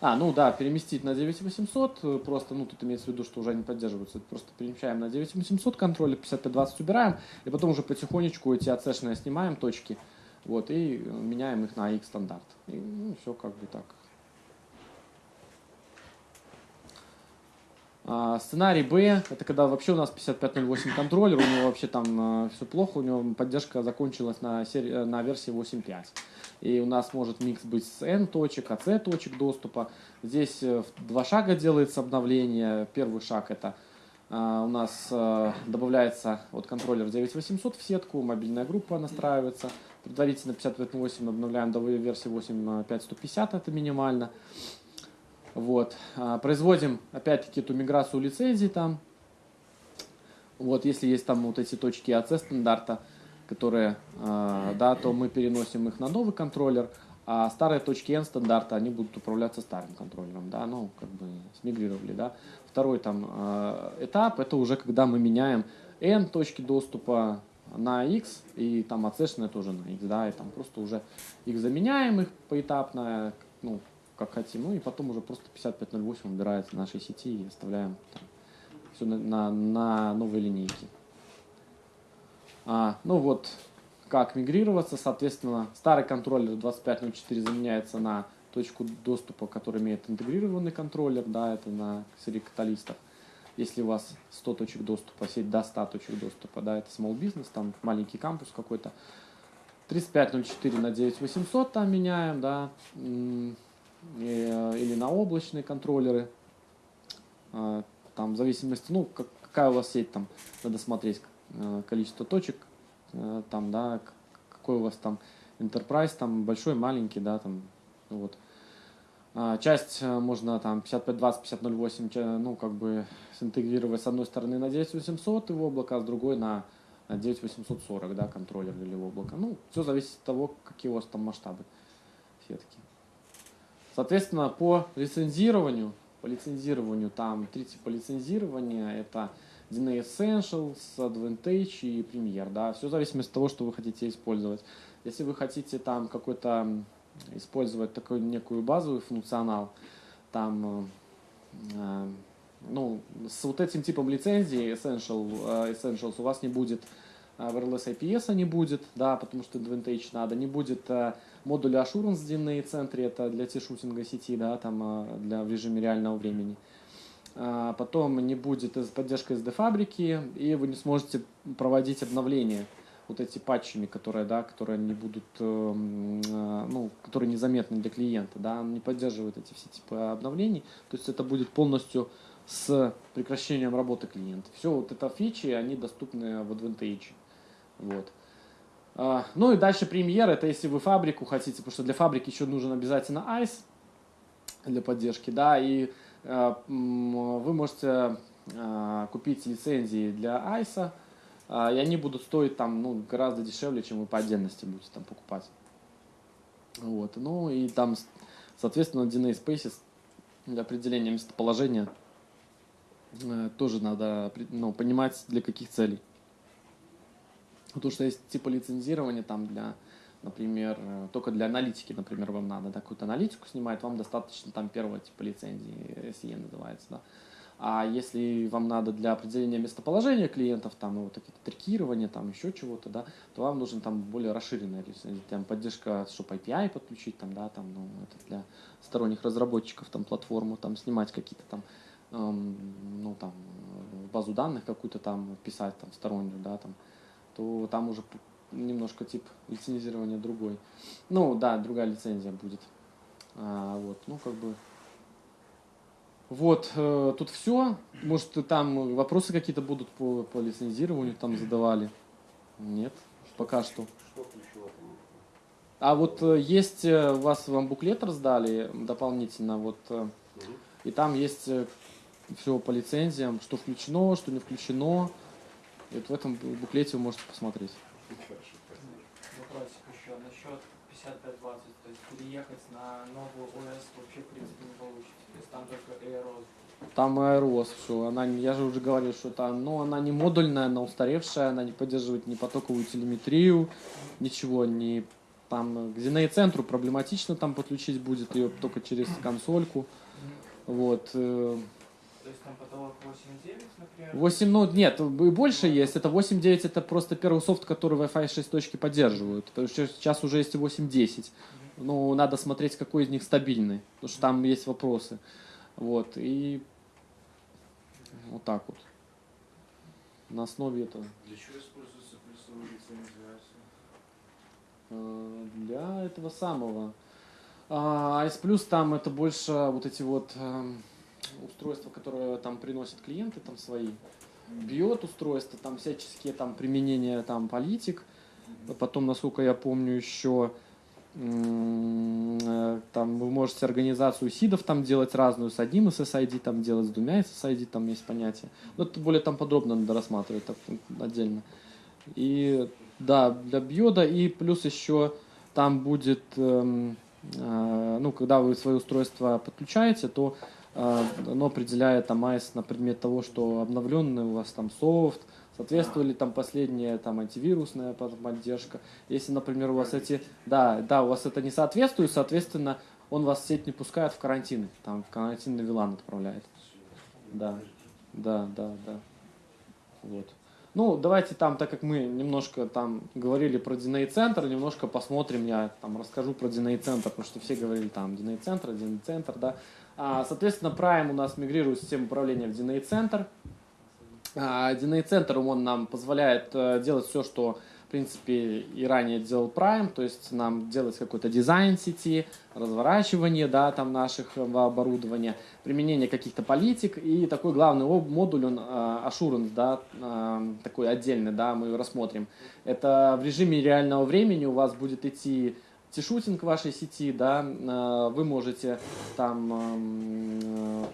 А, ну да, переместить на 9800, э, просто, ну тут имеется в виду, что уже не поддерживаются, просто перемещаем на 9800 контроллер, 5520 убираем, и потом уже потихонечку эти АЦшные снимаем точки, вот, и э, меняем их на X стандарт. И ну, все как бы так. А, сценарий Б, это когда вообще у нас 5508 контроллер, у него вообще там все плохо, у него поддержка закончилась на, сери- э, на версии 8.5. И у нас может микс быть с N точек, AC точек доступа. Здесь э, два шага делается обновление. Первый шаг это а, у нас э, добавляется вот контроллер 9800 в сетку, мобильная группа настраивается. Предварительно 58 обновляем до версии 8.5.150, это минимально. Вот. А, Производим опять-таки эту миграцию лицензий там. Вот, если есть там вот эти точки AC стандарта, которые, э, да, то мы переносим их на новый контроллер, а старые точки N стандарта, они будут управляться старым контроллером, да, ну, как бы смигрировали, да. Второй там этап, это уже когда мы меняем N точки доступа на X, и там AC тоже на X, да, и там просто уже их заменяем их поэтапно, ну, как хотим, ну, и потом уже просто 5508 убирается в нашей сети и оставляем там, все на, на, на новой линейке. А, ну вот, как мигрироваться, соответственно, старый контроллер 2504 заменяется на точку доступа, который имеет интегрированный контроллер, да, это на серии каталистов. Если у вас 100 точек доступа, сеть до 100 точек доступа, да, это small business, там маленький кампус какой-то. 3504 на 9800 там меняем, да, э, или на облачные контроллеры. А, Там в зависимости, ну, как- какая у вас сеть там, надо смотреть э, количество точек, э, там, да, какой у вас там enterprise, там большой, маленький, да, там, вот. А, Часть э, можно там 5520, 5008, ча- ну, как бы синтегрировать с одной стороны на 9800 и в облако, а с другой на на 9840, да, контроллер или облако. Ну, все зависит от того, какие у вас там масштабы сетки. Соответственно, по лицензированию, по лицензированию там три типа лицензирования. Это DNA Essentials, Advantage и Premier. Да? Все в зависимости от того, что вы хотите использовать. Если вы хотите там какой-то использовать такой некую базовый функционал, там э, э, ну, с вот этим типом лицензии Essential, э, Essentials у вас не будет wireless IPS не будет, да, потому что Advantage надо, не будет модуля Assurance DNA центре, это для тишутинга сети, да, там для в режиме реального времени. А, Потом не будет поддержка SD фабрики, и вы не сможете проводить обновления вот эти патчами, которые, да, которые не будут, эм, э, ну, которые незаметны для клиента, да, он не поддерживает эти все типы обновлений, то есть это будет полностью с прекращением работы клиента. Все вот это фичи, они доступны в Advantage. Вот. А, Ну и дальше премьер, это если вы фабрику хотите, потому что для фабрики еще нужен обязательно ICE для поддержки, да, и э, вы можете э, купить лицензии для ICE, и они будут стоить там ну, гораздо дешевле, чем вы по отдельности будете там покупать. Вот. Ну и там, соответственно, DNA Spaces для определения местоположения э, тоже надо ну, понимать, для каких целей. Потому что есть типа лицензирования там для, например, э, только для аналитики, например, вам надо да, какую-то аналитику снимать, вам достаточно там первого типа лицензии, SE называется, да. А если вам надо для определения местоположения клиентов, там, ну, вот какие-то трекирования, там, еще чего-то, да, то вам нужен там более расширенная там, поддержка, чтобы API подключить, там, да, там, ну, это для сторонних разработчиков, там, платформу, там, снимать какие-то там, эм, ну, там, базу данных какую-то там писать, там, стороннюю, да, там, то там уже немножко тип лицензирования другой. Ну, да, другая лицензия будет. А, вот, ну, как бы, вот, э, тут все. Может, там вопросы какие-то будут по, по лицензированию там задавали? Нет, пока что. Что включено там? А вот э, есть, э, у вас вам буклет раздали дополнительно, вот, э, и там есть все по лицензиям, что включено, что не включено. И вот в этом бу- буклете вы можете посмотреть. Вопросик еще насчет 5520. То есть переехать на новую ОС вообще в принципе не получится. То есть там только Aeros. Там аэрос, все. Она, не- я же уже говорил, что это, ну, она не модульная, она устаревшая, она не поддерживает ни потоковую телеметрию, ничего, ни Там к DNI-центру проблематично там подключить будет ее только через консольку. Вот. э, То есть там потолок 8.9, например? 8, ну нет, и больше есть. Это 8.9 это просто первый софт, который Wi-Fi 6 точки поддерживают. То есть сейчас уже есть и 8.10. Ну, надо смотреть, какой из них стабильный. Потому что там есть вопросы. Вот. И вот так вот. На основе этого. Для чего используется плюсовая лицензиация? Э, Для этого самого. А S плюс там это больше вот эти вот эм, устройства, которые там приносят клиенты там свои. Бьет устройства, там всяческие там применения там политик. Потом, насколько я помню, еще там вы можете организацию сидов там делать разную, с одним SSID там делать, с двумя SSID там есть понятие. Но это более там подробно надо рассматривать так, отдельно. И да, для биода и плюс еще там будет, эм, э, ну, когда вы свое устройство подключаете, то э, оно определяет там AES на предмет того, что обновленный у вас там софт, соответствовали там последняя там антивирусная под- поддержка. Если, например, у вас эти, да, да, у вас это не соответствует, соответственно, он вас в сеть не пускает в карантин, там в карантинный вилан отправляет. Да, да, да, да. Вот. Ну, давайте там, так как мы немножко там говорили про Диней центр, немножко посмотрим, я там расскажу про Диней центр, потому что все говорили там Диней центр, Диней центр, да. А, соответственно, Prime у нас мигрирует систему управления в Диней центр. А, центр, он нам позволяет э, делать все, что в принципе, и ранее делал Prime, то есть нам делать какой-то дизайн сети, разворачивание, да, там наших э, оборудования, применение каких-то политик, и такой главный модуль, он э, Assurance, да, такой отдельный, да, мы его рассмотрим. Это в режиме реального времени у вас будет идти тишутинг вашей сети, да, вы можете там эм,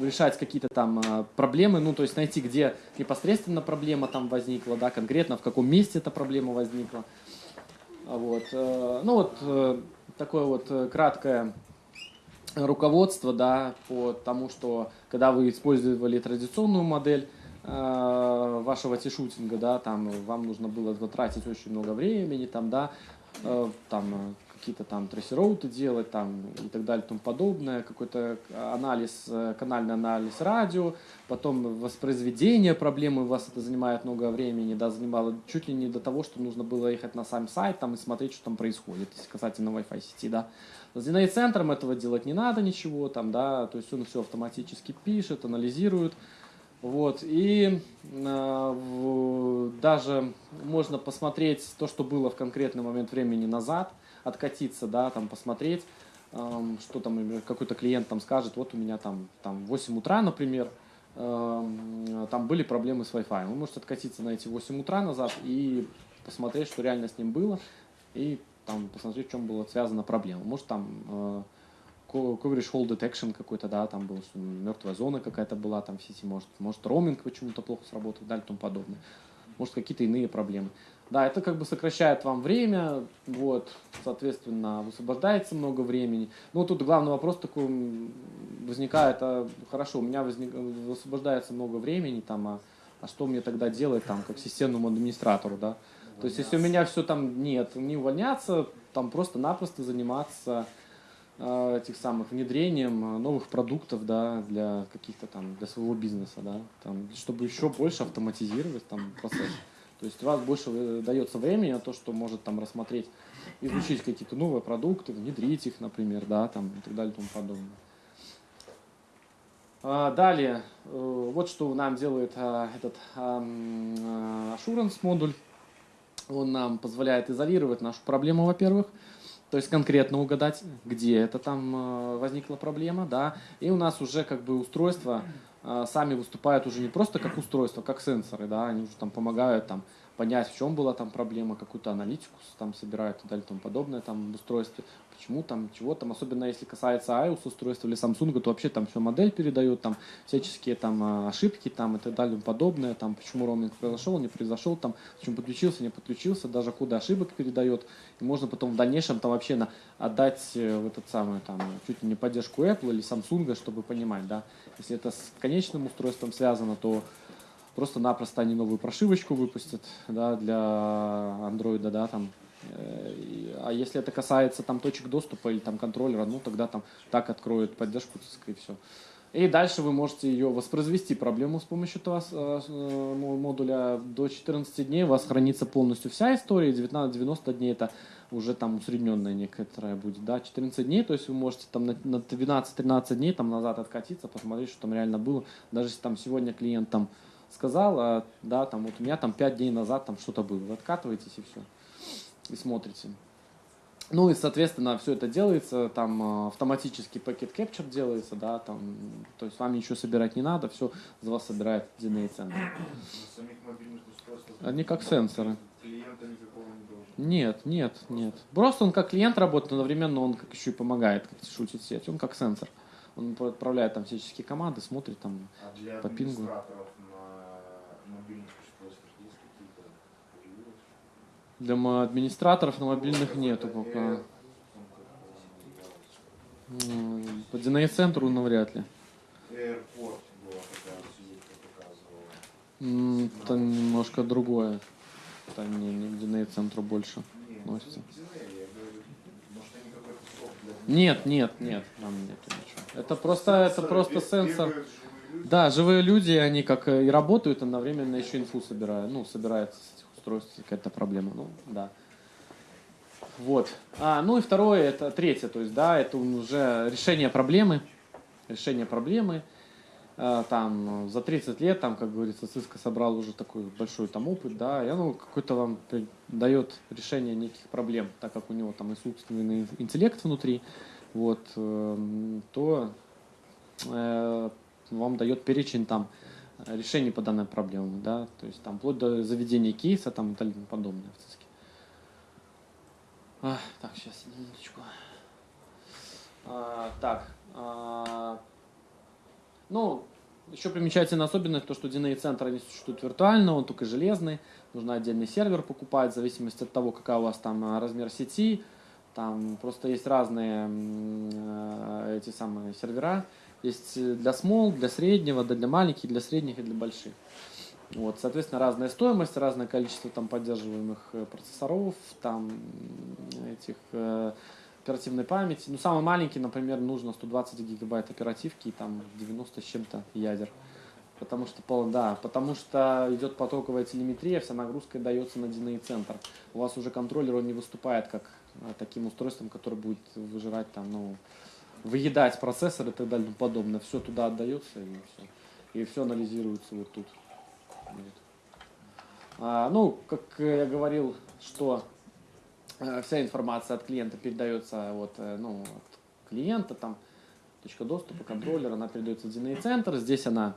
решать какие-то там э, проблемы, ну, то есть найти, где непосредственно проблема там возникла, да, конкретно в каком месте эта проблема возникла. А Вот. э, Ну, вот э, такое вот э, краткое руководство, да, по тому, что когда вы использовали традиционную модель вашего тишутинга, да, там вам нужно было затратить очень много времени, там, да, там какие-то там трассероуты делать, там и так далее, и тому подобное, какой-то анализ, э, канальный анализ радио, потом воспроизведение проблемы, у вас это занимает много времени, да, занимало чуть ли не до того, что нужно было ехать на сам сайт там и смотреть, что там происходит, если касательно Wi-Fi сети, да. С Dynamic центром этого делать не надо ничего, там, да, то есть он все автоматически пишет, анализирует, вот, и э, даже можно посмотреть то, что было в конкретный момент времени назад, откатиться, да, там посмотреть, что там, например, какой-то клиент там скажет, вот у меня там, там 8 утра, например, там были проблемы с Wi-Fi. Вы можете откатиться на эти 8 утра назад и посмотреть, что реально с ним было, и там посмотреть, в чем была связана проблема. Может там э, coverage hole detection какой-то, да, там был, что мертвая зона какая-то была там в сети, может, может роуминг почему-то плохо сработал далее и тому подобное. Может, какие-то иные проблемы. Да, это как бы сокращает вам время, вот, соответственно, высвобождается много времени. Ну, тут главный вопрос такой возникает, а, хорошо, у меня возник, высвобождается много времени, там, а, а что мне тогда делать, там, как системному администратору, да? То есть, если у меня все там нет, не увольняться, там просто-напросто заниматься э, этих самых внедрением э, новых продуктов, да, для каких-то там, для своего бизнеса, да, там, чтобы еще больше автоматизировать там процесс. То есть у вас больше э, дается времени на то, что может там рассмотреть, изучить какие-то новые продукты, внедрить их, например, да, там и так далее и тому подобное. А, Далее, э, вот что нам делает а, этот а, Assurance модуль. Он нам позволяет изолировать нашу проблему, во-первых, то есть конкретно угадать, где это там э, возникла проблема, да, и у нас уже как бы устройства э, сами выступают уже не просто как устройство, как сенсоры, да, они уже там помогают там понять, в чем была там проблема, какую-то аналитику там собирают и далее и тому подобное там в устройстве, почему там, чего там, особенно если касается iOS устройства или Samsung, то вообще там все модель передает, там всяческие там э, ошибки там и так далее и подобное, там почему роуминг произошел, не произошел, там почему подключился, не подключился, даже коды ошибок передает, и можно потом в дальнейшем там вообще на, отдать э, в этот самый там чуть ли не поддержку Apple или Samsung, чтобы понимать, да, если это с конечным устройством связано, то просто-напросто они новую прошивочку выпустят, да, для андроида, да, там, Э, А если это касается там точек доступа или там контроллера, ну тогда там так откроют поддержку и все. И дальше вы можете ее воспроизвести проблему с помощью этого э, модуля. До 14 дней у вас хранится полностью вся история, 19-90 дней это уже там усредненная некоторая будет, да, 14 дней, то есть вы можете там на, на 12-13 дней там назад откатиться, посмотреть, что там реально было. Даже если там сегодня клиент там сказал, а, да, там вот у меня там 5 дней назад там что-то было, вы откатываетесь и все, и смотрите. Ну и, соответственно, все это делается, там э, автоматически пакет capture делается, да, там, то есть вам ничего собирать не надо, все за вас собирает DNA центр. Они как сенсоры. клиента никакого не должен. Нет, нет, нет. Просто он как клиент работает, но одновременно он как еще и помогает, как шутит сеть. Он как сенсор. Он отправляет там всяческие команды, смотрит там. А для По пингу. Для администраторов на мобильных нету пока. По DNA-центру навряд ли. Показывала. М, Это немножко другое. Это не, не к DNA-центру больше. Не, Относится. не к Disney, я говорю, может они какой-то софт для Нет, нет, нет, там нету ничего. Это просто, это просто сенсор. Да, живые люди, они как и работают, одновременно еще инфу собирают. Ну, собирается с этих устройств какая-то проблема. Ну, да. Вот. А, ну и второе, это третье, то есть, да, это уже решение проблемы. Решение проблемы. А, Там э, за 30 лет, там, как говорится, Cisco собрал уже такой большой там опыт, да, и оно какой-то вам дает решение неких проблем, так как у него там искусственный интеллект внутри, вот, эм, то э, вам дает перечень там э, решений по данной проблеме, да, то есть там вплоть до заведения кейса там и тому подобное в ЦИСКе. А, так, сейчас, минуточку. А, так, а, ну, еще примечательная особенность, то, что DNA центр не существует виртуально, он только железный, нужно отдельный сервер покупать, в зависимости от того, какая у вас там а, размер сети, там просто есть разные э, эти самые сервера, есть э, для small, для среднего, да для маленьких, для средних и для больших. Вот, соответственно, разная стоимость, разное количество там поддерживаемых э, процессоров, там этих э, оперативной памяти. Ну, самый маленький, например, нужно 120 гигабайт оперативки и там 90 с чем-то ядер. Потому что, да, потому что идет потоковая телеметрия, вся нагрузка дается на DNA центр. У вас уже контроллер, он не выступает как э, таким устройством, которое будет выжирать там, ну, выедать процессор и так далее и подобное. Все туда отдается и все. И все анализируется вот тут. Вот. А, ну, как э, я говорил, что вся информация от клиента передается вот, э, ну, от клиента, там, точка доступа, контроллер, она передается в DNA центр, здесь она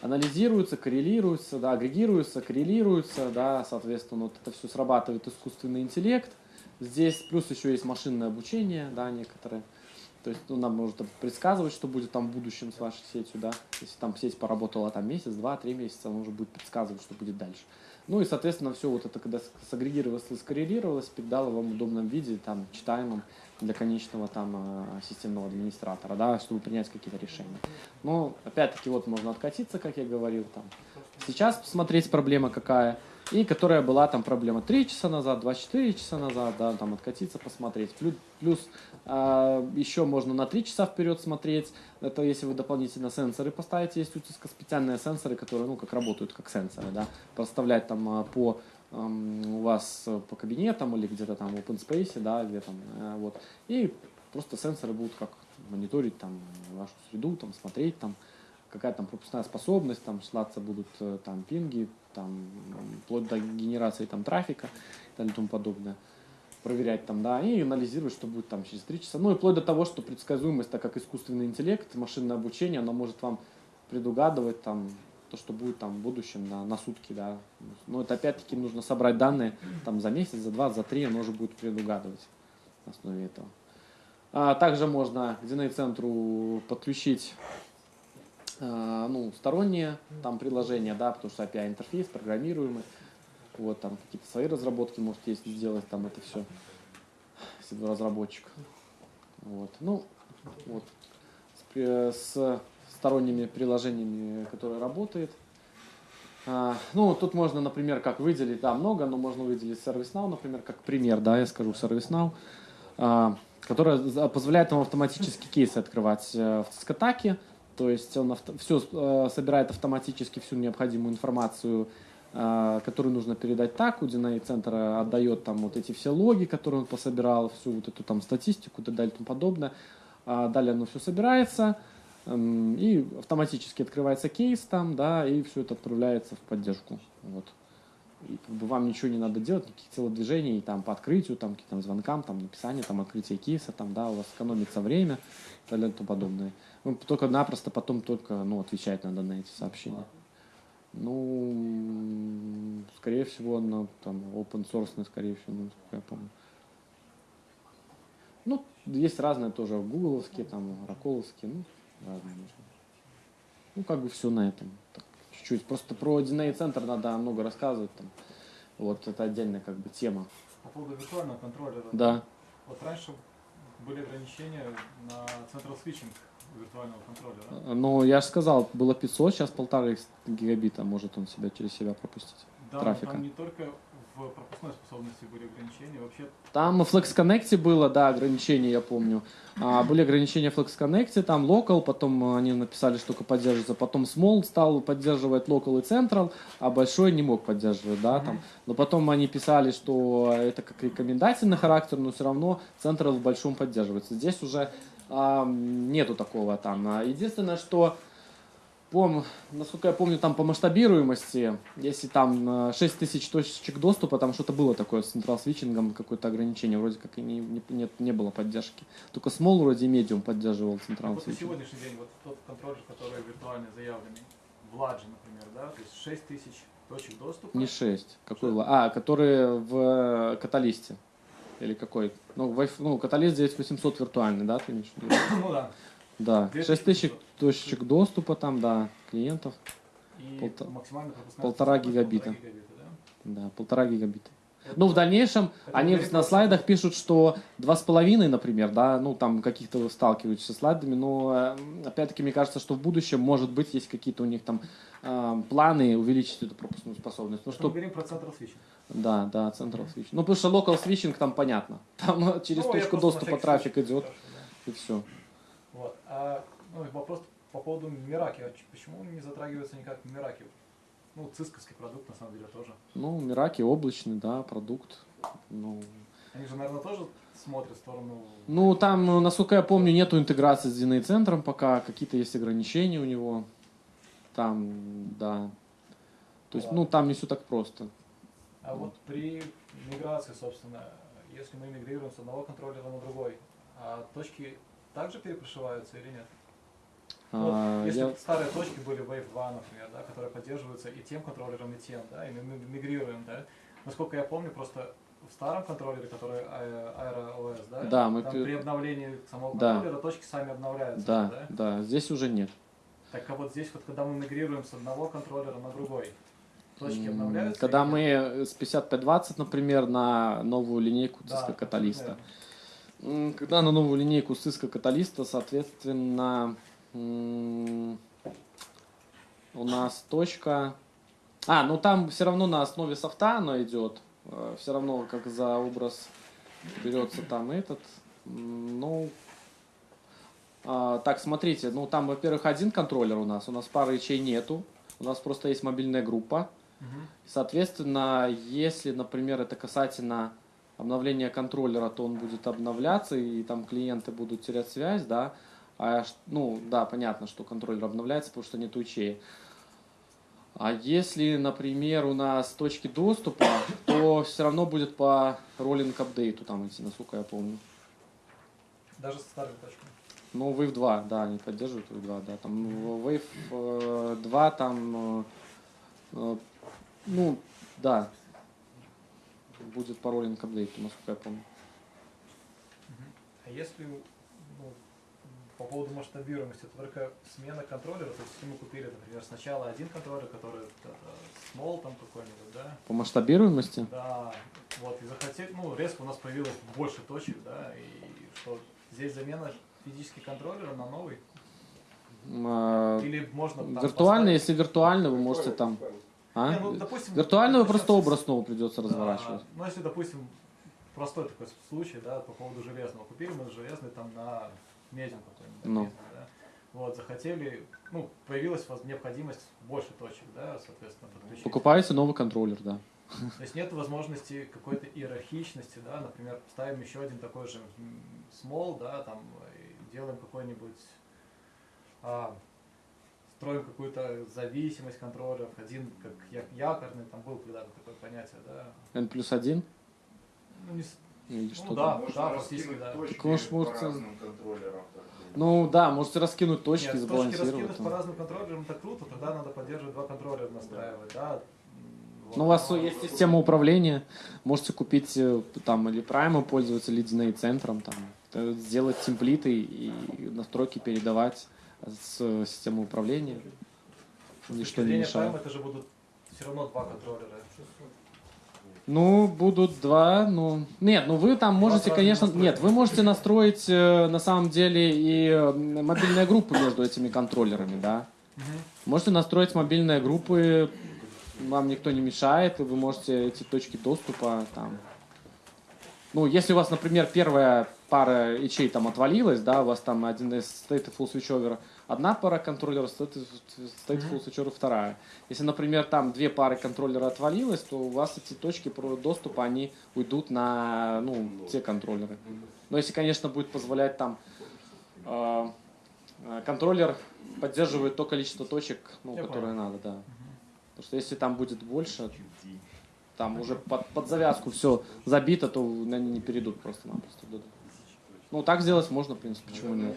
анализируется, коррелируется, да, агрегируется, коррелируется, да, соответственно, вот это все срабатывает искусственный интеллект. Здесь плюс еще есть машинное обучение, да, некоторые. То есть, ну, нам может предсказывать, что будет там в будущем с вашей сетью, да. Если там сеть поработала там месяц, два, три месяца, она уже будет предсказывать, что будет дальше. Ну и, соответственно, все вот это, когда сагрегировалось и скоррелировалось, передало вам в удобном виде, там, читаемом для конечного там э, системного администратора, да, чтобы принять какие-то решения. Но, опять-таки, вот можно откатиться, как я говорил, там. Сейчас посмотреть проблема какая, и которая была там проблема 3 часа назад, 24 часа назад, да, там откатиться, посмотреть. Плюс, плюс а, еще можно на 3 часа вперед смотреть, это если вы дополнительно сенсоры поставите, есть у Cisco специальные сенсоры, которые, ну, как работают как сенсоры, да, проставлять там а, по у вас э, по кабинетам или где-то там в open space, да, где там, э, вот, и просто сенсоры будут как мониторить там вашу среду, там смотреть там, какая там пропускная способность, там слаться будут э, там пинги, там вплоть до генерации там трафика и так далее тому подобное проверять там, да, и анализировать, что будет там через 3 часа. Ну и вплоть до того, что предсказуемость, так как искусственный интеллект, машинное обучение, оно может вам предугадывать там то, что будет там в будущем на, на сутки, да. Но это опять-таки нужно собрать данные там за месяц, за два, за три, оно уже будет предугадывать на основе этого. А также можно к DNA-центру подключить ну, сторонние там приложения, да, потому что API интерфейс программируемый. Вот там какие-то свои разработки можете если сделать там это все, если вы разработчик. Вот. Ну, вот. С, с сторонними приложениями, которые работает. А, Ну, тут можно, например, как выделить, да, много, но можно выделить ServiceNow, например, как пример, да, я скажу ServiceNow, а, которая позволяет вам автоматически кейсы открывать э, в Цискатаке, то есть он все собирает автоматически всю необходимую информацию, а, которую нужно передать таку, Диней центр отдает там вот эти все логи, которые он пособирал, всю вот эту там статистику и так далее и тому подобное. А Далее оно все собирается, Эм, И автоматически открывается кейс там, да, и все это отправляется в поддержку. Вот. И как бы вам ничего не надо делать, никаких телодвижений там по открытию, там каким-то звонкам, там написание, там открытие кейса, там, да, у вас экономится время и так далее и тому подобное. Вы только напросто потом только, ну, отвечать надо на эти сообщения. Ну, скорее всего, на там open source, скорее всего, ну, насколько я помню. Ну, есть разные тоже, гугловские, там, раколовские, ну, разные. Ну, как бы все на этом. Так, чуть-чуть. Просто про DNA центр надо много рассказывать. Там. Вот это отдельная как бы тема. По поводу виртуального контроллера. Да. Вот раньше были ограничения на Central Switching виртуального контроллера. Ну, я же сказал, было 500, сейчас полторы гигабита может он себя через себя пропустить. Да, трафика. но там не только в пропускной способности были ограничения, вообще Там в Flex Connect было, да, ограничения, я помню. А, были ограничения в Flex Connect, там Local, потом они написали, что только поддерживается, потом Small стал поддерживать Local и Central, а Большой не мог поддерживать, да, там. Но потом они писали, что это как рекомендательный характер, но все равно Central в Большом поддерживается. Здесь уже а, нету такого там. А Единственное, что Помню, насколько я помню, там по масштабируемости, если там э, 6000 точек доступа, там что-то было такое с Central Switching, какое-то ограничение, вроде как и не, не, нет, не было поддержки. Только Small вроде и Medium поддерживал Central Switching. Вот на сегодняшний день вот тот контроллер, который виртуально заявленный, в Ладже, например, да, то есть 6000 точек доступа. Не 6, какой Ладж? А, который в э, каталисте. Или какой? Ну, вайф, ну, каталист здесь 800 виртуальный, да, ты имеешь в виду? Ну да. Да, 6500. 6000 точечек доступа там, да, клиентов. И полта... максимально полтора гигабита. полтора гигабита. Да? да, полтора гигабита. Это ну, в дальнейшем они на слайдах пишут, что 2,5, например, да, ну, там каких-то сталкиваются с слайдами, но, э, опять-таки, мне кажется, что в будущем, может быть, есть какие-то у них там э, планы увеличить эту пропускную способность. Ну, что... Мы говорим про Central Switching. Да, да, Central Switching. Ну, потому что Local Switching там понятно. Там через ну, точку доступа трафик идет, да. и все. Вот. А ну, и вопрос по поводу Мираки. А почему он не затрагивается никак Мираки? Ну, цисковский продукт, на самом деле, тоже. Ну, Мираки облачный, да, продукт. Ну, Они же, наверное, тоже смотрят в сторону... Ну, там, э, насколько я помню, нету интеграции с DNA центром пока, какие-то есть ограничения у него. Там, да. То есть, ну, там не все так просто. А вот при миграции, собственно, если мы мигрируем с одного контроллера на другой, а точки также перепрошиваются или нет? Ну, если я- старые точки были Wave 2, например, да, которые поддерживаются и тем контроллером, и тем, да, и мы ми- мигрируем, да. Насколько я помню, просто в старом контроллере, который а- Aero OS, да, Да, мы там при обновлении самого Да. контроллера точки сами обновляются, Да, да? да, здесь уже нет. Так а вот здесь вот, когда мы мигрируем с одного контроллера на другой, точки обновляются? Когда или мы с 5520, например, на новую линейку Да, Cisco Каталиста. Когда на новую линейку Cisco Каталиста, соответственно, у нас точка... А, ну там все равно на основе софта оно идет. Все равно как за образ берется там этот. Ну, а, так, смотрите, ну там, во-первых, один контроллер у нас, у нас пары ячей нету. У нас просто есть мобильная группа. Мгм. Соответственно, если, например, это касательно обновления контроллера, то он будет обновляться, и там клиенты будут терять связь, да. А, ну, да, понятно, что контроллер обновляется, потому что нет ячеек. А если, например, у нас точки доступа, то все равно будет по роллинг апдейту там идти, насколько я помню. Даже со старыми точками. Ну, Wave 2, да, они поддерживают Wave 2, да. Там в Wave э, 2 там, э, э, ну, да, будет по роллинг апдейту, насколько я помню. А если ну, по поводу масштабируемости, это только смена контроллера, то есть мы купили, например, сначала один контроллер, который small там какой-нибудь, да, По масштабируемости? да, вот, и захотели, ну, резко у нас появилось больше точек, да, и что здесь замена физически контроллера на новый, э, или можно там Виртуально, поставить- если виртуально, вы можете там... Виртуально. А? Не, ну, допустим, Виртуальную начнём просто образ снова придется разворачивать. А, ну, если, допустим, простой такой случай, да, по поводу железного. Купили мы железный там на медиум какой-нибудь, Ну. да. Вот, захотели, ну, появилась необходимость больше точек, да, соответственно, подключить. Покупаете новый контроллер, да. То есть нет возможности какой-то иерархичности, да, например, ставим еще один такой же small, да, там, делаем какой-нибудь, а, строим какую-то зависимость контроллеров, один как якорный, там был когда-то такое понятие, да, N плюс один ну, не или Ну что да. Фактически, раскинуть да. точки по может- разным контроллерам. так, Ну да, можете раскинуть точки, Нет, точки сбалансировать. раскинуть там. по разным контроллерам, это круто, тогда надо поддерживать два контроллера настраивать, да. М, Ну, у вот. вас есть система управления, можете купить э, там или Prime пользоваться, или Disney центром, там, э, сделать темплиты и настройки передавать с системы управления. Ничто точки не мешает. Prime это же будут все равно два контроллера. Ну, будут два, ну... Нет, ну вы там можете, конечно... настройки. Нет, вы можете настроить э, на самом деле и мобильные группы между этими контроллерами, да. Можете настроить мобильные группы, вам никто не мешает, и вы можете эти точки доступа там... Ну, если у вас, например, первая пара ячей там отвалилась, да, у вас там один из stateful switchover, одна пара контроллеров, stateful stateful switchover вторая. Если, например, там две пары контроллера отвалилось, то у вас эти точки доступа, они уйдут на, ну, те контроллеры. Но если, конечно, будет позволять там э, контроллер поддерживает то количество точек, ну, Я которые понял. надо, да. Потому что если там будет больше, там уже под, под завязку все забито, то они не перейдут просто-напросто. Ну, так сделать можно, в принципе, почему нет.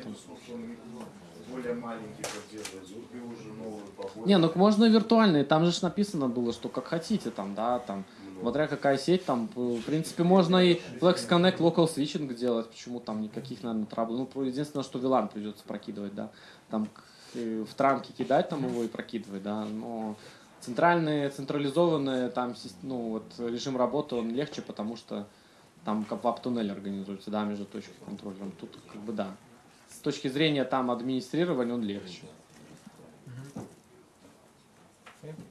Ну, более маленький поддерживает, купи уже новую побольше. Не, ну можно виртуальные, там же написано было, что как хотите там, да, там, смотря какая сеть, там, в принципе, можно и Flex Connect Local Switching делать, почему там никаких, наверное, трабл. Ну, единственное, что VLAN придется прокидывать, да, там э, в транки кидать там его и прокидывать, да, но центральные, централизованные, там, ну, вот режим работы, он легче, потому что там как вап-туннель организуется, да, между точкой контроллером. Тут, как бы, да. С точки зрения там администрирования он легче.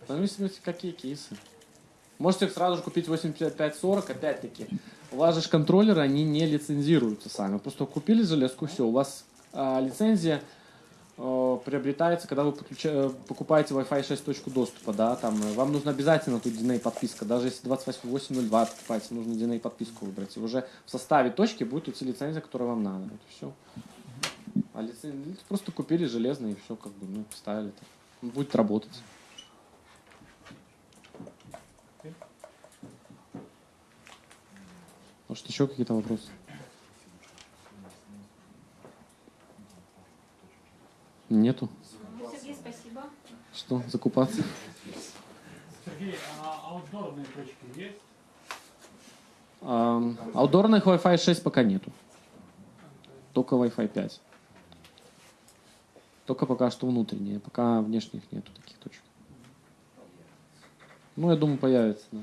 Зависимости, какие кейсы. Можете сразу же купить 8540, опять-таки. У вас же контроллеры, они не лицензируются сами. Просто купили железку, все, у вас а, лицензия э, приобретается, когда вы подключа- э, покупаете Wi-Fi 6 точку доступа, да, там, э, вам нужно обязательно тут DNA подписка, даже если 2802 покупаете, нужно DNA подписку выбрать, и уже в составе точки будет идти лицензия, которая вам надо, вот и все. А лицензию просто купили железный и все, как бы, ну, поставили. Он будет работать. Может, еще какие-то вопросы? Нету. Ну, Сергей, спасибо. Что, закупаться? Сергей, а аутдорные точки есть? Ам, Аутдорных Wi-Fi 6 пока нету. Только Wi-Fi 5. Только пока что внутренние. Пока внешних нету таких точек. Ну, я думаю, появится, да.